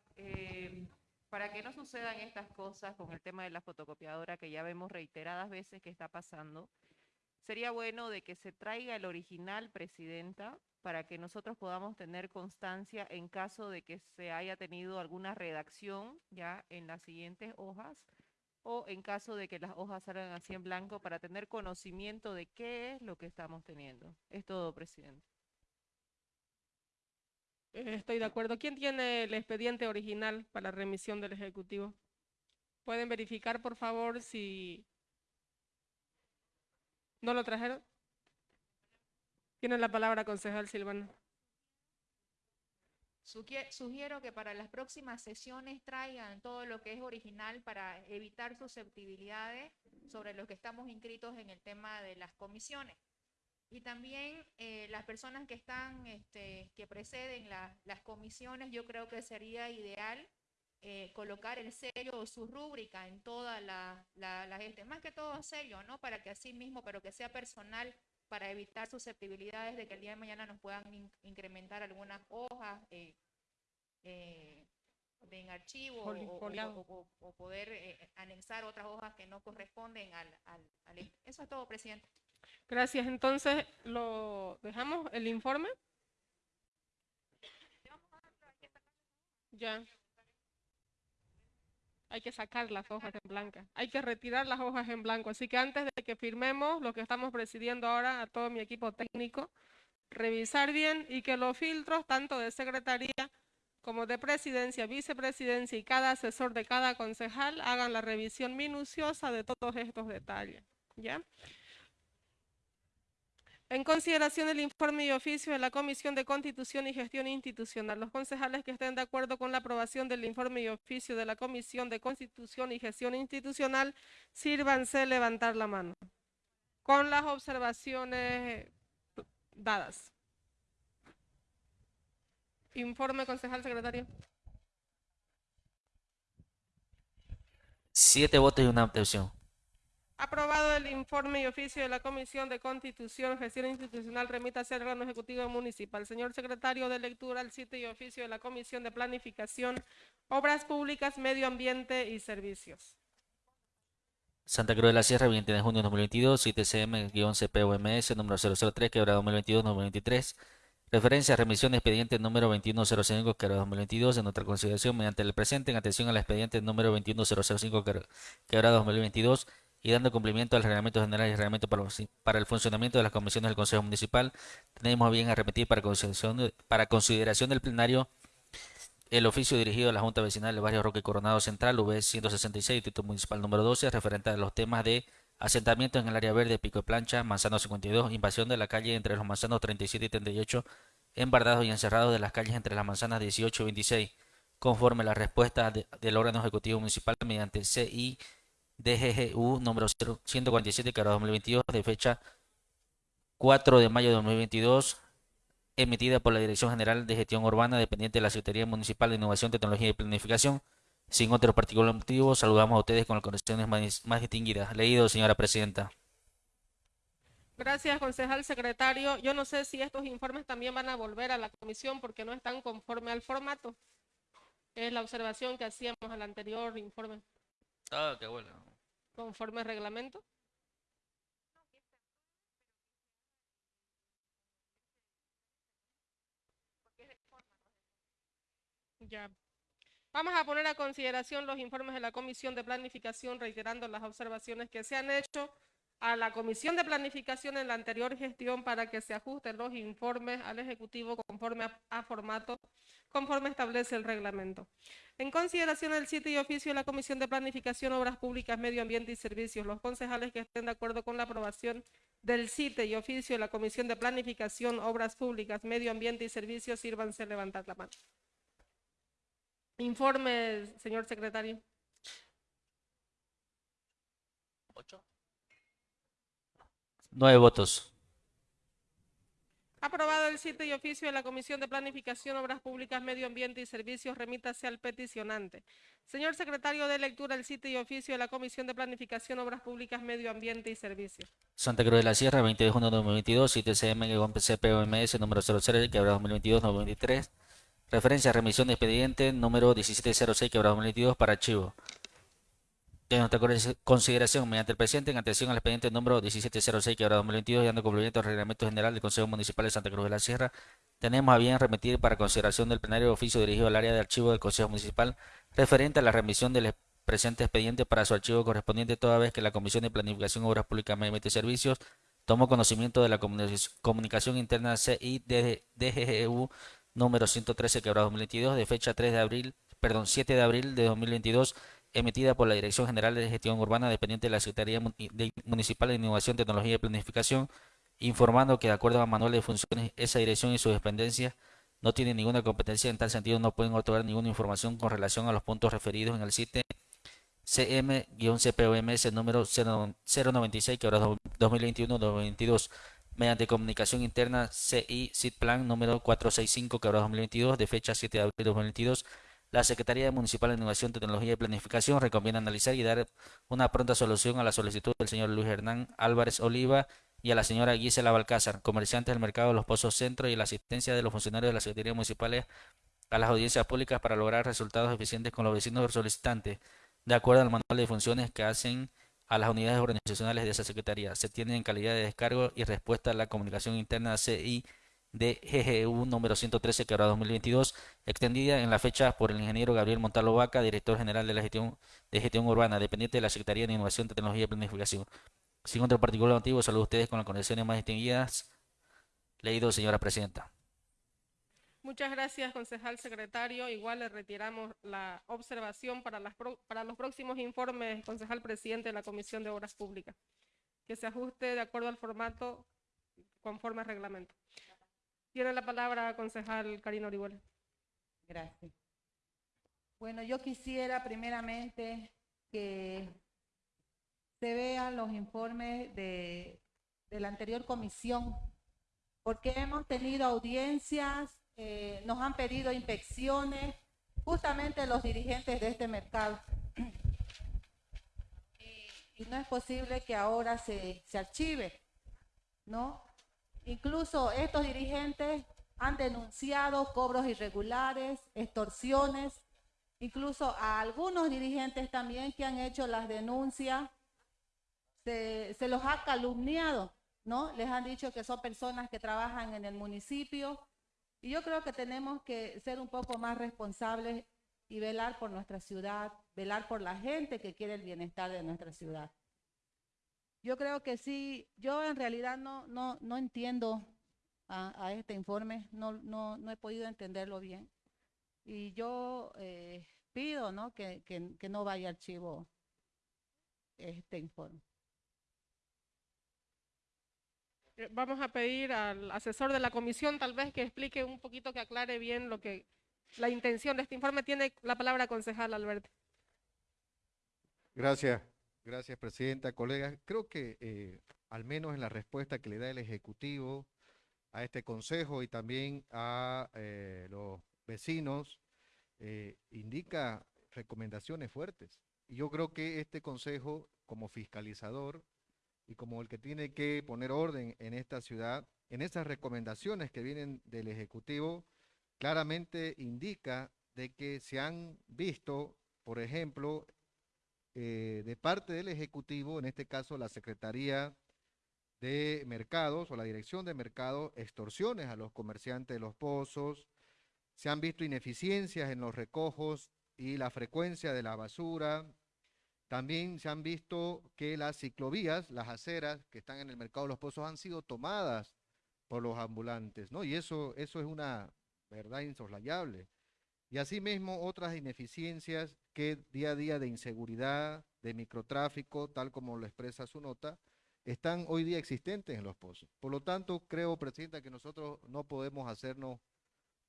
Para que no sucedan estas cosas con el tema de la fotocopiadora, que ya vemos reiteradas veces que está pasando, sería bueno de que se traiga el original, Presidenta, para que nosotros podamos tener constancia en caso de que se haya tenido alguna redacción ya en las siguientes hojas o en caso de que las hojas salgan así en blanco para tener conocimiento de qué es lo que estamos teniendo. Es todo, Presidente. Eh, Estoy de acuerdo. ¿Quién tiene el expediente original para remisión del Ejecutivo? ¿Pueden verificar, por favor, si no lo trajeron? Tiene la palabra, concejal Silvana. Sugie- Sugiero que para las próximas sesiones traigan todo lo que es original para evitar susceptibilidades sobre lo que estamos inscritos en el tema de las comisiones. Y también eh, las personas que están, este, que preceden la- las comisiones, yo creo que sería ideal eh, colocar el sello o su rúbrica en toda la, la, la más que todo sello, ¿no? Para que así mismo, pero que sea personal para evitar susceptibilidades de que el día de mañana nos puedan in- incrementar algunas hojas eh, eh, de en archivo o- Foli- o, o- o- o- poder eh, anexar otras hojas que no corresponden al, al, al- Eso es todo, presidente. Gracias. Entonces, ¿lo dejamos el informe? Ya. Hay que sacar las hojas en blanco. Hay que retirar las hojas en blanco. Así que antes de que firmemos lo que estamos presidiendo ahora a todo mi equipo técnico, revisar bien y que los filtros, tanto de secretaría como de presidencia, vicepresidencia y cada asesor de cada concejal, hagan la revisión minuciosa de todos estos detalles. ¿Ya? En consideración del informe y oficio de la Comisión de Constitución y Gestión Institucional, los concejales que estén de acuerdo con la aprobación del informe y oficio de la Comisión de Constitución y Gestión Institucional, sírvanse levantar la mano. Con las observaciones dadas. Informe, concejal secretario. Siete votos y una abstención. Aprobado el informe y oficio de la Comisión de Constitución, Gestión Institucional, remítase al órgano ejecutivo municipal. Señor secretario de lectura, el sitio y oficio de la Comisión de Planificación, Obras Públicas, Medio Ambiente y Servicios. Santa Cruz de la Sierra, 20 de junio de 2022, 7CM-CPOMS, número 003, quebrada 2022-2023. Referencia a remisión expediente número 2105, quebrada 2022, en nuestra consideración mediante el presente, en atención al expediente número 21005, quebra- quebrada 2022, y dando cumplimiento al reglamento general y reglamento para, el funcionamiento de las comisiones del Consejo Municipal, tenemos bien a remitir para consideración, de- para consideración del plenario el oficio dirigido a la Junta Vecinal del Barrio Roque Coronado Central, V 166, Distrito Municipal número 12, referente a los temas de asentamientos en el área verde, Pico de Plancha, Manzano 52, invasión de la calle entre los manzanos 37 y 38, embardados y encerrados de las calles entre las manzanas 18 y 26, conforme la respuesta de- del órgano ejecutivo municipal mediante CI DGGU número 0 147, que 2022, de fecha 4 de mayo de 2022, emitida por la Dirección General de Gestión Urbana, dependiente de la Secretaría Municipal de Innovación, Tecnología y Planificación. Sin otro particular motivo, saludamos a ustedes con las condiciones más, más distinguidas. Leído, señora presidenta. Gracias, concejal secretario. Yo no sé si estos informes también van a volver a la comisión porque no están conforme al formato. Es la observación que hacíamos al anterior informe, Ah, qué bueno. Conforme al reglamento. Ya. Vamos a poner a consideración los informes de la Comisión de Planificación, reiterando las observaciones que se han hecho a la Comisión de Planificación en la anterior gestión para que se ajusten los informes al Ejecutivo conforme a, formato, conforme establece el reglamento. En consideración del sitio y oficio de la Comisión de Planificación, Obras Públicas, Medio Ambiente y Servicios, los concejales que estén de acuerdo con la aprobación del sitio y oficio de la Comisión de Planificación, Obras Públicas, Medio Ambiente y Servicios, sírvanse levantar la mano. Informe, señor secretario. Nueve votos. Aprobado el sitio y oficio de la Comisión de Planificación, Obras Públicas, Medio Ambiente y Servicios, remítase al peticionante. Señor secretario de lectura, el sitio y oficio de la Comisión de Planificación, Obras Públicas, Medio Ambiente y Servicios. Santa Cruz de la Sierra, 20 de junio de 2022, 7CM-CPOMS, número 00, quebrada 2022-2023. Referencia remisión de expediente número 1706, quebrada 2022, para archivo. De nuestra consi- consideración, mediante el presidente, en atención al expediente número 1706, quebrada 2022, y dando cumplimiento al reglamento general del Consejo Municipal de Santa Cruz de la Sierra, tenemos a bien remitir para consideración del plenario oficio dirigido al área de archivo del Consejo Municipal referente a la remisión del presente expediente para su archivo correspondiente toda vez que la Comisión de Planificación, Obras Públicas, Medio y Servicios tomó conocimiento de la comunicación, interna CI DGGU número 113 quebrado 2022 de fecha 3 de abril, perdón, 7 de abril de 2022 emitida por la Dirección General de Gestión Urbana dependiente de la Secretaría Municipal de Innovación, Tecnología y Planificación, informando que de acuerdo a manual de funciones esa dirección y sus dependencias no tienen ninguna competencia en tal sentido no pueden otorgar ninguna información con relación a los puntos referidos en el sitio CM-CPOMS número 0- 096 quebrado 2021-2022 mediante comunicación interna CI Plan número 465 quebrado 2022 de fecha 7 de abril de 2022 la Secretaría Municipal de Innovación, Tecnología y Planificación recomienda analizar y dar una pronta solución a la solicitud del señor Luis Hernán Álvarez Oliva y a la señora Gisela Balcázar, comerciantes del mercado de los Pozos Centro y la asistencia de los funcionarios de la Secretaría Municipales a las audiencias públicas para lograr resultados eficientes con los vecinos solicitantes, de acuerdo al manual de funciones que hacen a las unidades organizacionales de esa Secretaría. Se tiene en calidad de descargo y respuesta a la comunicación interna CI de GGU número 113 quebrado 2022, extendida en la fecha por el ingeniero Gabriel Montalvo Vaca, director general de la gestión de gestión urbana, dependiente de la Secretaría de Innovación, Tecnología y Planificación. Sin otro particular motivo, saludo a ustedes con las condiciones más distinguidas. Leído, señora presidenta. Muchas gracias, concejal secretario. Igual le retiramos la observación para, las para los próximos informes, concejal presidente de la Comisión de Obras Públicas, que se ajuste de acuerdo al formato conforme al reglamento. Tiene la palabra concejal Karina Orihuela. Gracias. Bueno, yo quisiera primeramente que se vean los informes de, la anterior comisión, porque hemos tenido audiencias, eh, nos han pedido inspecciones, justamente los dirigentes de este mercado. Y no es posible que ahora se archive, ¿no? Incluso estos dirigentes han denunciado cobros irregulares, extorsiones, incluso a algunos dirigentes también que han hecho las denuncias, se, los ha calumniado, ¿no? Les han dicho que son personas que trabajan en el municipio y yo creo que tenemos que ser un poco más responsables y velar por nuestra ciudad, velar por la gente que quiere el bienestar de nuestra ciudad. Yo creo que sí, yo en realidad no, no, no entiendo a, a este informe, no, no, no he podido entenderlo bien. Y yo eh, pido ¿no? que, que, que no vaya archivo este informe. Eh, Vamos a pedir al asesor de la comisión tal vez que explique un poquito, que aclare bien lo que la intención de este informe. Tiene la palabra concejal Alberto. Gracias, gracias Presidenta, colegas. Creo que eh, al menos en la respuesta que le da el Ejecutivo a este Consejo y también a eh, los vecinos, eh, indica recomendaciones fuertes. Y yo creo que este Consejo, como fiscalizador y como el que tiene que poner orden en esta ciudad, en esas recomendaciones que vienen del Ejecutivo, claramente indica de que se han visto, por ejemplo, eh, de parte del Ejecutivo, en este caso la Secretaría de Mercados o la Dirección de Mercados, extorsiones a los comerciantes de los pozos, se han visto ineficiencias en los recojos y la frecuencia de la basura, también se han visto que las ciclovías, las aceras que están en el mercado de los pozos han sido tomadas por los ambulantes, ¿no? Y eso, eso es una verdad insoslayable. Y asimismo otras ineficiencias que día a día de inseguridad, de microtráfico, tal como lo expresa su nota, están hoy día existentes en los pozos. Por lo tanto, creo, Presidenta, que nosotros no podemos hacernos,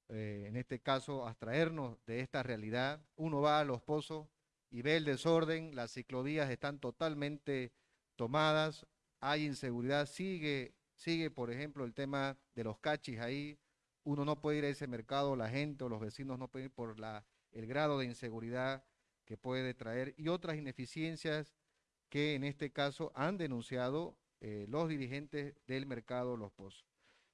eh, en este caso, abstraernos de esta realidad. Uno va a los pozos y ve el desorden, las ciclovías están totalmente tomadas, hay inseguridad, sigue, sigue, por ejemplo, el tema de los cachis ahí, uno no puede ir a ese mercado, la gente o los vecinos no pueden ir por la, el grado de inseguridad que puede traer y otras ineficiencias que en este caso han denunciado eh, los dirigentes del mercado Los Pozos.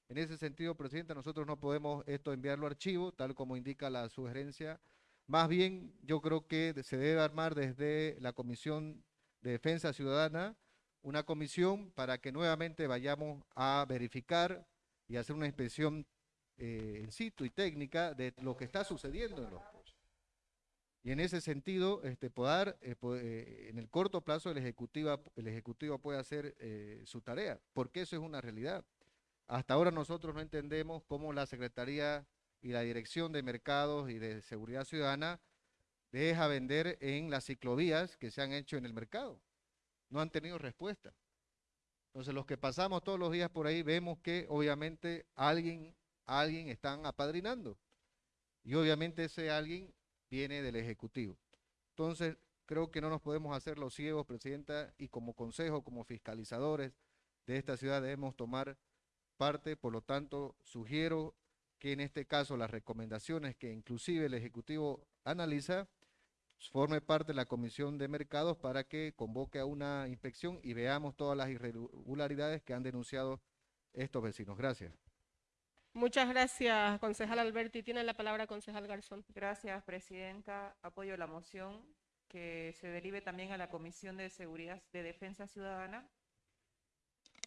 En ese sentido, Presidenta, nosotros no podemos esto enviarlo a archivo, tal como indica la sugerencia. Más bien, yo creo que se debe armar desde la Comisión de Defensa Ciudadana una comisión para que nuevamente vayamos a verificar y hacer una inspección eh, in situ y técnica de lo que está sucediendo en los pozos. Y en ese sentido, este, poder, eh, eh, en el corto plazo el Ejecutivo, el ejecutivo puede hacer eh, su tarea, porque eso es una realidad. Hasta ahora nosotros no entendemos cómo la Secretaría y la Dirección de Mercados y de Seguridad Ciudadana deja vender en las ciclovías que se han hecho en el mercado. No han tenido respuesta. Entonces, los que pasamos todos los días por ahí vemos que obviamente alguien, alguien están apadrinando. Y obviamente ese alguien viene del Ejecutivo. Entonces, creo que no nos podemos hacer los ciegos, Presidenta, y como consejo, como fiscalizadores de esta ciudad debemos tomar parte. Por lo tanto, sugiero que en este caso las recomendaciones que inclusive el Ejecutivo analiza forme parte de la Comisión de Mercados para que convoque a una inspección y veamos todas las irregularidades que han denunciado estos vecinos. Gracias. Muchas gracias, concejal Alberti. Tiene la palabra concejal Garzón. Gracias, Presidenta. Apoyo la moción que se derive también a la Comisión de Seguridad de Defensa Ciudadana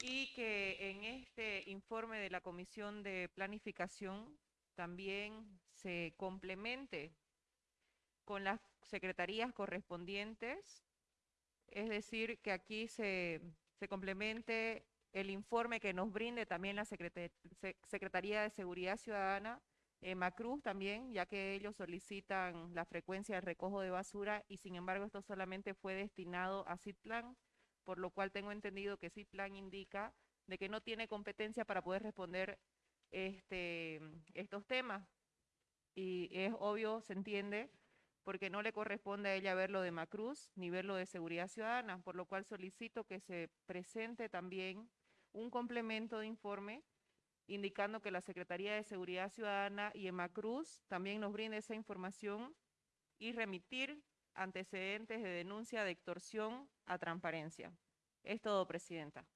y que en este informe de la Comisión de Planificación también se complemente con las secretarías correspondientes, es decir, que aquí se, se complemente el informe que nos brinde también la Secretaría de Seguridad Ciudadana, eh, Macruz también, ya que ellos solicitan la frecuencia de recojo de basura y sin embargo esto solamente fue destinado a CITPLAN, por lo cual tengo entendido que CITPLAN indica de que no tiene competencia para poder responder este, estos temas. Y es obvio, se entiende, porque no le corresponde a ella ver lo de Macruz ni ver lo de Seguridad Ciudadana, por lo cual solicito que se presente también un complemento de informe indicando que la Secretaría de Seguridad Ciudadana y Emacruz también nos brinde esa información y remitir antecedentes de denuncia de extorsión a transparencia. Es todo, Presidenta.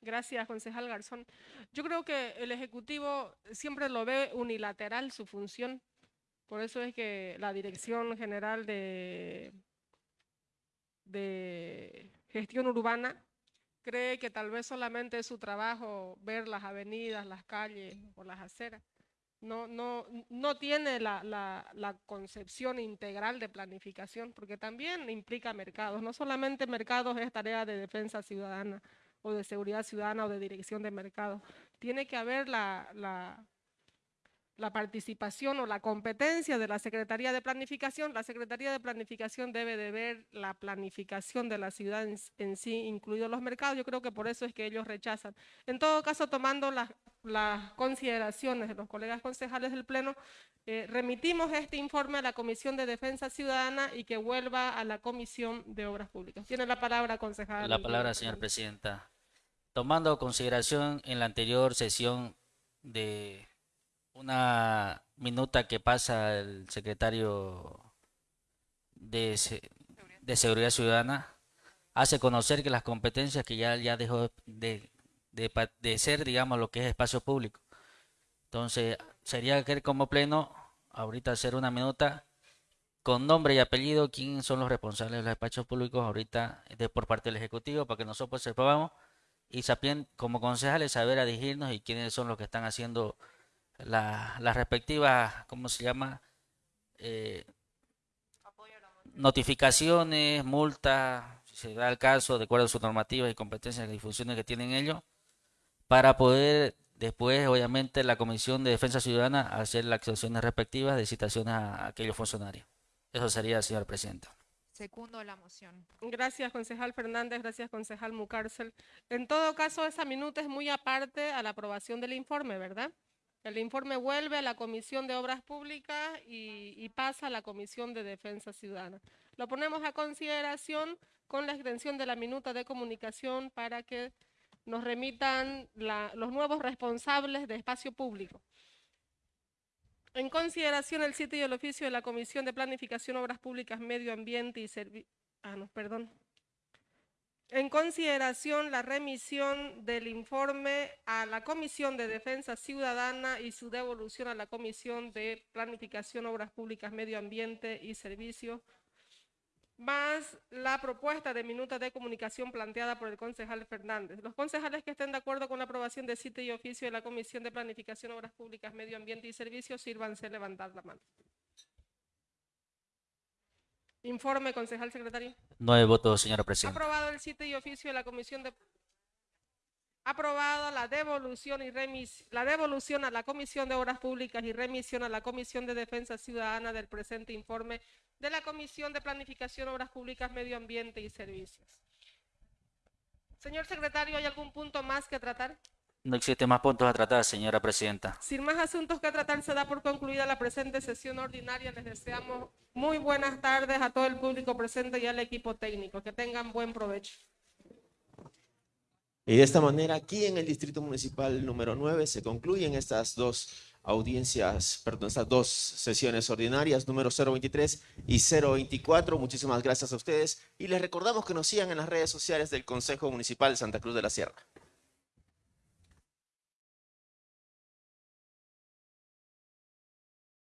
Gracias, concejal Garzón. Yo creo que el Ejecutivo siempre lo ve unilateral su función. Por eso es que la Dirección General de, de Gestión Urbana cree que tal vez solamente es su trabajo ver las avenidas, las calles o las aceras. No, no, no tiene la, la, la concepción integral de planificación, porque también implica mercados. No solamente mercados es tarea de defensa ciudadana, o de seguridad ciudadana o de dirección de mercado. Tiene que haber la, la, la, participación o la competencia de la Secretaría de Planificación. La Secretaría de Planificación debe de ver la planificación de la ciudad en, sí, incluidos los mercados. Yo creo que por eso es que ellos rechazan. En todo caso, tomando las, consideraciones de los colegas concejales del Pleno, eh, remitimos este informe a la Comisión de Defensa Ciudadana y que vuelva a la Comisión de Obras Públicas. Tiene la palabra, concejal. La palabra, señora Presidenta tomando consideración en la anterior sesión de una minuta que pasa el secretario de, de Seguridad Ciudadana, hace conocer que las competencias que ya, ya dejó de, de, ser, digamos, lo que es espacio público. Entonces, sería que como pleno, ahorita hacer una minuta con nombre y apellido, quién son los responsables de los espacios públicos ahorita de, por parte del Ejecutivo, para que nosotros sepamos y también como concejales saber a dirigirnos y quiénes son los que están haciendo las respectivas, ¿cómo se llama? Eh, notificaciones, multas, si se da el caso, de acuerdo a sus normativas y competencias y funciones que tienen ellos, para poder después, obviamente, la Comisión de Defensa Ciudadana hacer las acciones respectivas de citaciones a aquellos funcionarios. Eso sería, señor presidente. Segundo la moción. Gracias, concejal Fernández. Gracias, concejal Mucárcel. En todo caso, esa minuta es muy aparte a la aprobación del informe, ¿verdad? El informe vuelve a la Comisión de Obras Públicas y, pasa a la Comisión de Defensa Ciudadana. Lo ponemos a consideración con la extensión de la minuta de comunicación para que nos remitan los nuevos responsables de espacio público. En consideración el sitio y el oficio de la Comisión de Planificación, Obras Públicas, Medio Ambiente y Servicios. Ah, no, perdón. En consideración la remisión del informe a la Comisión de Defensa Ciudadana y su devolución a la Comisión de Planificación, Obras Públicas, Medio Ambiente y Servicios más la propuesta de minuta de comunicación planteada por el concejal Fernández. Los concejales que estén de acuerdo con la aprobación de sitio y oficio de la Comisión de Planificación, Obras Públicas, Medio Ambiente y Servicios, sírvanse levantar la mano. Informe, concejal secretario. Nueve votos, señora presidenta. Aprobado el sitio y oficio de la Comisión de Aprobada la devolución y remis- la devolución a la Comisión de Obras Públicas y remisión a la Comisión de Defensa Ciudadana del presente informe de la Comisión de Planificación, Obras Públicas, Medio Ambiente y Servicios. Señor secretario, ¿hay algún punto más que tratar? No existen más puntos a tratar, señora presidenta. Sin más asuntos que tratar, se da por concluida la presente sesión ordinaria. Les deseamos muy buenas tardes a todo el público presente y al equipo técnico. Que tengan buen provecho. Y de esta manera, aquí en el Distrito Municipal número 9 se concluyen estas dos audiencias, perdón, estas dos sesiones ordinarias, número 023 y 024. Muchísimas gracias a ustedes y les recordamos que nos sigan en las redes sociales del Consejo Municipal de Santa Cruz de la Sierra.